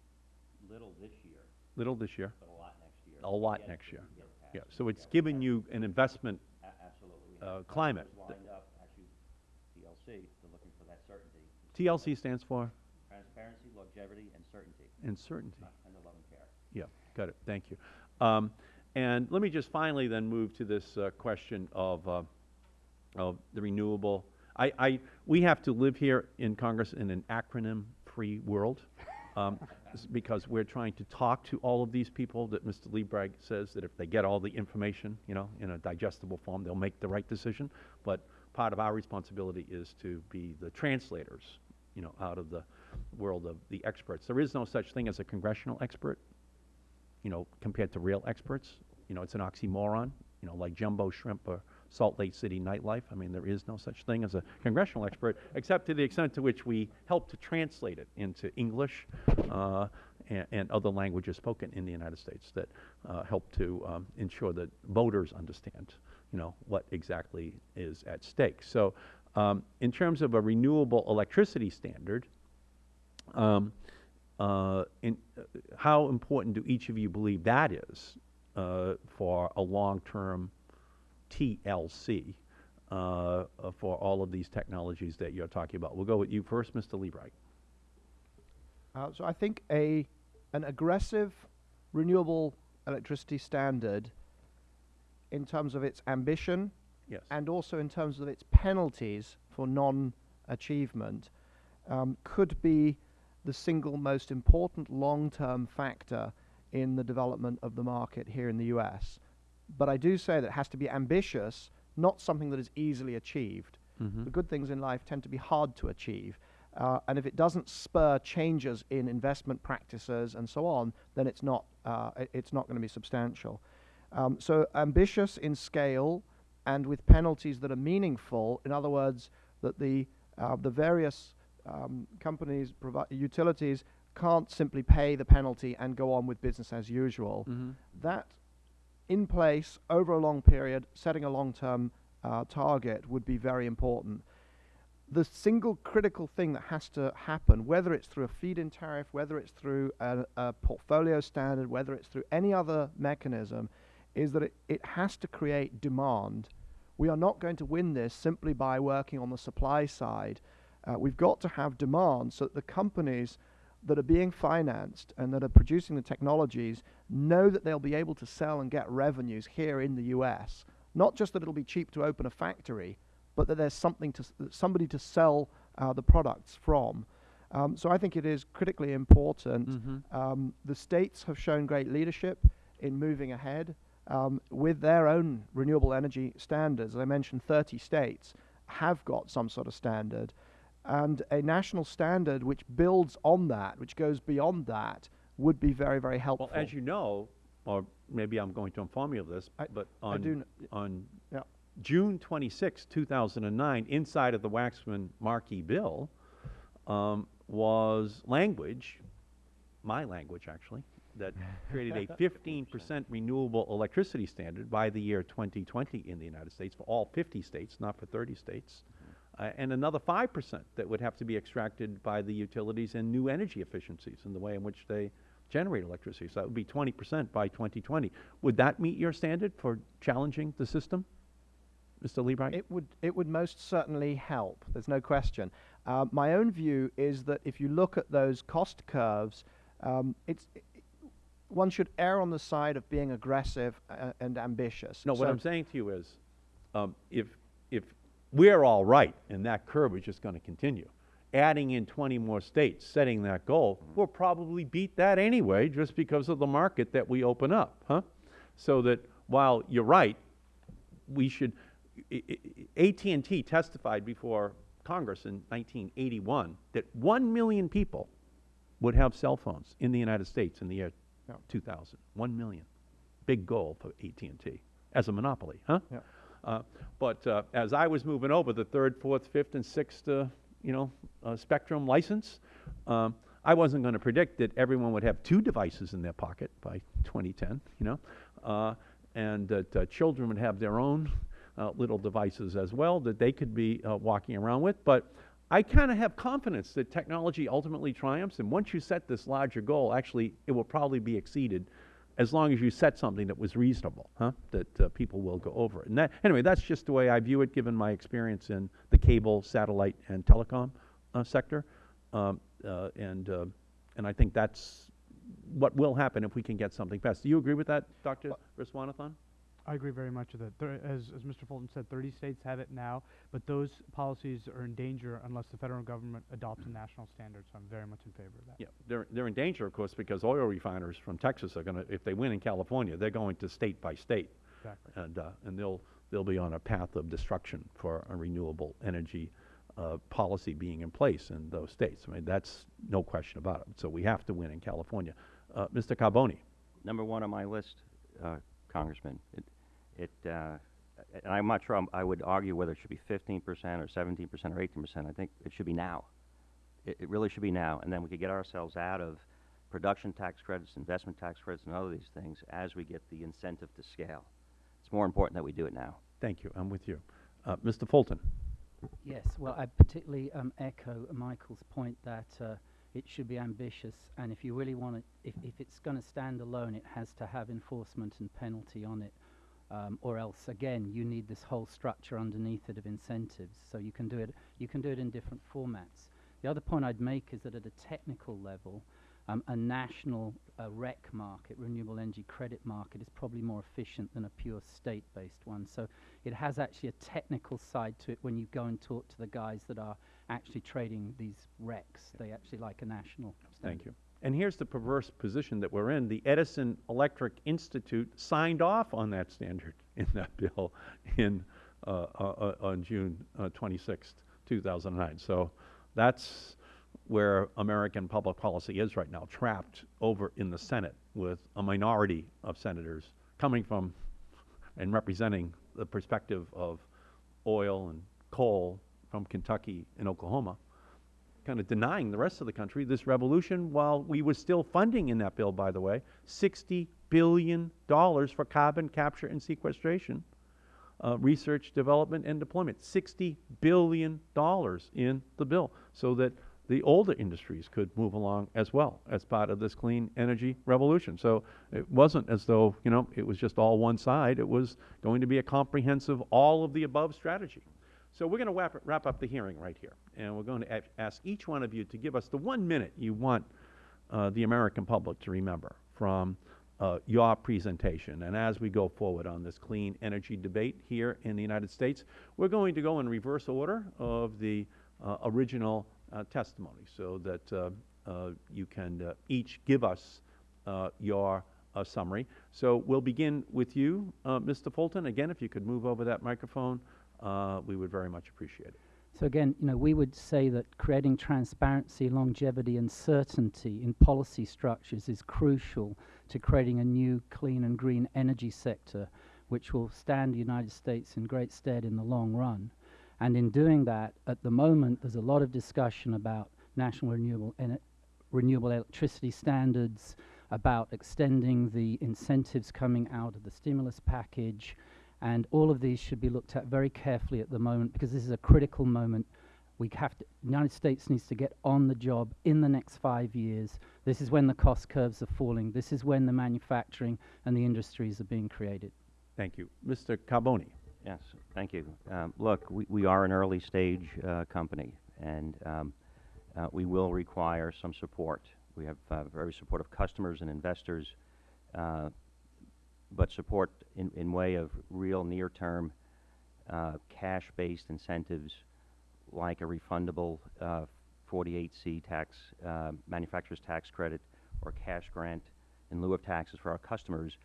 little this year, Little this year, but a lot next year. a lot Yes, next year. to get past Yeah, so it's given you an investment, A- Absolutely. Uh, climate lined up, actually, TLC, they're looking for that certainty. TLC stands for Transparency, longevity, and certainty, and certainty. uh, and the love and care. Yeah, got it, thank you. Um, and let me just finally then move to this, uh, question of, uh, of the renewable. I, I, we have to live here in Congress in an acronym-free world, um, because we're trying to talk to all of these people that Mr. Liebreich says that if they get all the information, you know, in a digestible form, they'll make the right decision. But part of our responsibility is to be the translators, you know, out of the world of the experts. There is no such thing as a congressional expert you know, compared to real experts. You know, it's an oxymoron, you know, like jumbo shrimp or Salt Lake City nightlife. I mean, there is no such thing as a congressional expert, except to the extent to which we help to translate it into English uh, and, and other languages spoken in the United States that uh, help to um, ensure that voters understand, you know, what exactly is at stake. So, um, in terms of a renewable electricity standard, um, in, uh, how important do each of you believe that is uh, for a long-term TLC uh, uh, for all of these technologies that you're talking about? We'll go with you first, Mr. Liebreich. Uh, so I think a an aggressive renewable electricity standard, in terms of its ambition Yes. and also in terms of its penalties for non-achievement, um, could be the single most important long-term factor in the development of the market here in the U.S. But I do say that it has to be ambitious, not something that is easily achieved. Mhm. The good things in life tend to be hard to achieve. Uh, and if it doesn't spur changes in investment practices and so on, then it's not, uh, it's not going to be substantial. Um, so ambitious in scale and with penalties that are meaningful. In other words, that the, uh, the various um, companies, utilities, can't simply pay the penalty and go on with business as usual. Mhm. That in place over a long period, setting a long-term uh, target would be very important. The single critical thing that has to happen, whether it's through a feed-in tariff, whether it's through a, a portfolio standard, whether it's through any other mechanism, is that it, it has to create demand. We are not going to win this simply by working on the supply side. Uh, we've got to have demand so that the companies that are being financed and that are producing the technologies know that they'll be able to sell and get revenues here in the US. Not just that it'll be cheap to open a factory, but that there's something to s- somebody to sell uh, the products from. Um, so I think it is critically important. Mhm. Um, the states have shown great leadership in moving ahead um, with their own renewable energy standards. As I mentioned, 30 states have got some sort of standard. And a national standard which builds on that, which goes beyond that, would be very, very helpful. Well, as you know, or maybe I'm going to inform you of this, I- but on, on Yeah. June 26, 2009, inside of the Waxman Markey bill, um, was language, my language actually, that created a 15% renewable electricity standard by the year 2020 in the United States for all 50 states, not for 30 states, uh, and another 5% that would have to be extracted by the utilities and new energy efficiencies in the way in which they generate electricity. So that would be 20% by 2020. Would that meet your standard for challenging the system, Mr. Liebreich? It would, it would most certainly help. There's no question. Uh, my own view is that if you look at those cost curves, um, it's, i one should err on the side of being aggressive uh, and ambitious. No, what I'm saying to you is, um, if, if we're all right and that curve is just going to continue, adding in 20 more states, setting that goal, we'll probably beat that anyway just because of the market that we open up, huh? So that while you're right, we should, AT&T testified before Congress in 1981 that 1 million people would have cell phones in the United States in the year Yeah. 2000. 1 million. Big goal for AT&T as a monopoly, huh? Yeah. Uh, but uh, as I was moving over the third, fourth, fifth, and sixth, uh, you know, spectrum license, um, I wasn't going to predict that everyone would have two devices in their pocket by 2010, you know, uh, and that uh, children would have their own uh, little devices as well that they could be walking around with. But I kind of have confidence that technology ultimately triumphs, and once you set this larger goal, actually, it will probably be exceeded as long as you set something that was reasonable, huh? That uh, people will go over it. And that, anyway, that's just the way I view it, given my experience in the cable, satellite, and telecom uh, sector. Um, uh, and uh, and I think that's what will happen if we can get something passed. Do you agree with that, Dr. Viswanathan? I agree very much with it. Thir- as, as Mr. Fulton said, 30 states have it now, but those policies are in danger unless the federal government adopts a national standard. So I'm very much in favor of that. Yeah, they're, they're in danger, of course, because oil refiners from Texas are going to, if they win in California, they're going to state by state. Exactly. And, uh, and they'll, they'll be on a path of destruction for a renewable energy uh, policy being in place in those states. I mean, that's no question about it. So we have to win in California. Uh, Mr. Carbone? Number one on my list, uh, Congressman. It, it, uh, and I'm not sure I'm, I would argue whether it should be 15% or 17% or 18%. I think it should be now. It, it really should be now. And then we could get ourselves out of production tax credits, investment tax credits, and all of these things as we get the incentive to scale. It's more important that we do it now. Thank you. I'm with you. Uh, Mr. Fulton? Yes, well, I particularly um, echo Michael's point that uh, it should be ambitious, and if you really want it, if, if it's going to stand alone, it has to have enforcement and penalty on it, um, or else, again, you need this whole structure underneath it of incentives. So you can do it, you can do it in different formats. The other point I'd make is that at a technical level, um, a national uh, REC market, renewable energy credit market, is probably more efficient than a pure state-based one. So it has actually a technical side to it when you go and talk to the guys that are actually trading these RECs. They actually like a national standard. Thank you. And here's the perverse position that we're in. The Edison Electric Institute signed off on that standard in that bill in, uh, uh, uh, on June uh, 26th, 2009. So that's where American public policy is right now, trapped over in the Senate with a minority of senators coming from and representing the perspective of oil and coal from Kentucky and Oklahoma kind of denying the rest of the country this revolution while we were still funding in that bill, by the way, $60 billion for carbon capture and sequestration, uh, research, development, and deployment. $60 billion in the bill so that the older industries could move along as well as part of this clean energy revolution. So it wasn't as though, you know, it was just all one side. It was going to be a comprehensive, all of the above strategy. So we're going to wrap, wrap up the hearing right here, and we're going to ask each one of you to give us the one minute you want uh, the American public to remember from uh, your presentation. And as we go forward on this clean energy debate here in the United States, we're going to go in reverse order of the uh, original uh, testimony so that uh, uh, you can each give us your summary. So we'll begin with you, Mr. Fulton. Again, if you could move over that microphone, uh, we would very much appreciate it. So again, you know, we would say that creating transparency, longevity, and certainty in policy structures is crucial to creating a new clean and green energy sector, which will stand the United States in great stead in the long run. And in doing that, at the moment, there's a lot of discussion about national renewable renewable electricity standards, about extending the incentives coming out of the stimulus package, and all of these should be looked at very carefully at the moment because this is a critical moment. We have to, the United States needs to get on the job in the next five years. This is when the cost curves are falling. This is when the manufacturing and the industries are being created. Thank you. Mr. Carbone. Yes, thank you. Um, look, we, we are an early stage uh, company, and um, uh, we will require some support. We have uh, very supportive customers and investors, uh, but support in, in way of real near-term uh, cash-based incentives like a refundable uh, 48C tax, uh, manufacturer's tax credit, or cash grant in lieu of taxes for our customers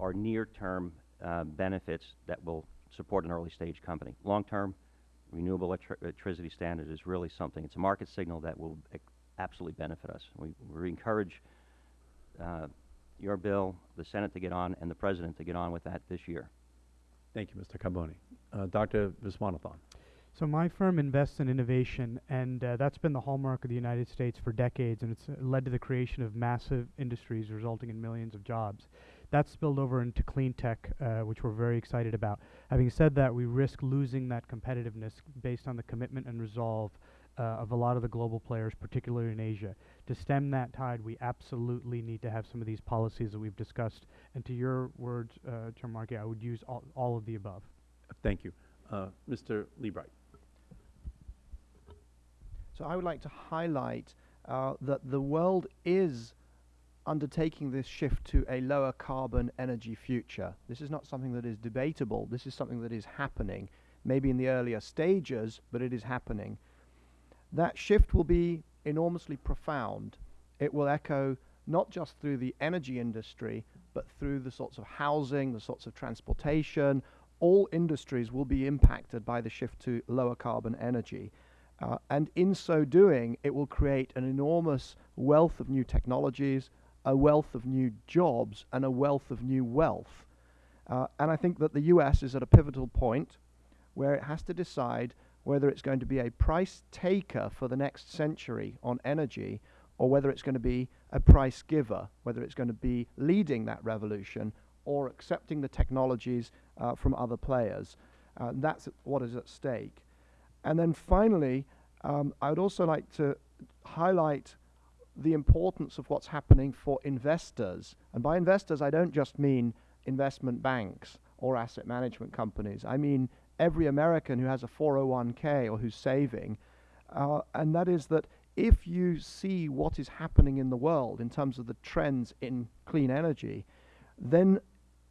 are near-term uh, benefits that will support an early-stage company. Long-term, renewable electri- electricity standard is really something. It's a market signal that will absolutely benefit us. We, we encourage uh, your bill, the Senate to get on, and the President to get on with that this year. Thank you, Mr. Carbone. Uh, Dr. Viswanathan. So my firm invests in innovation, and uh, that's been the hallmark of the United States for decades, and it's uh, led to the creation of massive industries resulting in millions of jobs. That's spilled over into clean tech, uh, which we're very excited about. Having said that, we risk losing that competitiveness based on the commitment and resolve uh, of a lot of the global players, particularly in Asia. To stem that tide, we absolutely need to have some of these policies that we've discussed. And to your words, uh, Chair Markey, I would use all, all of the above. Thank you. Uh, Mr. Liebreich. So I would like to highlight uh, that the world is undertaking this shift to a lower carbon energy future. This is not something that is debatable. This is something that is happening, maybe in the earlier stages, but it is happening. That shift will be enormously profound. It will echo not just through the energy industry, but through the sorts of housing, the sorts of transportation. All industries will be impacted by the shift to lower carbon energy. Uh, and in so doing, it will create an enormous wealth of new technologies, a wealth of new jobs, and a wealth of new wealth. Uh, and I think that the US is at a pivotal point where it has to decide whether it's going to be a price taker for the next century on energy or whether it's going to be a price giver, whether it's going to be leading that revolution or accepting the technologies uh, from other players. Uh, that's what is at stake. And then finally, um, I would also like to highlight the importance of what's happening for investors. And by investors, I don't just mean investment banks or asset management companies. I mean every American who has a 401k or who's saving. Uh, and that is that if you see what is happening in the world in terms of the trends in clean energy, then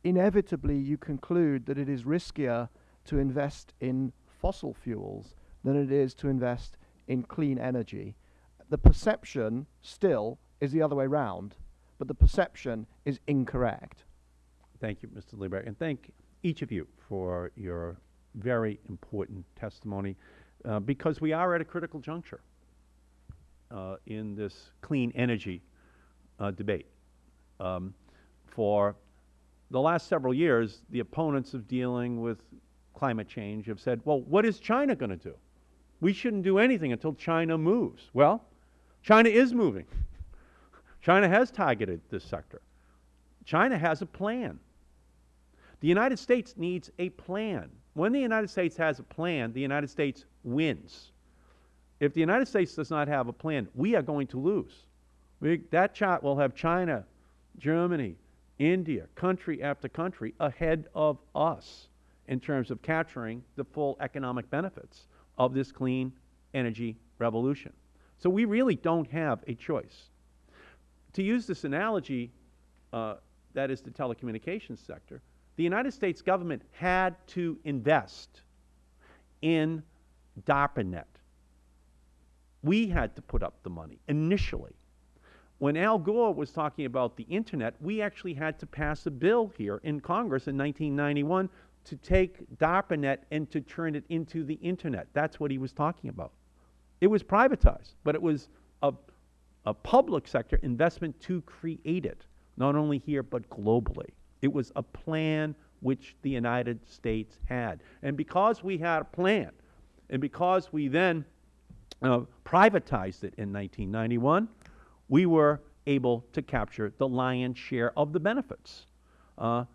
inevitably you conclude that it is riskier to invest in fossil fuels than it is to invest in clean energy. The perception still is the other way round, but the perception is incorrect. Thank you, Mr. Liebreich, and thank each of you for your very important testimony, uh, because we are at a critical juncture uh, in this clean energy uh, debate. Um, for the last several years, the opponents of dealing with climate change have said, well, what is China going to do? We shouldn't do anything until China moves. Well, China is moving. China has targeted this sector. China has a plan. The United States needs a plan. When the United States has a plan, the United States wins. If the United States does not have a plan, we are going to lose. We, that chart will have China, Germany, India, country after country ahead of us in terms of capturing the full economic benefits of this clean energy revolution. So we really don't have a choice. To use this analogy, uh, that is the telecommunications sector, the United States government had to invest in DARPANET. We had to put up the money initially. When Al Gore was talking about the Internet, we actually had to pass a bill here in Congress in 1991 to take DARPANET and to turn it into the Internet. That's what he was talking about. It was privatized, but it was a, a public sector investment to create it, not only here but globally. It was a plan which the United States had. And because we had a plan, and because we then uh, privatized it in 1991, we were able to capture the lion's share of the benefits. Uh,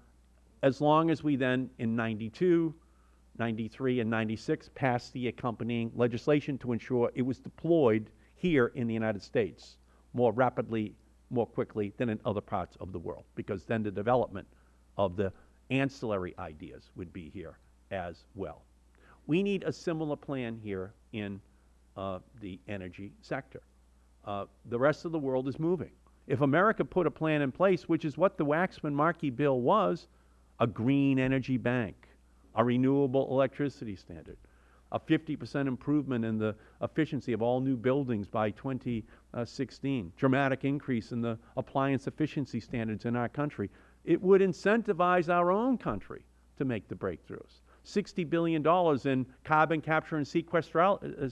as long as we then, in 92, 93, and 96, passed the accompanying legislation to ensure it was deployed here in the United States more rapidly, more quickly than in other parts of the world, because then the development of the ancillary ideas would be here as well. We need a similar plan here in uh, the energy sector. Uh, the rest of the world is moving. If America put a plan in place, which is what the Waxman-Markey bill was, a green energy bank, a renewable electricity standard, a 50 percent improvement in the efficiency of all new buildings by 2016, dramatic increase in the appliance efficiency standards in our country, it would incentivize our own country to make the breakthroughs. $60 billion in carbon capture and uh,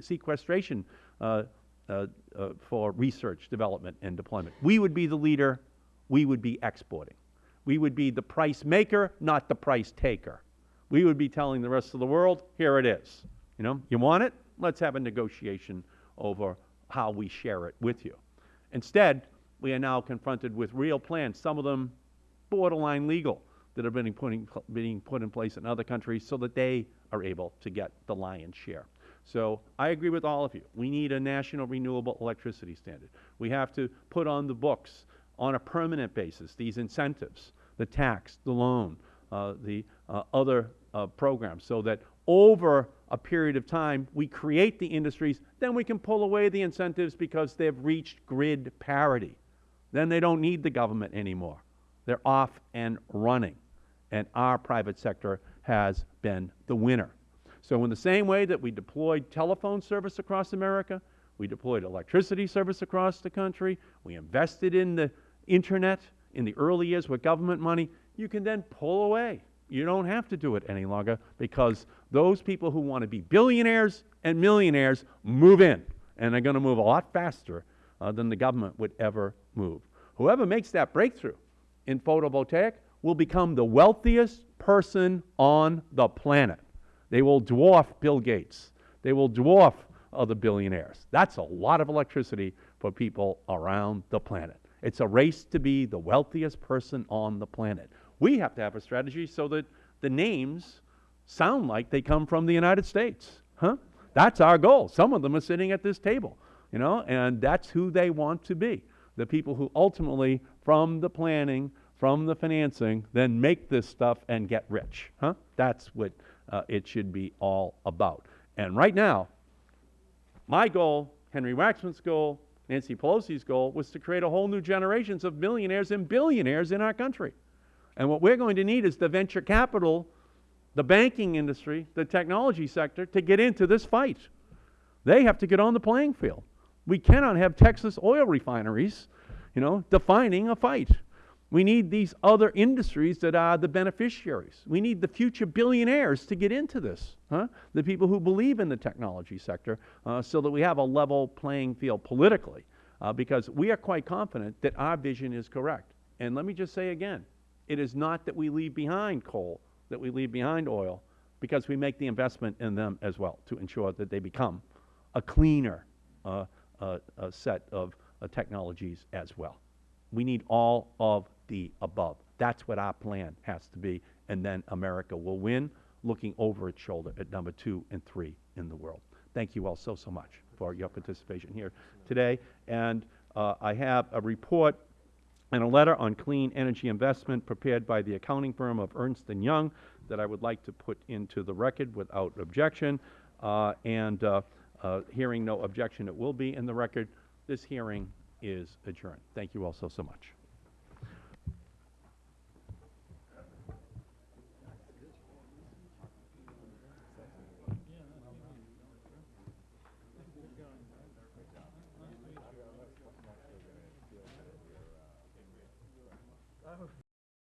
sequestration uh, uh, uh, for research, development, and deployment. We would be the leader. We would be exporting. We would be the price maker, not the price taker. We would be telling the rest of the world, here it is. You know, you want it? Let's have a negotiation over how we share it with you. Instead, we are now confronted with real plans, some of them borderline legal, that are being, putting, being put in place in other countries so that they are able to get the lion's share. So I agree with all of you. We need a national renewable electricity standard. We have to put on the books on a permanent basis these incentives, the tax, the loan, uh, the uh, other uh, programs, so that over a period of time we create the industries, then we can pull away the incentives because they've reached grid parity. Then they don't need the government anymore. They're off and running. And our private sector has been the winner. So in the same way that we deployed telephone service across America, we deployed electricity service across the country, we invested in the internet in the early years with government money, you can then pull away. You don't have to do it any longer because those people who want to be billionaires and millionaires move in, and they're going to move a lot faster uh, than the government would ever move. Whoever makes that breakthrough in photovoltaic will become the wealthiest person on the planet. They will dwarf Bill Gates. They will dwarf other billionaires. That's a lot of electricity for people around the planet. It's a race to be the wealthiest person on the planet. We have to have a strategy so that the names sound like they come from the United States. Huh? That's our goal. Some of them are sitting at this table, you know, and that's who they want to be. The people who ultimately, from the planning, from the financing, then make this stuff and get rich. Huh? That's what uh, it should be all about. And right now, my goal, Henry Waxman's goal, Nancy Pelosi's goal was to create a whole new generations of millionaires and billionaires in our country. And what we're going to need is the venture capital, the banking industry, the technology sector to get into this fight. They have to get on the playing field. We cannot have Texas oil refineries, you know, defining a fight. We need these other industries that are the beneficiaries. We need the future billionaires to get into this, huh? the people who believe in the technology sector, uh, so that we have a level playing field politically, uh, because we are quite confident that our vision is correct. And let me just say again, it is not that we leave behind coal, that we leave behind oil, because we make the investment in them as well to ensure that they become a cleaner uh, uh, set of uh, technologies as well. We need all of the above. That's what our plan has to be, and then America will win, looking over its shoulder at number two and three in the world. Thank you all so, so much for your participation here today. And uh, I have a report and a letter on clean energy investment prepared by the accounting firm of Ernst & Young that I would like to put into the record without objection. Uh, and uh, uh, hearing no objection, it will be in the record. This hearing is adjourned. Thank you all so, so much.